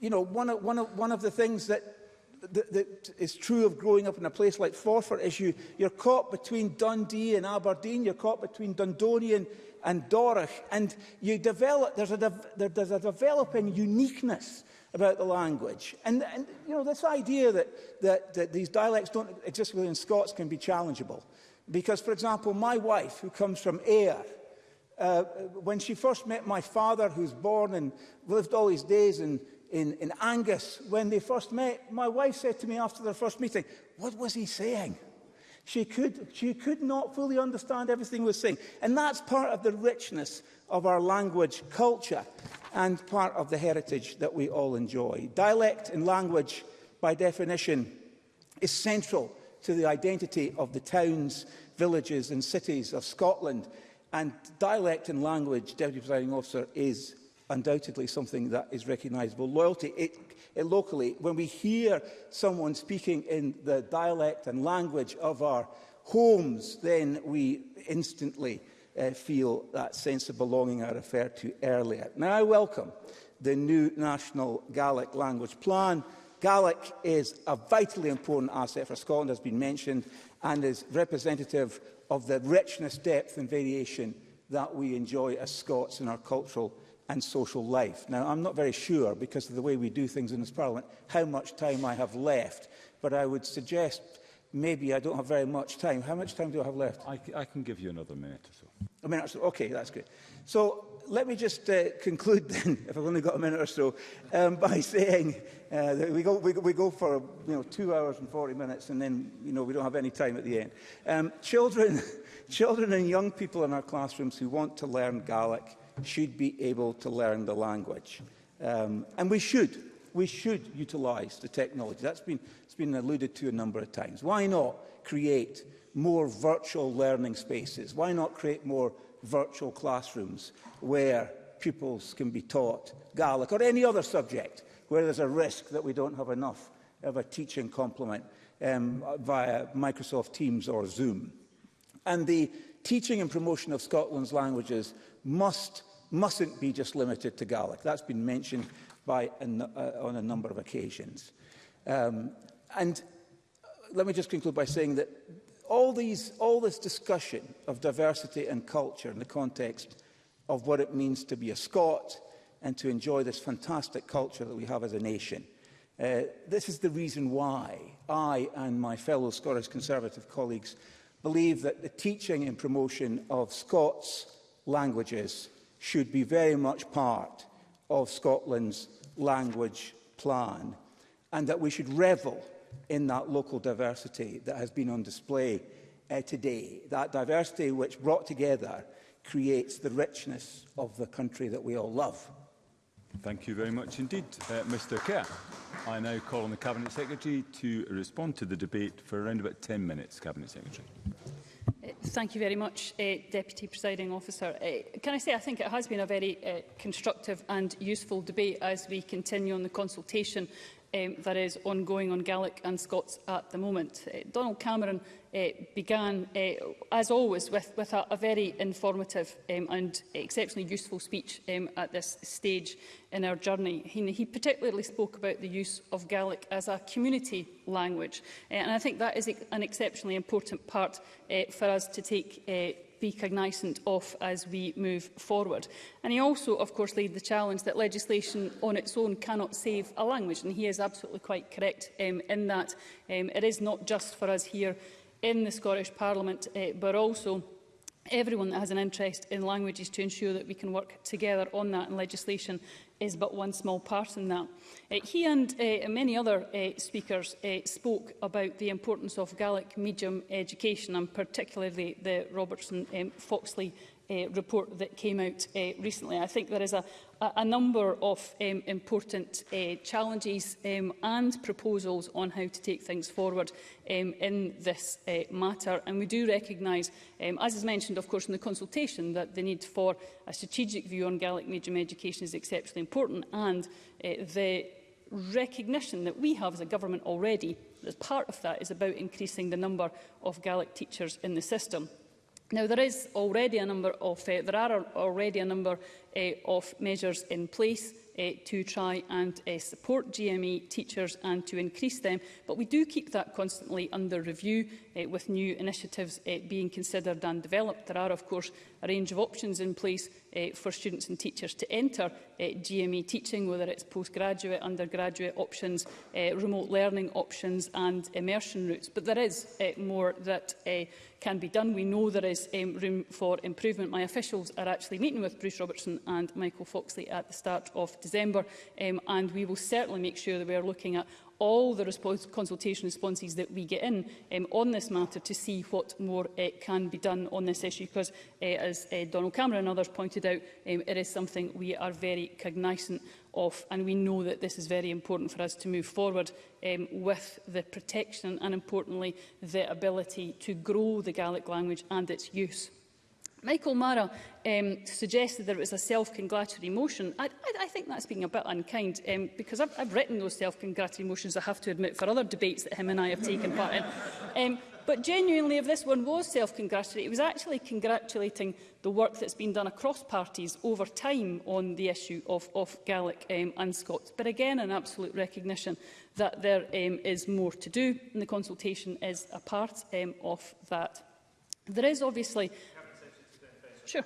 S3: you know, one of, one of, one of the things that that, that is true of growing up in a place like Forfar is you, you're caught between Dundee and Aberdeen, you're caught between Dundonian and Dorich. And you develop, there's a, there, there's a developing uniqueness about the language. And, and you know, this idea that, that, that these dialects don't exist in Scots can be challengeable. Because, for example, my wife, who comes from Ayr, uh, when she first met my father, who's born and lived all his days in, in, in Angus, when they first met, my wife said to me after their first meeting, what was he saying? She could, she could not fully understand everything we're saying. And that's part of the richness of our language culture and part of the heritage that we all enjoy. Dialect and language, by definition, is central to the identity of the towns, villages and cities of Scotland. And dialect and language, Deputy Presiding Officer, is undoubtedly something that is recognisable. Loyalty, it uh, locally, when we hear someone speaking in the dialect and language of our homes, then we instantly uh, feel that sense of belonging I referred to earlier. Now, I welcome the new National Gaelic Language Plan. Gaelic is a vitally important asset for Scotland, has been mentioned, and is representative of the richness, depth and variation that we enjoy as Scots in our cultural and social life. Now, I'm not very sure, because of the way we do things in this Parliament, how much time I have left, but I would suggest maybe I don't have very much time. How much time do I have left?
S16: I, I can give you another minute or so.
S3: A minute or so, okay, that's good. So let me just uh, conclude then, if I've only got a minute or so, um, by saying uh, that we go, we, go, we go for you know, two hours and 40 minutes and then you know, we don't have any time at the end. Um, children, children and young people in our classrooms who want to learn Gaelic should be able to learn the language. Um, and we should. We should utilise the technology. That's been, it's been alluded to a number of times. Why not create more virtual learning spaces? Why not create more virtual classrooms where pupils can be taught Gaelic or any other subject where there's a risk that we don't have enough of a teaching complement um, via Microsoft Teams or Zoom. And the teaching and promotion of Scotland's languages must mustn't be just limited to Gaelic. That's been mentioned by an, uh, on a number of occasions. Um, and uh, let me just conclude by saying that all, these, all this discussion of diversity and culture in the context of what it means to be a Scot and to enjoy this fantastic culture that we have as a nation. Uh, this is the reason why I and my fellow Scottish Conservative colleagues believe that the teaching and promotion of Scots languages should be very much part of Scotland's language plan and that we should revel in that local diversity that has been on display uh, today. That diversity which brought together creates the richness of the country that we all love.
S16: Thank you very much indeed, uh, eh, Mr Kerr. I now call on the Cabinet Secretary to respond to the debate for around about 10 minutes, Cabinet Secretary.
S2: Thank you very much, uh, Deputy Presiding Officer. Uh, can I say I think it has been a very uh, constructive and useful debate as we continue on the consultation um, that is ongoing on Gaelic and Scots at the moment. Uh, Donald Cameron uh, began, uh, as always, with, with a, a very informative um, and exceptionally useful speech um, at this stage in our journey. He, he particularly spoke about the use of Gaelic as a community language, uh, and I think that is an exceptionally important part uh, for us to take uh, be cognisant of as we move forward. And he also, of course, laid the challenge that legislation on its own cannot save a language, and he is absolutely quite correct um, in that. Um, it is not just for us here in the Scottish Parliament, uh, but also everyone that has an interest in languages to ensure that we can work together on that and legislation is but one small part in that. Uh, he and uh, many other uh, speakers uh, spoke about the importance of Gaelic medium education and particularly the Robertson um, Foxley uh, report that came out uh, recently. I think there is a, a, a number of um, important uh, challenges um, and proposals on how to take things forward um, in this uh, matter. And we do recognise, um, as is mentioned, of course, in the consultation, that the need for a strategic view on Gaelic medium education is exceptionally important and uh, the recognition that we have as a government already as part of that is about increasing the number of Gaelic teachers in the system. Now, there is already a number of uh, there are already a number uh, of measures in place uh, to try and uh, support GME teachers and to increase them, but we do keep that constantly under review uh, with new initiatives uh, being considered and developed. There are, of course, a range of options in place uh, for students and teachers to enter uh, GME teaching, whether it's postgraduate, undergraduate options, uh, remote learning options and immersion routes. But there is uh, more that uh, can be done. We know there is um, room for improvement. My officials are actually meeting with Bruce Robertson and Michael Foxley at the start of December, um, and we will certainly make sure that we are looking at all the response, consultation responses that we get in um, on this matter to see what more uh, can be done on this issue because, uh, as uh, Donald Cameron and others pointed out, um, it is something we are very cognizant of and we know that this is very important for us to move forward um, with the protection and importantly the ability to grow the Gaelic language and its use. Michael Mara um, suggested that it was a self-congratulatory motion. I, I, I think that's being a bit unkind um, because I've, I've written those self-congratulatory motions, I have to admit, for other debates that him and I have taken part in. Um, But genuinely, if this one was self-congratulatory, it was actually congratulating the work that's been done across parties over time on the issue of, of Gaelic um, and Scots. But again, an absolute recognition that there um, is more to do, and the consultation is a part um, of that. There is obviously Sure.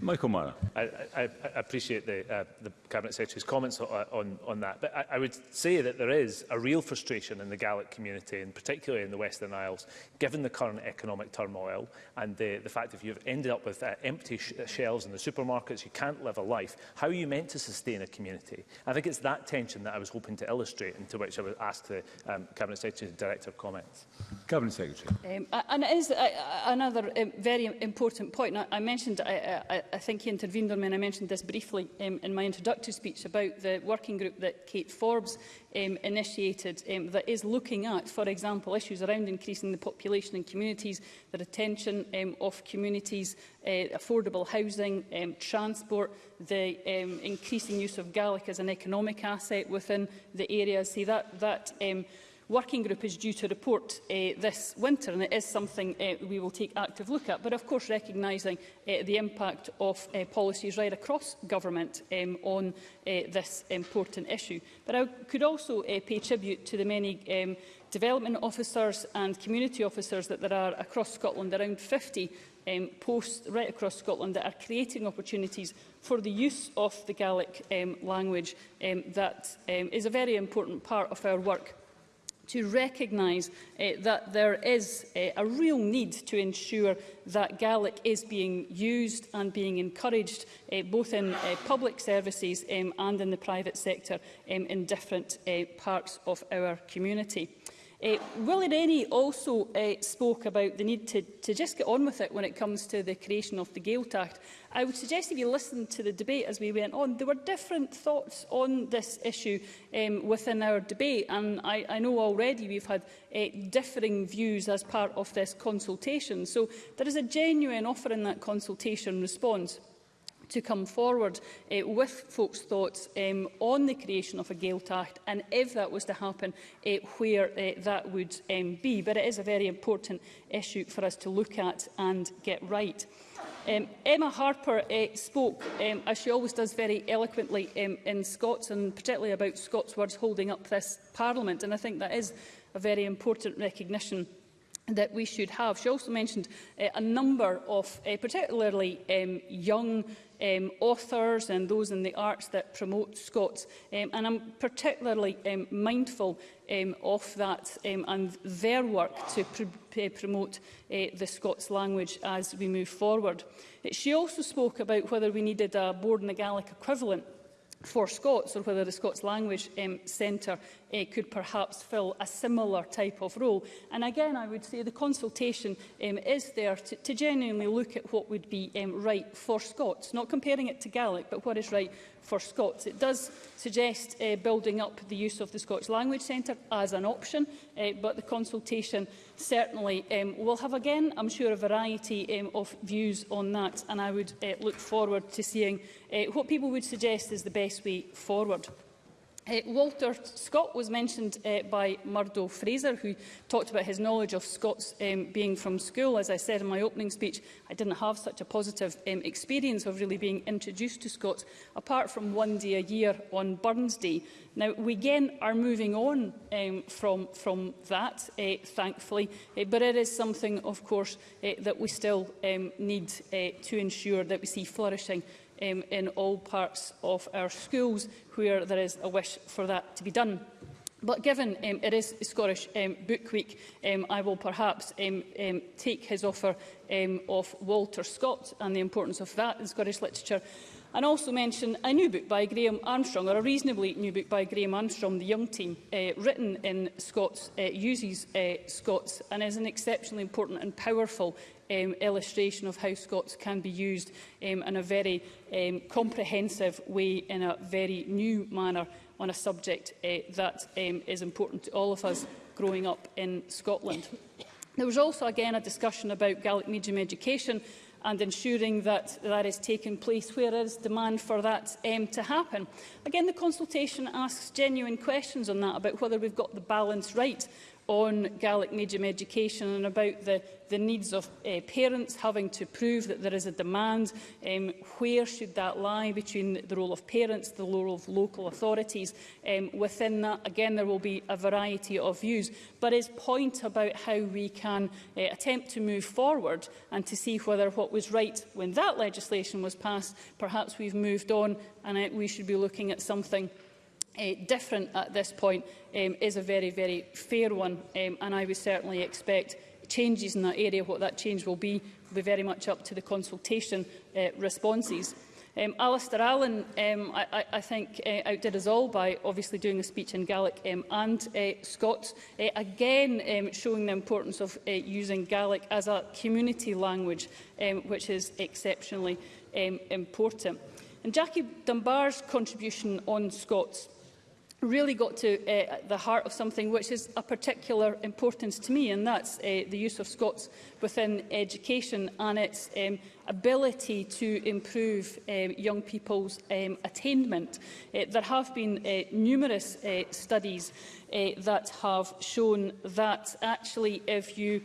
S16: Michael Mara.
S4: I, I, I appreciate the, uh, the Cabinet Secretary's comments on, on, on that, but I, I would say that there is a real frustration in the Gaelic community, and particularly in the Western Isles, given the current economic turmoil and the, the fact if you've ended up with uh, empty sh uh, shelves in the supermarkets, you can't live a life, how are you meant to sustain a community? I think it's that tension that I was hoping to illustrate and to which I would ask the um, Cabinet Secretary to direct her comments.
S16: Cabinet Secretary.
S2: Um, and it is uh, uh, another um, very important point. I, I mentioned I, uh, I, I think he intervened on me, and I mentioned this briefly um, in my introductory speech about the working group that Kate Forbes um, initiated um, that is looking at, for example, issues around increasing the population in communities, the retention um, of communities, uh, affordable housing, um, transport, the um, increasing use of Gaelic as an economic asset within the area. See, that, that um, working group is due to report uh, this winter, and it is something uh, we will take active look at, but of course recognising uh, the impact of uh, policies right across government um, on uh, this important issue. But I could also uh, pay tribute to the many um, development officers and community officers that there are across Scotland, around 50 um, posts right across Scotland that are creating opportunities for the use of the Gaelic um, language um, that um, is a very important part of our work to recognise uh, eh, that there is uh, a real need to ensure that Gaelic is being used and being encouraged uh, both in uh, public services um, and in the private sector um, in different uh, parts of our community. Uh, eh, Willie Rennie also uh, spoke about the need to, to just get on with it when it comes to the creation of the Gaelt Act. I would suggest if you listened to the debate as we went on, there were different thoughts on this issue um, within our debate. And I, I know already we've had uh, differing views as part of this consultation. So there is a genuine offer in that consultation response to come forward uh, with folks' thoughts um, on the creation of a Gaelt Act and if that was to happen, uh, where uh, that would um, be. But it is a very important issue for us to look at and get right. Um, Emma Harper uh, spoke, um, as she always does very eloquently um, in Scots, and particularly about Scots words holding up this Parliament. And I think that is a very important recognition that we should have. She also mentioned uh, a number of uh, particularly um, young um, authors and those in the arts that promote Scots. Um, and I'm particularly um, mindful um, of that um, and their work to pr pr promote uh, the Scots language as we move forward. She also spoke about whether we needed a board in the Gaelic equivalent for Scots or whether the Scots Language um, Centre uh, could perhaps fill a similar type of role. And again, I would say the consultation um, is there to, to genuinely look at what would be um, right for Scots, not comparing it to Gaelic, but what is right for Scots. It does suggest uh, building up the use of the Scots Language Centre as an option, uh, but the consultation certainly um, will have, again, I'm sure, a variety um, of views on that, and I would uh, look forward to seeing uh, what people would suggest is the best way forward. Uh, Walter Scott was mentioned uh, by Murdo Fraser, who talked about his knowledge of Scots um, being from school. As I said in my opening speech, I didn't have such a positive um, experience of really being introduced to Scots, apart from one day a year on Burns Day. Now, we again are moving on um, from, from that, uh, thankfully, uh, but it is something, of course, uh, that we still um, need uh, to ensure that we see flourishing um, in all parts of our schools where there is a wish for that to be done. But given um, it is Scottish um, Book Week, um, I will perhaps um, um, take his offer um, of Walter Scott and the importance of that in Scottish literature and also mention a new book by Graham Armstrong, or a reasonably new book by Graham Armstrong, The Young Team, uh, written in Scots, uh, uses uh, Scots, and is an exceptionally important and powerful um, illustration of how Scots can be used um, in a very um, comprehensive way, in a very new manner, on a subject uh, that um, is important to all of us growing up in Scotland. There was also again a discussion about Gaelic medium education and ensuring that that is taking place where there is demand for that um, to happen. Again, the consultation asks genuine questions on that about whether we've got the balance right on Gaelic medium education and about the, the needs of uh, parents having to prove that there is a demand. Um, where should that lie between the role of parents, the role of local authorities? Um, within that, again, there will be a variety of views. But his point about how we can uh, attempt to move forward and to see whether what was right when that legislation was passed, perhaps we've moved on and uh, we should be looking at something uh, different at this point um, is a very, very fair one, um, and I would certainly expect changes in that area. What that change will be will be very much up to the consultation uh, responses. Um, Alistair Allen, um, I, I think, uh, outdid us all by obviously doing a speech in Gaelic um, and uh, Scots, uh, again um, showing the importance of uh, using Gaelic as a community language, um, which is exceptionally um, important. And Jackie Dunbar's contribution on Scots really got to uh, the heart of something which is a particular importance to me, and that's uh, the use of Scots within education and its um, ability to improve um, young people's um, attainment. Uh, there have been uh, numerous uh, studies uh, that have shown that actually if you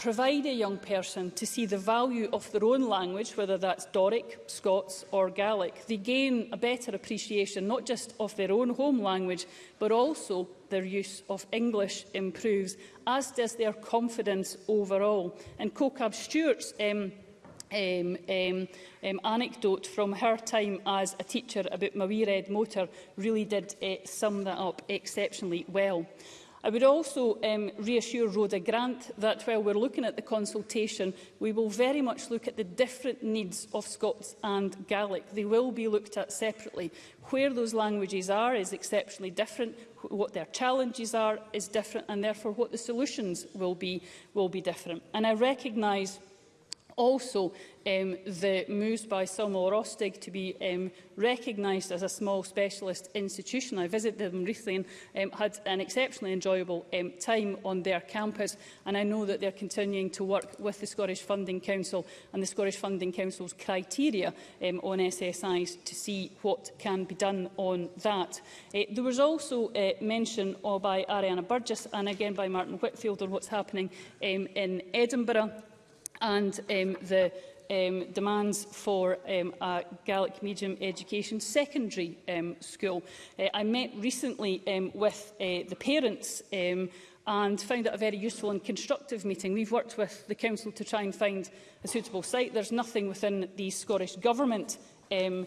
S2: provide a young person to see the value of their own language, whether that's Doric, Scots or Gaelic. They gain a better appreciation not just of their own home language, but also their use of English improves, as does their confidence overall. And Cocab Stewart's um, um, um, um, anecdote from her time as a teacher about my wee red motor really did uh, sum that up exceptionally well. I would also um, reassure Rhoda Grant that while we're looking at the consultation, we will very much look at the different needs of Scots and Gaelic. They will be looked at separately. Where those languages are is exceptionally different, what their challenges are is different, and therefore what the solutions will be will be different. And I recognise also um, the moves by or Ostig to be um, recognised as a small specialist institution. I visited them recently and um, had an exceptionally enjoyable um, time on their campus and I know that they're continuing to work with the Scottish Funding Council and the Scottish Funding Council's criteria um, on SSIs to see what can be done on that. Uh, there was also uh, mention by Ariana Burgess and again by Martin Whitfield on what's happening um, in Edinburgh and um, the um, demands for um, a Gaelic medium education secondary um, school. Uh, I met recently um, with uh, the parents um, and found it a very useful and constructive meeting. We've worked with the council to try and find a suitable site. There's nothing within the Scottish Government um,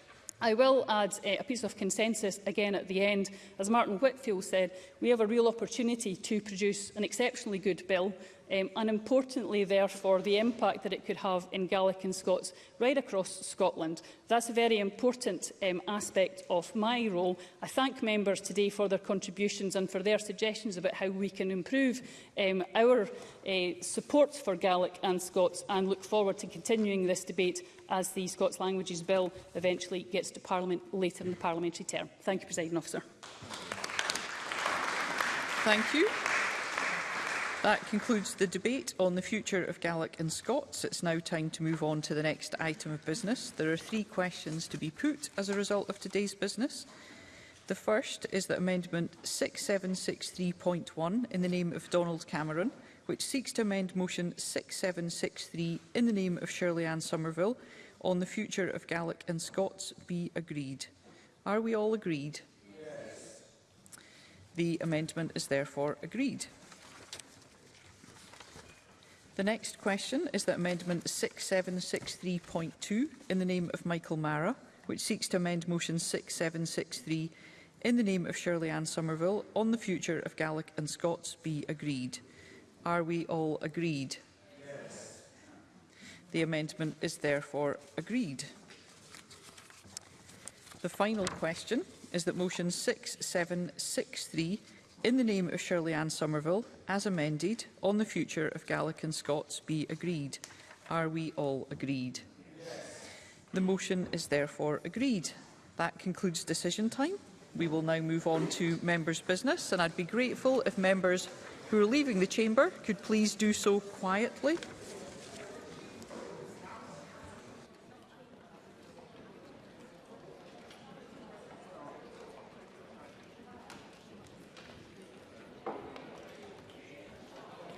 S2: I will add uh, a piece of consensus again at the end. As Martin Whitfield said, we have a real opportunity to produce an exceptionally good bill um, and importantly, therefore, the impact that it could have in Gaelic and Scots right across Scotland. That's a very important um, aspect of my role. I thank members today for their contributions and for their suggestions about how we can improve um, our uh, support for Gaelic and Scots and look forward to continuing this debate as the Scots Languages Bill eventually gets to Parliament later in the parliamentary term. Thank you, President Officer.
S1: Thank you. That concludes the debate on the future of Gaelic and Scots. It's now time to move on to the next item of business. There are three questions to be put as a result of today's business. The first is that Amendment 6763.1 in the name of Donald Cameron, which seeks to amend Motion 6763 in the name of Shirley Ann Somerville on the future of Gaelic and Scots, be agreed. Are we all agreed? Yes. The amendment is therefore agreed. The next question is that Amendment 6763.2 in the name of Michael Mara, which seeks to amend Motion 6763 in the name of Shirley Ann Somerville on the future of Gaelic and Scots be agreed. Are we all agreed? Yes. The amendment is therefore agreed. The final question is that Motion 6763 in the name of Shirley Ann Somerville, as amended, on the future of Gaelic and Scots be agreed. Are we all agreed? The motion is therefore agreed. That concludes decision time. We will now move on to members' business, and I'd be grateful if members who are leaving the chamber could please do so quietly.